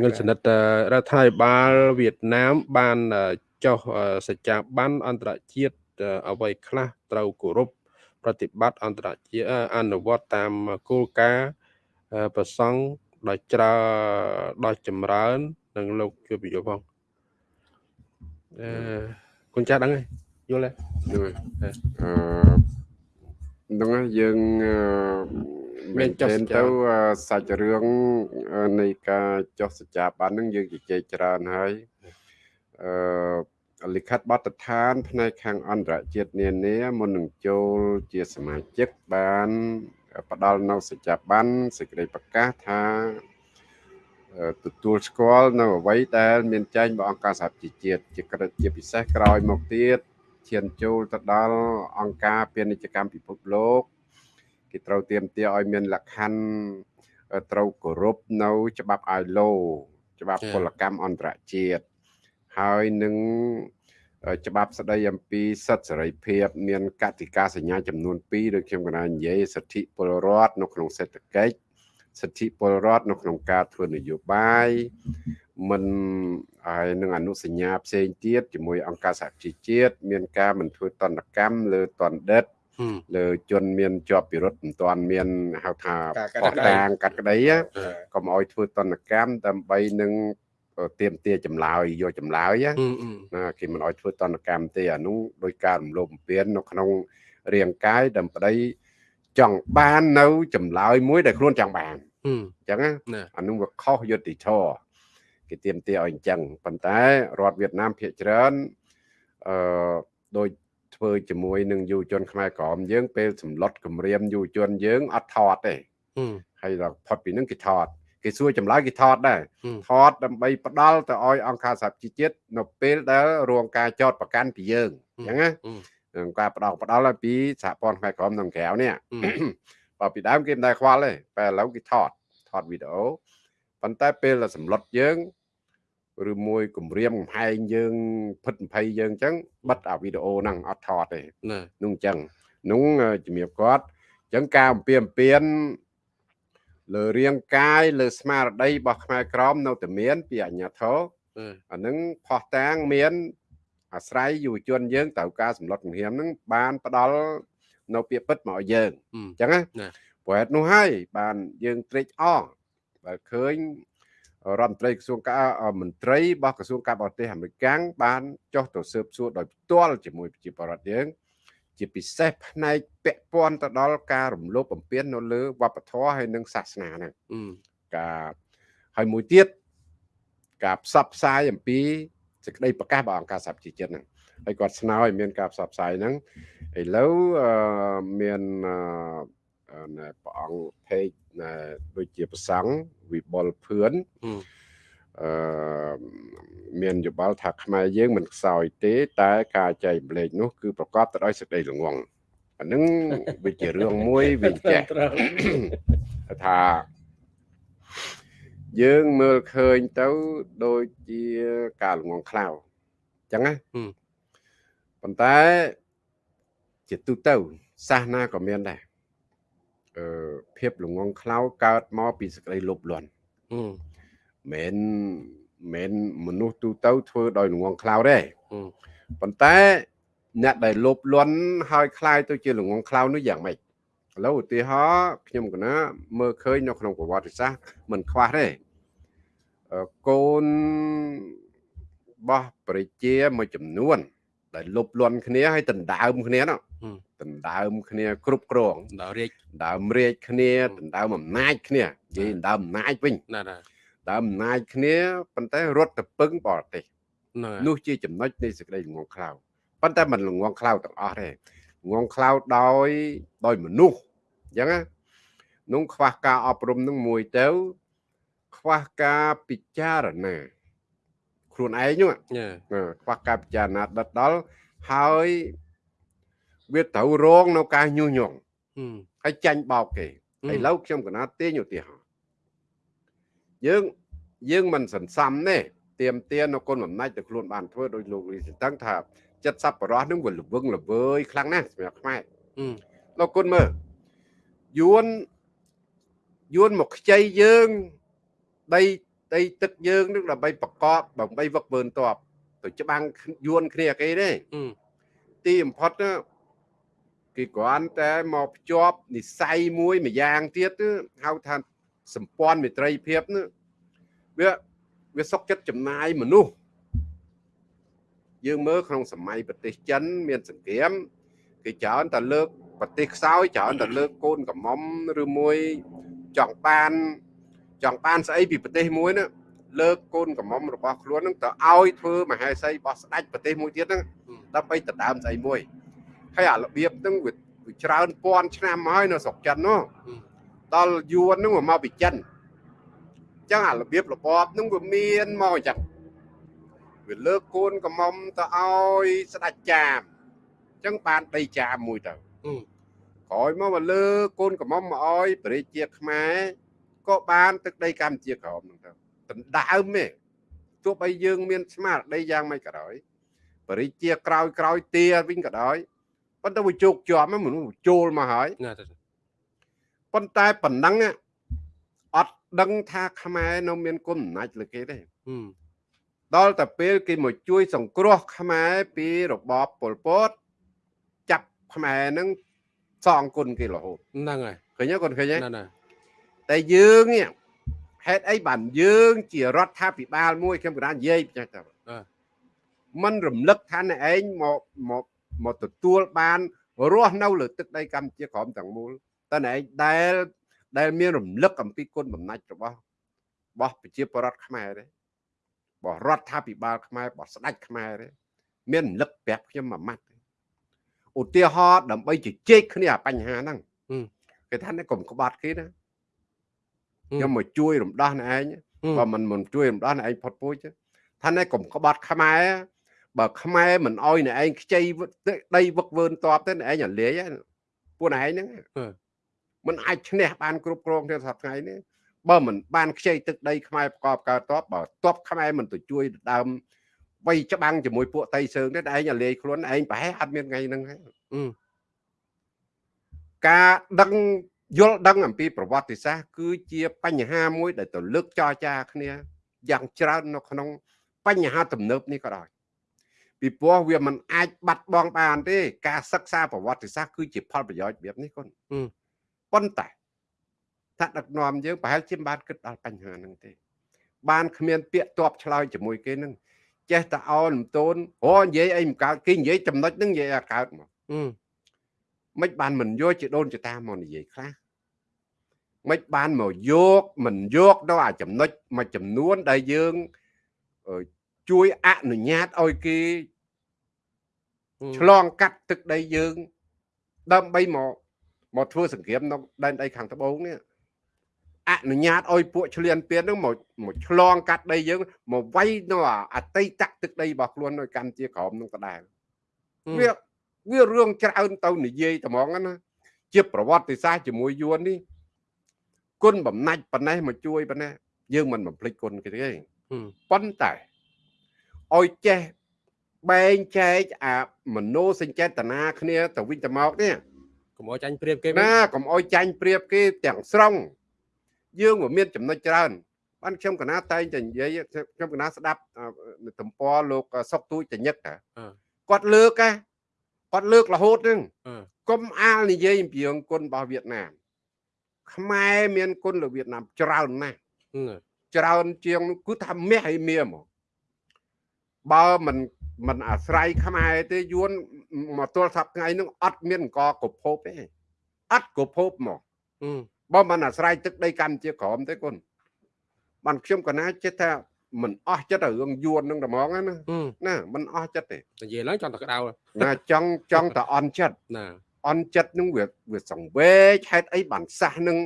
ងិនសនិតអឺរដ្ឋាភិបាលវៀតណាមបានអឺចុះអឺសច្ចាប័នអន្តរជាតិអឺអ្វីខ្លះត្រូវគោរព ប្រតិបត្តិអន្តរជាតិអឺអនុវត្តតាមគោលការណ៍អឺប្រសង់ដោយច្រើនដោយចម្រើននិងលោកជួយបញ្យល់ផងអឺគុណចាស់ដឹងហើយយល់ទេហ្នឹងហើយអឺហ្នឹងហើយយើងអឺមាមែននចុះចេសនច្ចាទៅអឺសាច់រឿងអឺនៃការចុះសច្ចាប័នហ្នឹងយើងជជែកច្រើនហើយអឺ លិខិតបទដ្ឋាន ផ្នែកខាងអន្តរជាតិនានាមុននឹងចូលជាសមាជិកបានផ្ដល់នៅសច្ចាប័នសេចក្តីប្រកាសថាអអឺទទួលស្គាល់នៅអ្វីដែល មានចែងរបស់អង្គការសហជីវជាតិជាក្រិតជាពិសេសក្រោយមកទៀតឈានចូលទៅដល់អង្គការពាណិជ្ជកម្មពិភពលោកគេត្រូវទៀមទាឲ្យមានលក្ខខណ្ឌត្រូវគោរពនៅ ច្បាប់ ILO ច្បាប់ពលកម្មអន្តរជាតិ ហើយនឹងច្បាប់ស្តីអំពីសិទ្ធិសេរីភាព មានកតិកាសញ្ញាចំនួន2ដូចខ្ញុំកណានិយាយសិទ្ធិពលរដ្ឋនៅក្នុងសេដ្ឋកិច្ចសិទ្ធិពលរដ្ឋនៅក្នុងការធ្វើនយោបាយមិនហើយនឹងអនុសញ្ញាផ្សេងទៀតជាមួយអង្គការសហជីវជាតិមានការមិនធ្វើតន្តកម្មលើតណ្ឌិតលើជនមានជាប់ពិរុទ្ធមិនទាន់មានហៅថាបោះតាងកាត់ក្តីកុំឲ្យធ្វើតន្តកម្មដើម្បីនឹង ទៀមទាចម្លើយយកចម្លើយណាគេមិនឲ្យធ្វើតន្តកម្មទេអានោះដោយការរំលោភបំពាននៅក្នុងរាងកាយដើម្បីចង់បាននៅចម្លើយមួយដែលខ្លួនចង់បានអញ្ចឹងអានោះវាខុសយុត្តិធម៌គេទៀមទាឲ្យអញ្ចឹងប៉ុន្តែរដ្ឋវៀតណាមភាគច្រើនអឺដោយធ្វើជាមួយនឹងយុវជនខ្មែរក្រមយើងពេលសម្លុតគម្រាមយុវជនយើងអត់ថតទេហើយដល់ផុតពីនឹងគេថត គេសួរចម្លើយគេថតដែរថតដើម្បីផ្ដាល់ទៅឲ្យអង្គការសហជីវជាតិនៅពេលដែលរងការចោតប្រកាន់ពីយើងអញ្ចឹងណានឹងការផ្ដោតផ្ដាល់ពីសហព័ន្ធផ្នែកក្រមក្នុងក្រៅនេះបើពីដើមគេមិនដែលខ្វល់ទេតែឥឡូវគេថតថតវីដេអូប៉ុន្តែពេលដែលសម្លុតយើងឬមួយគម្រាមកំហែងយើងភិត20យើងអញ្ចឹងបិទអាវីដេអូហ្នឹងអត់ថតទេនោះអញ្ចឹងនោះជំរាបគាត់អញ្ចឹងការអំពាវអំពាន លើរាងកាយលើស្មារតីរបស់ខ្មែរក្រមនៅតែមាន ពីអញ្ញាធរអានឹងផោះតាងមាន អាស្រ័យយុវជនយើងត្រូវការសម្លុតគំរាមនឹងបានផ្ដល់នៅពាក្យពិតមកឲ្យយើងអញ្ចឹងណាព្រោះហេតុនោះហើយបានយើងត្រេកអរបើឃើញរដ្ឋមន្ត្រីក្រសួងការមន្ត្រីរបស់ក្រសួងការបរទេសអាមេរិកបានចុះទៅស៊ើបសួរដោយផ្ទាល់ជាមួយប្រជាពលរដ្ឋយើង ជាពិសេសផ្នែកពាក់ព័ន្ធទៅដល់ការរំលោភបំពាននៅលើវប្បធម៌ហើយនិងសាសនាហ្នឹងការហើយមួយទៀតការផ្សព្វផ្សាយអំពីសេចក្តីប្រកាសរបស់អង្គការសហប្រជាជាតិហ្នឹងហើយគាត់ស្នើឲ្យមានការផ្សព្វផ្សាយហ្នឹងឥឡូវមានព្រះអង្គភេកដូចជាប្រសង់វិបុលភឿន អឺមានយោបល់ថាខ្មែរយើងមិនខ្សោយទេ តែការចែកម្លែកនោះគឺប្រកបទៅដោយសេចក្តីល្ងងអានឹងវាជារឿងមួយវាចេះថាយើងមើលឃើញទៅដូចជាការល្ងងខ្លៅអញ្ចឹងណាប៉ុន្តែជាទូទៅសាសនាក៏មានដែរអឺភាពល្ងងខ្លៅកើតមកពីសេចក្តីលោភលន់ មិនមិនមនុស្សទូទៅធ្វើដោយល្ងងខ្លៅទេប៉ុន្តែអ្នកដែលលោភលន់ហើយคล้ายទៅជាល្ងងខ្លៅនោះយ៉ាងម៉េចឥឡូវឧទាហរណ៍ខ្ញុំកណាមើលឃើញនៅក្នុងប្រវត្តិសាស្ត្រមិនខ្វះទេកូនរបស់ប្រជាមួយចំនួន ដែលលុបលន់គ្នាហើយដណ្ដើមគ្នានោះដណ្ដើមគ្នាគ្រប់គ្រងដណ្ដើមរាជដណ្ដើមរាជគ្នាដណ្ដើមអំណាចគ្នានិយាយដណ្ដើមអំណាចវិញណាណា ដើមអំណាចគ្នាប៉ុន្តែរត់ទៅពឹងបរទេសនោះជាចំណុចនៃសេចក្តីល្ងងខ្លៅប៉ុន្តែមិនល្ងងខ្លៅទាំងអស់ទេល្ងងខ្លៅដោយដោយមនុស្សអញ្ចឹងណានោះខ្វះការអប់រំនឹងមួយទៅ ខ្វះការពិចារណាខ្លួនឯងហ្នឹងខ្វះការពិចារណាដិតដល់ហើយវាត្រូវរងនៅការញុះញង់ហើយចាញ់បោកគេឥឡូវខ្ញុំកណាទាញឧទាហរណ៍ យើងយើងមិនសន្សំទេទៀមទានៅគុណបំណាច់ទៅខ្លួនបានធ្វើដោយលោកលីសតឹងថាចិត្តសប្បុរសនឹងវាល្វឹងល្វើយខ្លាំងណាស់សម្រាប់ខ្មែរលោកគុណមើលយួនយួនមកខ្ចីយើងដីដីទឹកយើងនឹងដើម្បីប្រកបដើម្បីវឹកវើតបទៅច្បាំងយួនគ្នាគេទេទីបំផុតគេគ្រាន់តែមកភ្ជាប់និស័យមួយមួយយ៉ាងទៀតហៅថា សម្ព័ន្ធមេត្រីភាពនោះវាវាសុកចិត្តចំណាយមនុស្សយើងមើលក្នុងសម័យប្រទេសចិនមានសង្គ្រាមគេច្រើនតែលើកប្រទេសខ្សោយច្រើនតែលើកកូនកំមុំឬមួយចង់បានចង់បានស្អីពីប្រទេសមួយណាលើកកូនកំមុំរបស់ខ្លួននឹងទៅឲ្យធ្វើមហេសីរបស់ស្ដេចប្រទេសមួយទៀតហ្នឹងដើម្បីដណ្ដើមស្អីមួយហើយអារបៀបហ្នឹងវាច្រើនពាន់ឆ្នាំមកហើយនៅស្រុកចិននោះ ដល់យួនហ្នឹងមកពីចិនចឹងអារបៀបរបបហ្នឹងវាមានមកអញ្ចឹងវាលើកកូនកំមុំទៅឲ្យស្ដេចចាមអញ្ចឹងបានដីចាមមួយទៅក្រោយមកមកលើកកូនកំមុំមកឲ្យព្រះរាជាខ្មែរក៏បានទឹកដីកម្ពុជាក្រមហ្នឹងទៅដណ្ដើមទេទោះបីយើងមានស្មារតីយ៉ាងម៉េចក៏ដោយបរិជាក្រោយក្រោយទាវិញក៏ដោយប៉ុន្តែវាជោគជាប់មនុស្សចូលមកហើយណាទៅ ប៉ុន្តែប៉ុណ្ណឹងអត់ដឹងថាខ្មែរនៅមានគុណអំណាចលើគេទេហឹមដល់តែពេលគេមកជួយ សង្គ្រោះខ្មែរពីរបបប៉ុលពតចាប់ខ្មែរនឹងសងគុណគេរហូតហ្នឹងហើយឃើញទេគាត់ឃើញទេណាណាតែយើងនេះហេតុអីបានយើង ជារដ្ឋាភិបាលមួយខ្ញុំកណ្ដាលនិយាយចាស់ទៅมันរំលឹកថាអ្នកឯងមកមកមកទទួលបានរស់នៅលើទឹកដីកម្ពុជាក្រមទាំងមូល តើអ្នកឯងដែលដែលមានរំលឹកអំពីគុណបំណាច់របស់របស់ប្រជាពលរដ្ឋខ្មែរទេរបស់រដ្ឋាភិបាលខ្មែររបស់ស្ដេចខ្មែរទេមានរំលឹកប្រាប់ខ្ញុំមួយម៉ាត់ទេឧទាហរណ៍ដើម្បីជជែកគ្នាអាបញ្ហាហ្នឹងគេថានេះកុំក្បត់គេណាខ្ញុំមកជួយរំដោះអ្នកឯងបើមិនមិនជួយរំដោះអ្នកឯងផុតពូជទេថានេះកុំក្បត់ខ្មែរបើខ្មែរមិនអោយអ្នកឯងខ្ចីដីវឹកវើនតបទេអ្នកឯងអាលាយហ្នឹងពួកអ្នកឯងហ្នឹង មិនអាចឈ្នះបានគ្រប់គ្រងទេសប្តាហ៍ថ្ងៃនេះបើមិនបានខ្ចីទឹកដីខ្មែរប្រកបកើតតបបើតបខ្មែរមិនទៅជួយដើមវៃច្បាំងជាមួយពួកតៃសើងទេឯងអាលាយខ្លួនឯងប្រហែលអត់មានថ្ងៃហ្នឹងហើយការដឹងយល់ដឹងអំពីប្រវត្តិសាស្ត្រគឺជាបញ្ហាមួយ ដែលទៅលើកចរចាគ្នាយ៉ាងច្រើននៅក្នុង បញ្ហាទំនើបនេះក៏ដោយពីព្រោះវាមិនអាចបាត់បង់បានទេ ការសិក្សាប្រវត្តិសាស្ត្រគឺជាផលប្រយោជន៍របៀបនេះគុណ ប៉ុន្តែថាដឹកនាំយើងប្រហែលជាមិនបានគិតដល់បញ្ហាហ្នឹងទេ បានគ្មាន ពាក្យតបឆ្លើយជាមួយគេហ្នឹងចេះតែអោនតូនអូនិយាយអីមិនកើតគេនិយាយចំណុចហ្នឹងនិយាយឲ្យកើតមកមិនបានមិនយកជាដូនជាតាមកនិយាយខ្លះមិនបានមកយកមិនយកដល់អាចំណុចមួយចំនួនដែលយើងជួយអនុញ្ញាតឲ្យគេឆ្លងកាត់ទឹកដីយើង ដើម្បីមក មកធ្វើសង្គ្រាមនៅដែនដីខាងត្បូងនេះអនុញ្ញាតឲ្យពួកឆ្លៀនពៀននឹងមកមកឆ្លងកាត់ដីយើងមកវាយនៅអតីតទឹកដីរបស់ខ្លួននៅកម្ពុជាក្រោមនឹងដដែលវាវារឿងច្រើនទៅនិយាយត្មងណាជាប្រវត្តិសាស្ត្រជាមួយយួននេះគុណបំណាច់ប៉ុណ្ណេះមកជួយប៉ុណ្ណេះយើងមិនបំភ្លេចគុណគេទេប៉ុន្តែឲ្យចេះបែងចែកអាមโนសញ្ចេតនាគ្នាទៅវិញទៅមកនេះ កុំឲ្យចាញ់ព្រៀបគេណាកុំឲ្យចាញ់ព្រៀបគេទាំងស្រុងយើងក៏មានចំណុចច្រើនបានខ្ញុំកណាតែងតែនិយាយខ្ញុំកណាស្ដាប់ទំព័រលោកសុកទូចតញឹកគាត់លើកគាត់លើករហូតហ្នឹងកុំអាលនិយាយអំពីរឿងគុណរបស់វៀតណាមខ្មែរមានគុណលើវៀតណាមច្រើនណាស់ច្រើនជាងគឺថាមាសឲ្យមៀមកបើមិនមិនអាស្រ័យខ្មែរទេយួន មកទល់សប្ថ្ងៃនឹងអត់មានកកភពទេអត់កភពមកបើមិនអាស្រ័យទឹកដីកម្ពុជាក្រមទេគុណបានខ្ញុំកណាចិត្តថាមិនអស់ចិត្តរឿងយួននឹងតែហ្មងណាណាមិនអស់ចិត្តទេនិយាយឡើងចង់តែក្តៅណាចង់ចង់តែអន់ចិត្តណាអន់ចិត្តនឹងវាវាសង្វេកហេតុអីបានសះនឹង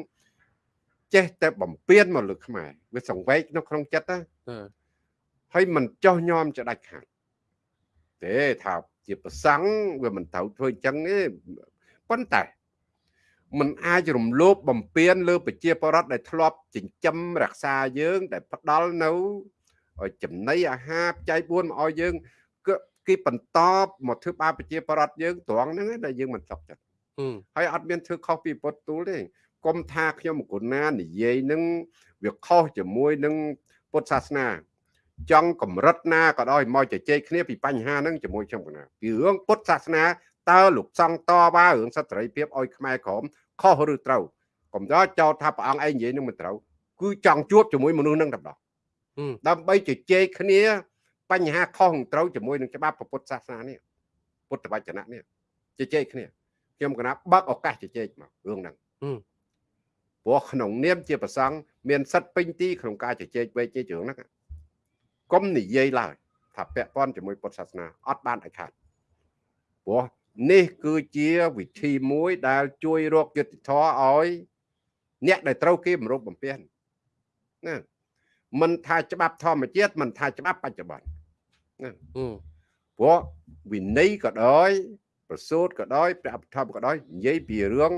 ចេះតែបំពេញមកលើខ្មែរវាសង្វេកនៅក្នុងចិត្តណាហើយមិនចោះញោមចដាច់ខាតទេថា ជាប្រសង់វាមិនត្រូវធ្វើអញ្ចឹងទេប៉ុន្តែมันអាចរំលោភបំពានលើប្រជាពលរដ្ឋដែលធ្លាប់ចិញ្ចឹមរក្សាយើង ដែលផ្ដល់នៅចំណីអាហារបច្ច័យ4មកឲ្យយើងគឺគេបន្តមកធ្វើបាបប្រជាពលរដ្ឋយើងត្រង់ហ្នឹងដែលយើងមិនស្រុកចិត្តហើយអត់មានធ្វើខុសពីពុតទូលទេកុំថាខ្ញុំកូនណានិយាយនឹងវាខុសជាមួយនឹងពុទ្ធសាសនា ចង់កម្រិតណាក៏ដោយមកជជែកគ្នាពីបញ្ហាហ្នឹងជាមួយខ្ញុំកណាពីរឿងពុទ្ធសាសនាតើលោកសង្ឃតវ៉ារឿងសត្វសេរីភាពឲ្យខ្មែរក្រមខុសឬត្រូវកុំដល់ចោទថាព្រះអង្គឯងនិយាយនឹងមិនត្រូវគឺចង់ជួបជាមួយមនុស្សនឹងតែម្ដងដើម្បីជជែកគ្នា បញ្ហាខុសត្រូវជាមួយនឹងច្បាប់ពុទ្ធសាសនានេះពុទ្ធវចនៈនេះជជែកគ្នាខ្ញុំកណាបើកឱកាសជជែកមករឿងហ្នឹងព្រោះក្នុងនាមជាប្រសង់មានសិទ្ធិពេញទីក្នុងការជជែកវែកជែករឿងហ្នឹង កុំនិយាយឡើយថាពាក់ព័ន្ធជាមួយពុទ្ធសាសនាអត់បានឲ្យខាត់ព្រោះនេះគឺជាវិធីមួយដែលជួយរកយុត្តិធម៌ឲ្យអ្នកដែលត្រូវគេបំរុបបំពានណាមិនថាច្បាប់ធម្មជាតិមិនថាច្បាប់បច្ចុប្បន្នអឺព្រោះវិន័យក៏ដោយប្រសូតក៏ដោយព្រះអភិធម្មក៏ដោយនិយាយពីរឿង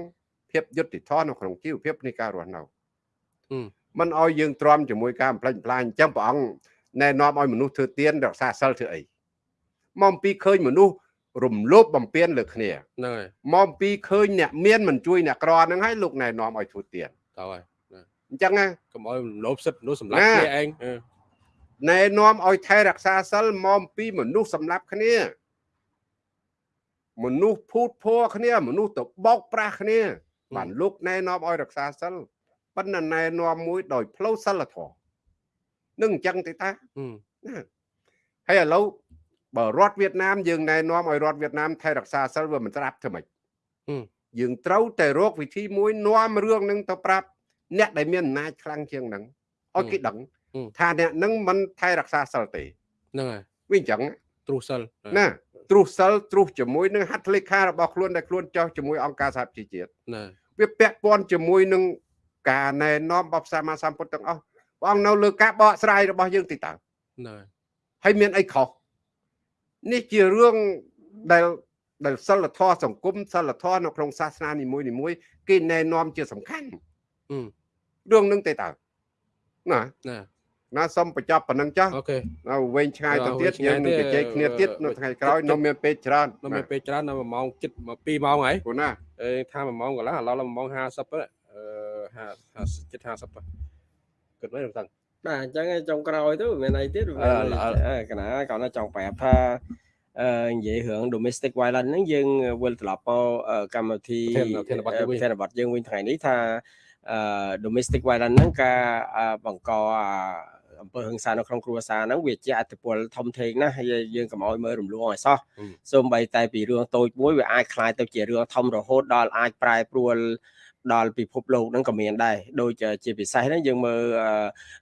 ភាពយុត្តិធម៌នៅក្នុងជីវភាពនៃការរស់នៅអឺมันឲ្យយើងទ្រាំជាមួយការបំផ្លិចបំផ្លាញអញ្ចឹងព្រះអង្គ ណែនាំឲ្យមនុស្សធ្វើទានរក្សាសិលធ្វើអីមកអំពីឃើញមនុស្សរំលោភបំពានលើគ្នាហ្នឹងហើយមកអំពីឃើញអ្នកមានមិនជួយអ្នកក្រហ្នឹងហើយលោកណែនាំឲ្យធ្វើទានតើហើយអញ្ចឹងណាកុំឲ្យលោភសិទ្ធិមនុស្សសម្លាប់ណាគ្នាឯងអឺណែនាំឲ្យថែរក្សាសិលមកអំពីមនុស្សសម្លាប់គ្នាមនុស្សភូតភ័រគ្នា មនុស្សទៅបោកប្រាស់គ្នាបានលោកណែនាំឲ្យរក្សាសិលប៉ុន្តែណែនាំមួយដោយផ្លូវសិលធម៌ នឹងអញ្ចឹងទេតាអឺណាហើយឥឡូវបើរដ្ឋវៀតណាមយើងណែនាំឲ្យរដ្ឋវៀតណាមថែរក្សាសិលវាមិនស្រាប់ធ្វើម៉េចយើងត្រូវតែរកវិធីមួយនាំរឿងនឹងទៅប្រាប់អ្នកដែលមានអំណាចខ្លាំងជាងហ្នឹងឲ្យគេដឹងថាអ្នកហ្នឹងមិនថែរក្សាសិលទេហ្នឹងហើយវាអញ្ចឹងទ្រុសសិលណាទ្រុសសិលទ្រុសជាមួយនឹងហត្ថលេខារបស់ខ្លួនដែលខ្លួនចោះជាមួយអង្គការសហប្រជាជាតិណាវាពាក់ព័ន្ធជាមួយនឹងការណែនាំរបស់ព្រះសម្មាសម្ពុទ្ធទាំងអស់ ព្រះអង្គនៅលើការបកស្រាយរបស់យើងទីតើហ្នឹងហើយហើយមានអីខុសនេះជារឿងដែលដែលសិលធម៌សង្គមសិលធម៌នៅក្នុងសាសនានីមួយនីមួយៗគេណែនាំជាសំខាន់អឺរឿងនឹងទេតើណាណាណាសូមបញ្ចប់ប៉ុណ្្នឹងចាស់អូខេនៅវែងឆ្ងាយទៅទៀតវែងឆ្ងាយើយងនឹងទេជជែកគ្នាទៀតអឺនៅថ្ងៃក្រោយចិត្តនៅមានពេលច្រើននៅមានពេលច្រើននៅ1ម៉ោងជិត2ម៉ោងហើយគូណាអេថា1ម៉ោងកន្លះឥឡូវដល់1ម៉ោង50ទៅអឺ50ជិត50ទៅ គិតមើលតាំង បាទអញ្ចឹងឯងចុងក្រោយទៅមានអីទៀត អឺអឺ អឺកណាគាត់ណាចង់ប្រាប់ថាអឺនិយាយរឿង domestic violence ហ្នឹងយើងវិលត្រឡប់មកអឺកម្មវិធី ប្រធានបទយើងវិញ ប្រធានបទយើងវិញថ្ងៃនេះថាអឺ domestic violence ហ្នឹងការអឺបង្កអាអំពើហិង្សានៅក្នុងគ្រួសារហ្នឹងវាជាអតិពលធំធេងណាស់ហើយយើងកុំឲ្យមើលរំលងឲ្យសោះ អឺ សូម្បីតែពីរឿងតូចមួយវាអាចคล้ายទៅជារឿងធំរហូតដល់អាចប្រែប្រួល ដល់ពិភពលោកហ្នឹងក៏មានដែរដូចជាពិសេសហ្នឹងយើងមើល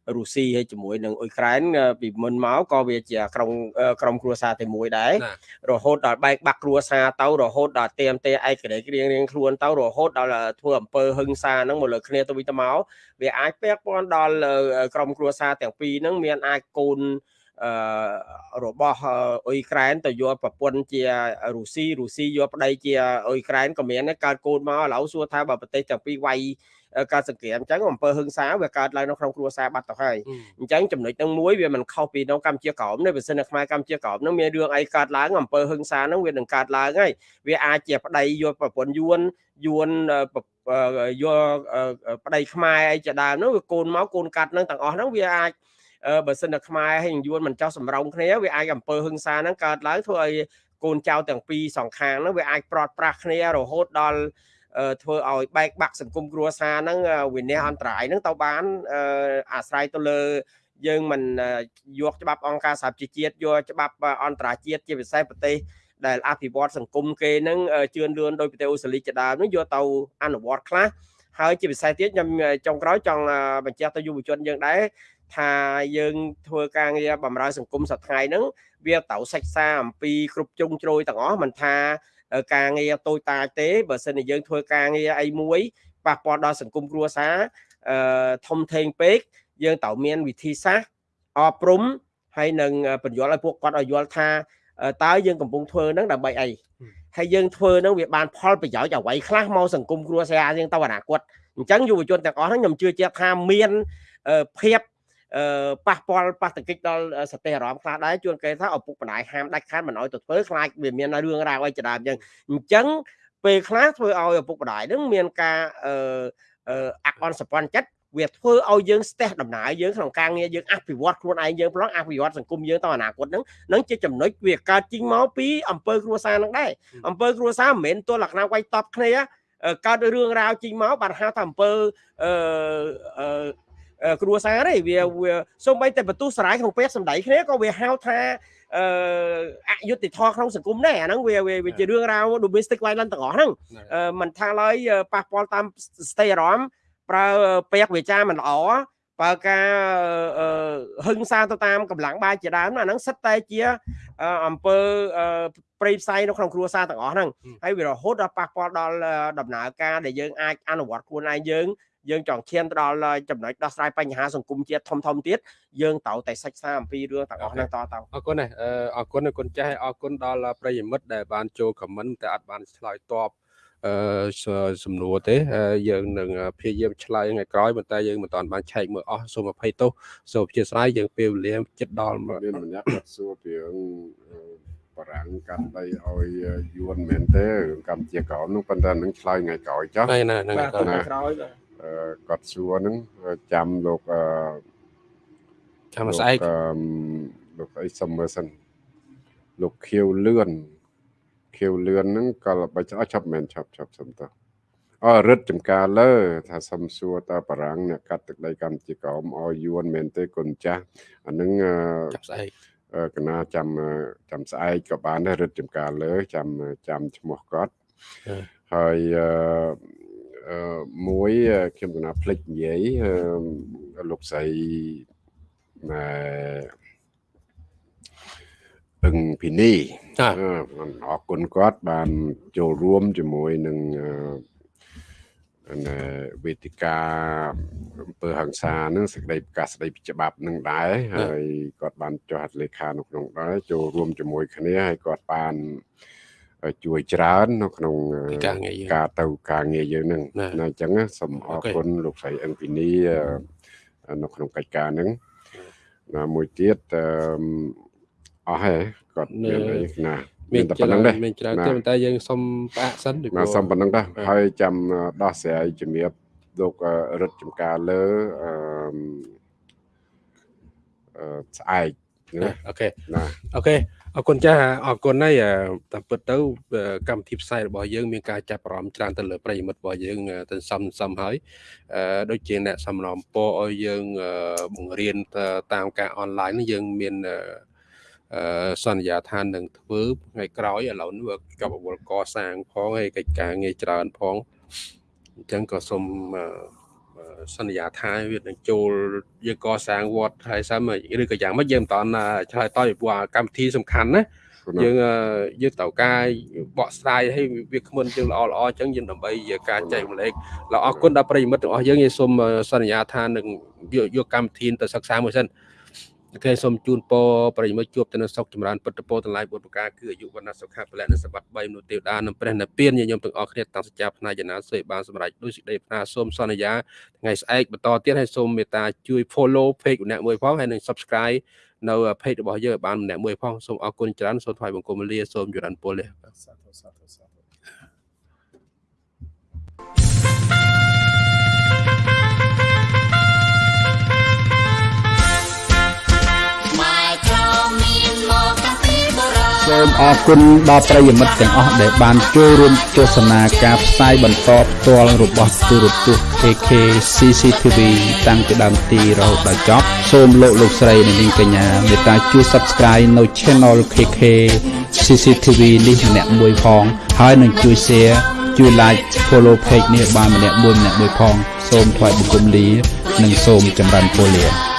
អឺរុស្ស៊ីហើយជាមួយនឹងអ៊ុយក្រែនអឺពីមុនមកក៏វាជាក្រុមអឺក្រុមគ្រួសារតែមួយដែរណារហូតដល់បែកបាក់គ្រួសារទៅរហូតដល់ទៀមទេឯករាជ្យរៀងរៀងខ្លួនទៅរហូតដល់ធ្វើអំពើហិង្សាហ្នឹងមកលើគ្នាទៅវិញទៅមកវាអាចពាក់ព័ន្ធដល់អឺក្រុមគ្រួសារទាំងពីរហ្នឹងមានអាចកូនអឺ របស់អ៊ុយក្រែនទៅយកប្រពន្ធជារុស្ស៊ីរុស្ស៊ីយកប្តីជាអ៊ុយក្រែនក៏មានដែរកើតកូនមកឥឡូវសួរថាបើប្រទេសទាំងពីរវាយការសង្គ្រាមអញ្ចឹងអំពើហិង្សាវាកើតឡើងនៅក្នុងគ្រួសារបាត់ទៅហើយអញ្ចឹងចំណុចហ្នឹងមួយវាមិនខុសពីនៅកម្ពុជាក្រោមទេបើសិននៅខ្មែរកម្ពុជាក្រោមហ្នឹងមានរឿងអីកើតឡើងអំពើហិង្សាហ្នឹងវានឹងកើតឡើងហើយវាអាចជាប្តីយកប្រពន្ធយួនយួនអឺប្រអឺយកអឺប្តីខ្មែរអីជាដើមហ្នឹងវាកូនមកកូនកាត់ហ្នឹងទាំងអស់ហ្នឹងវាអាចអឺ បើសិននៅខ្មែរហើយនឹងយួនមិនចោះសម្រងគ្នាវាអាចអំពើហិង្សាហ្នឹងកើតឡើងធ្វើឲ្យកូនចៅទាំងពីរសងខាងហ្នឹងវាអាចប្រត់ប្រាស់គ្នារហូតដល់អឺធ្វើឲ្យបែកបាក់សង្គមគ្រួសារហ្នឹងអឺវិន័យអន្តរាយហ្នឹងទៅបានអឺអាស្រ័យទៅលើយើងមិនអឺយកច្បាប់អង្គការសហប្រជាជាតិយកច្បាប់អន្តរជាតិជាពិសេសប្រទេសដែលអភិវឌ្ឍសង្គមគេនឹងអឺជឿនលឿនដោយប្រទេសអូស្ត្រាលីជាដើមនឹងយកទៅអនុវត្តខ្លះហើយជាពិសេសទៀតខ្ញុំចុងក្រោយចង់អឺបញ្ជាក់ទៅយុវជនយើងដែរ ថាយើងធ្វើការងារបម្រើសង្គមសប្តាហ៍ហ្នឹងវាត្រូវសិក្សាអំពីគ្រប់ជ្រុងជ្រោយទាំងអស់មិនថាអឺការងារតូចតាចទេបើសិនជាយើងធ្វើការងារអីមួយប៉ះពាល់ដល់សង្គមគ្រួសារអឺធំធេងពេកយើងត្រូវមានវិធីសាស្ត្រអប់រំហើយនឹងបញ្យល់ឲ្យពួកគាត់ឲ្យយល់ថាអឺតើយើងកំពុងធ្វើហ្នឹងដើម្បីអីហើយយើងធ្វើហ្នឹងវាបានផលប្រយោជន៍អ្វីខ្លះមកសង្គមគ្រួសារយើងទៅអនាគតអញ្ចឹងយុវជនទាំងអស់ហ្នឹងខ្ញុំជឿជាក់ថាមានអឺភាពអឺ ប៉ះពាល់ប៉ះទង្គិចដល់សតិអារម្មណ៍ខ្លះដែរជួនគេថាឪពុកម្ដាយហាមដាច់ខាតមិនឲ្យទៅធ្វើខ្លាចវាមានរឿងរ៉ាវអីជាដើមអញ្ចឹងអញ្ចឹងពេលខ្លះធ្វើឲ្យឪពុកម្ដាយហ្នឹងមានការអឺអឺអាក់អន់សប្បន្នចិត្តវាធ្វើឲ្យយើងស្ទះដំណើរយើងក្នុងការងារយើងអភិវឌ្ឍខ្លួនឯងយើងប្រឡងអភិវឌ្ឍសង្គមយើងទៅអនាគតហ្នឹងនឹងជាចំណុចវាកើតចេញមកពីអង្គើគ្រួសារហ្នឹងដែរអង្គើគ្រួសារមិនមែនទល់លក្ខណៈវាយតប់គ្នាអឺកើតរឿងរ៉ាវចេញមកបានហៅថាអង្គើអឺអឺអឺ គ្រួសារទេវាវាសូម្បីតែបន្ទុះសារាយក្នុងពេលសម្ដីគ្នាក៏វាហៅថាអឺអយុត្តិធម៌ក្នុងសង្គមដែរអាហ្នឹងវាវាវាជារឿងរ៉ាវ domestic violence ទាំងអស់ហ្នឹងអឺមិនថាឡើយអឺប៉ះពាល់តាមស្ថិរអារម្មណ៍ប្រើពាក្យវាចាមិនល្អបើការអឺហឹង្សាទៅតាមកម្លាំងបាយជាដើមណាអាហ្នឹងសិតតែជាអឺអំពើអឺប្រៃផ្សៃនៅក្នុងគ្រួសារទាំងអស់ហ្នឹងហើយវារហូតដល់ប៉ះពាល់ដល់អឺដំណើរការដែលយើងអាចអនុវត្តខ្លួនឯងយើង យើងចង់ឈានទៅដល់ចំណុចដោះស្រាយបញ្ហាសង្គមជាតិធំធំទៀតយើងត្រូវតែសិក្សាអំពីរឿងទាំងអស់ហ្នឹងតទៅអរគុណណាស់អឺអរគុណគុណចាស់អរគុណដល់ប្រិយមិត្តដែលបានចូលខមមិនតែអត់បានឆ្លើយតបអឺសំណួរទេយើងនឹងព្យាយាមឆ្លើយថ្ងៃក្រោយប៉ុន្តែយើងមិនទាន់បានឆែកមើលអស់សូមអភ័យទោសសូមអធិស្ឋានយើងពេលវេលាចិត្តដល់មានម្នាក់គាត់សួរពីរឿងបារាំងកាន់ដីឲ្យយួនមែនទេរឿងកម្ពុជាក្រោមនោះប៉ុន្តែនឹងឆ្លើយថ្ងៃក្រោយចុះហ្នឹងណាហ្នឹងបាទថ្ងៃក្រោយបាទអឺ គាត់សួរហ្នឹងចាំលោកអឺចាំស្អែកលោកអឺលោកអីសុំមើលសិនលោកខៀវលឿនខៀវលឿនហ្នឹងក៏បើចោះចាប់មែនចាប់ចាប់សុំតើអររិទ្ធចំការលើ ថាសុំសួរតើបារាំងអ្នកកាត់ទឹកដីកម្ពុជាក្រោមឲ្យយួនមែនទេគុណចាស់អាហ្នឹងអឺចាំស្អែកអឺកណាចាំអឺចាំស្អែកក៏បានដែររិទ្ធចំការលើ ចាំចាំឈ្មោះគាត់ហើយអឺអឺ មួយអឺខ្ញុំកណាភ្លេចនិយាយអឺលោកស្រីណែអឹងពីនេះចាអឺអរគុណគាត់បានចូលរួមជាមួយនឹងអឺណែវេទិកាអំពើហ ংস ានឹងសេចក្តីប្រកាសស្តីពីច្បាប់នឹងដែរហើយគាត់បានចុះហត្ថលេខានៅក្នុងដែរចូលរួមជាមួយគ្នាហើយគាត់បាន ជួយច្រើន នៅក្នុងពីការងារយើងការទៅការងារយើងនឹងណាណាអញ្ចឹងណាសូមអអូរខេគុណលោកស្រីអឹងពីនីអឺនៅក្នុងកិច្ចការហ្នឹងណាមួយទៀតអឺអស់ហើយគាត់មានអីណាមាមាននតែច្ប៉ុណ្្នឹងរើទេនមានច្រើនណាទេប៉ុន្តែយើងសុំផ្អាកសិនពីព្រោះណាសុំប៉ុណ្្នឹងដែរបាទហើយចាំដោះស្រាយជំរាបលោកអឺរិទ្ធចំការលើអឺអឺស្អែកណាណាអូខេណាអូខេ អរគុណចាស់អរគុណហើយអឺតាមពិតទៅអឺកម្មវិធីផ្សាយរបស់យើងមានការចាប់អារម្មណ៍ច្រើនទៅលើប្រិយមិត្តរបស់យើងអឺទៅសំសំហើយអឺដូចជាអ្នកសំណូមពរឲ្យយើងអឺបង្រៀនទៅតាមការអនឡាញនេះយើងមានអឺអឺសន្យាថានឹងធ្វើថ្ងៃក្រោយឥឡូវនេះវាកប់អវលកសាងផងហើយកិច្ចការងារច្រើនផងអញ្ចឹងក៏សូមអឺអឺ សន្យាថាវានឹងចូលយើងកសាងវត្តហើយសិនឬក៏យ៉ាងម៉េចយើងមិនតន់ឆ្លើយតបពីព្រោះកម្មវិធីសំខាន់ណាយើងយើងត្រូវការបកស្រាយឲ្យវាគ្មិនយើងល្អល្អអញ្ចឹងយើងដើម្បីការចែកម្លែកលោកអរគុណដល់ប្រិយមិត្តទាំងអស់យើងយើងសូមសន្យាថានឹងយកកម្មវិធីទៅសិក្សាមួយសិន អូខេសូមជូនពរប្រិយមិត្តជួបទៅនឹងសុខចម្រើនពុទ្ធពរទាំងឡាយបុត្រប្រការគឺអាយុវណ្ណៈសុខៈពលៈនិងសម្បត្តិ3មនុស្សទេវតានិងព្រះនិព្វានញាតិញោមទាំងអស់គ្នាតាំងសច្ចាផ្នែកចំណាសុយបានសម្រេចដោយសេចក្តីប្រាថ្នាសូមសន្យាថ្ងៃស្អែកបន្តទៀតហើយសូមមេត្តាជួយ follow page ម្នាក់មួយផងហើយនិង subscribe នៅ page របស់យើងឲ្យបានម្នាក់មួយផងសូមអរគុណច្រើនសូមថ្វាយបង្គំលាសូមចរន្តពលលាសាធុសាធុសាធុ សូមអរគុណដល់ប្រិយមិត្តទាំងអស់ដែលបានចូលរួមទស្សនាការផ្សាយបន្តផ្ទាល់របស់ទូរទស្សន៍ KK CCTV តាំងពីដើមទីរហូតដល់ចប់សូមលោកលោកស្រីនិងនាងកញ្ញាមេត្តាជួយ Subscribe នៅ Channel KK CCTV នេះម្នាក់មួយផង ហើយនឹងជួយ Share ជួយ Like Follow Page នេះបានម្នាក់មួយម្នាក់មួយផង សូមថ្លែងបង្គំលា និងសូមចម្រើនពរលា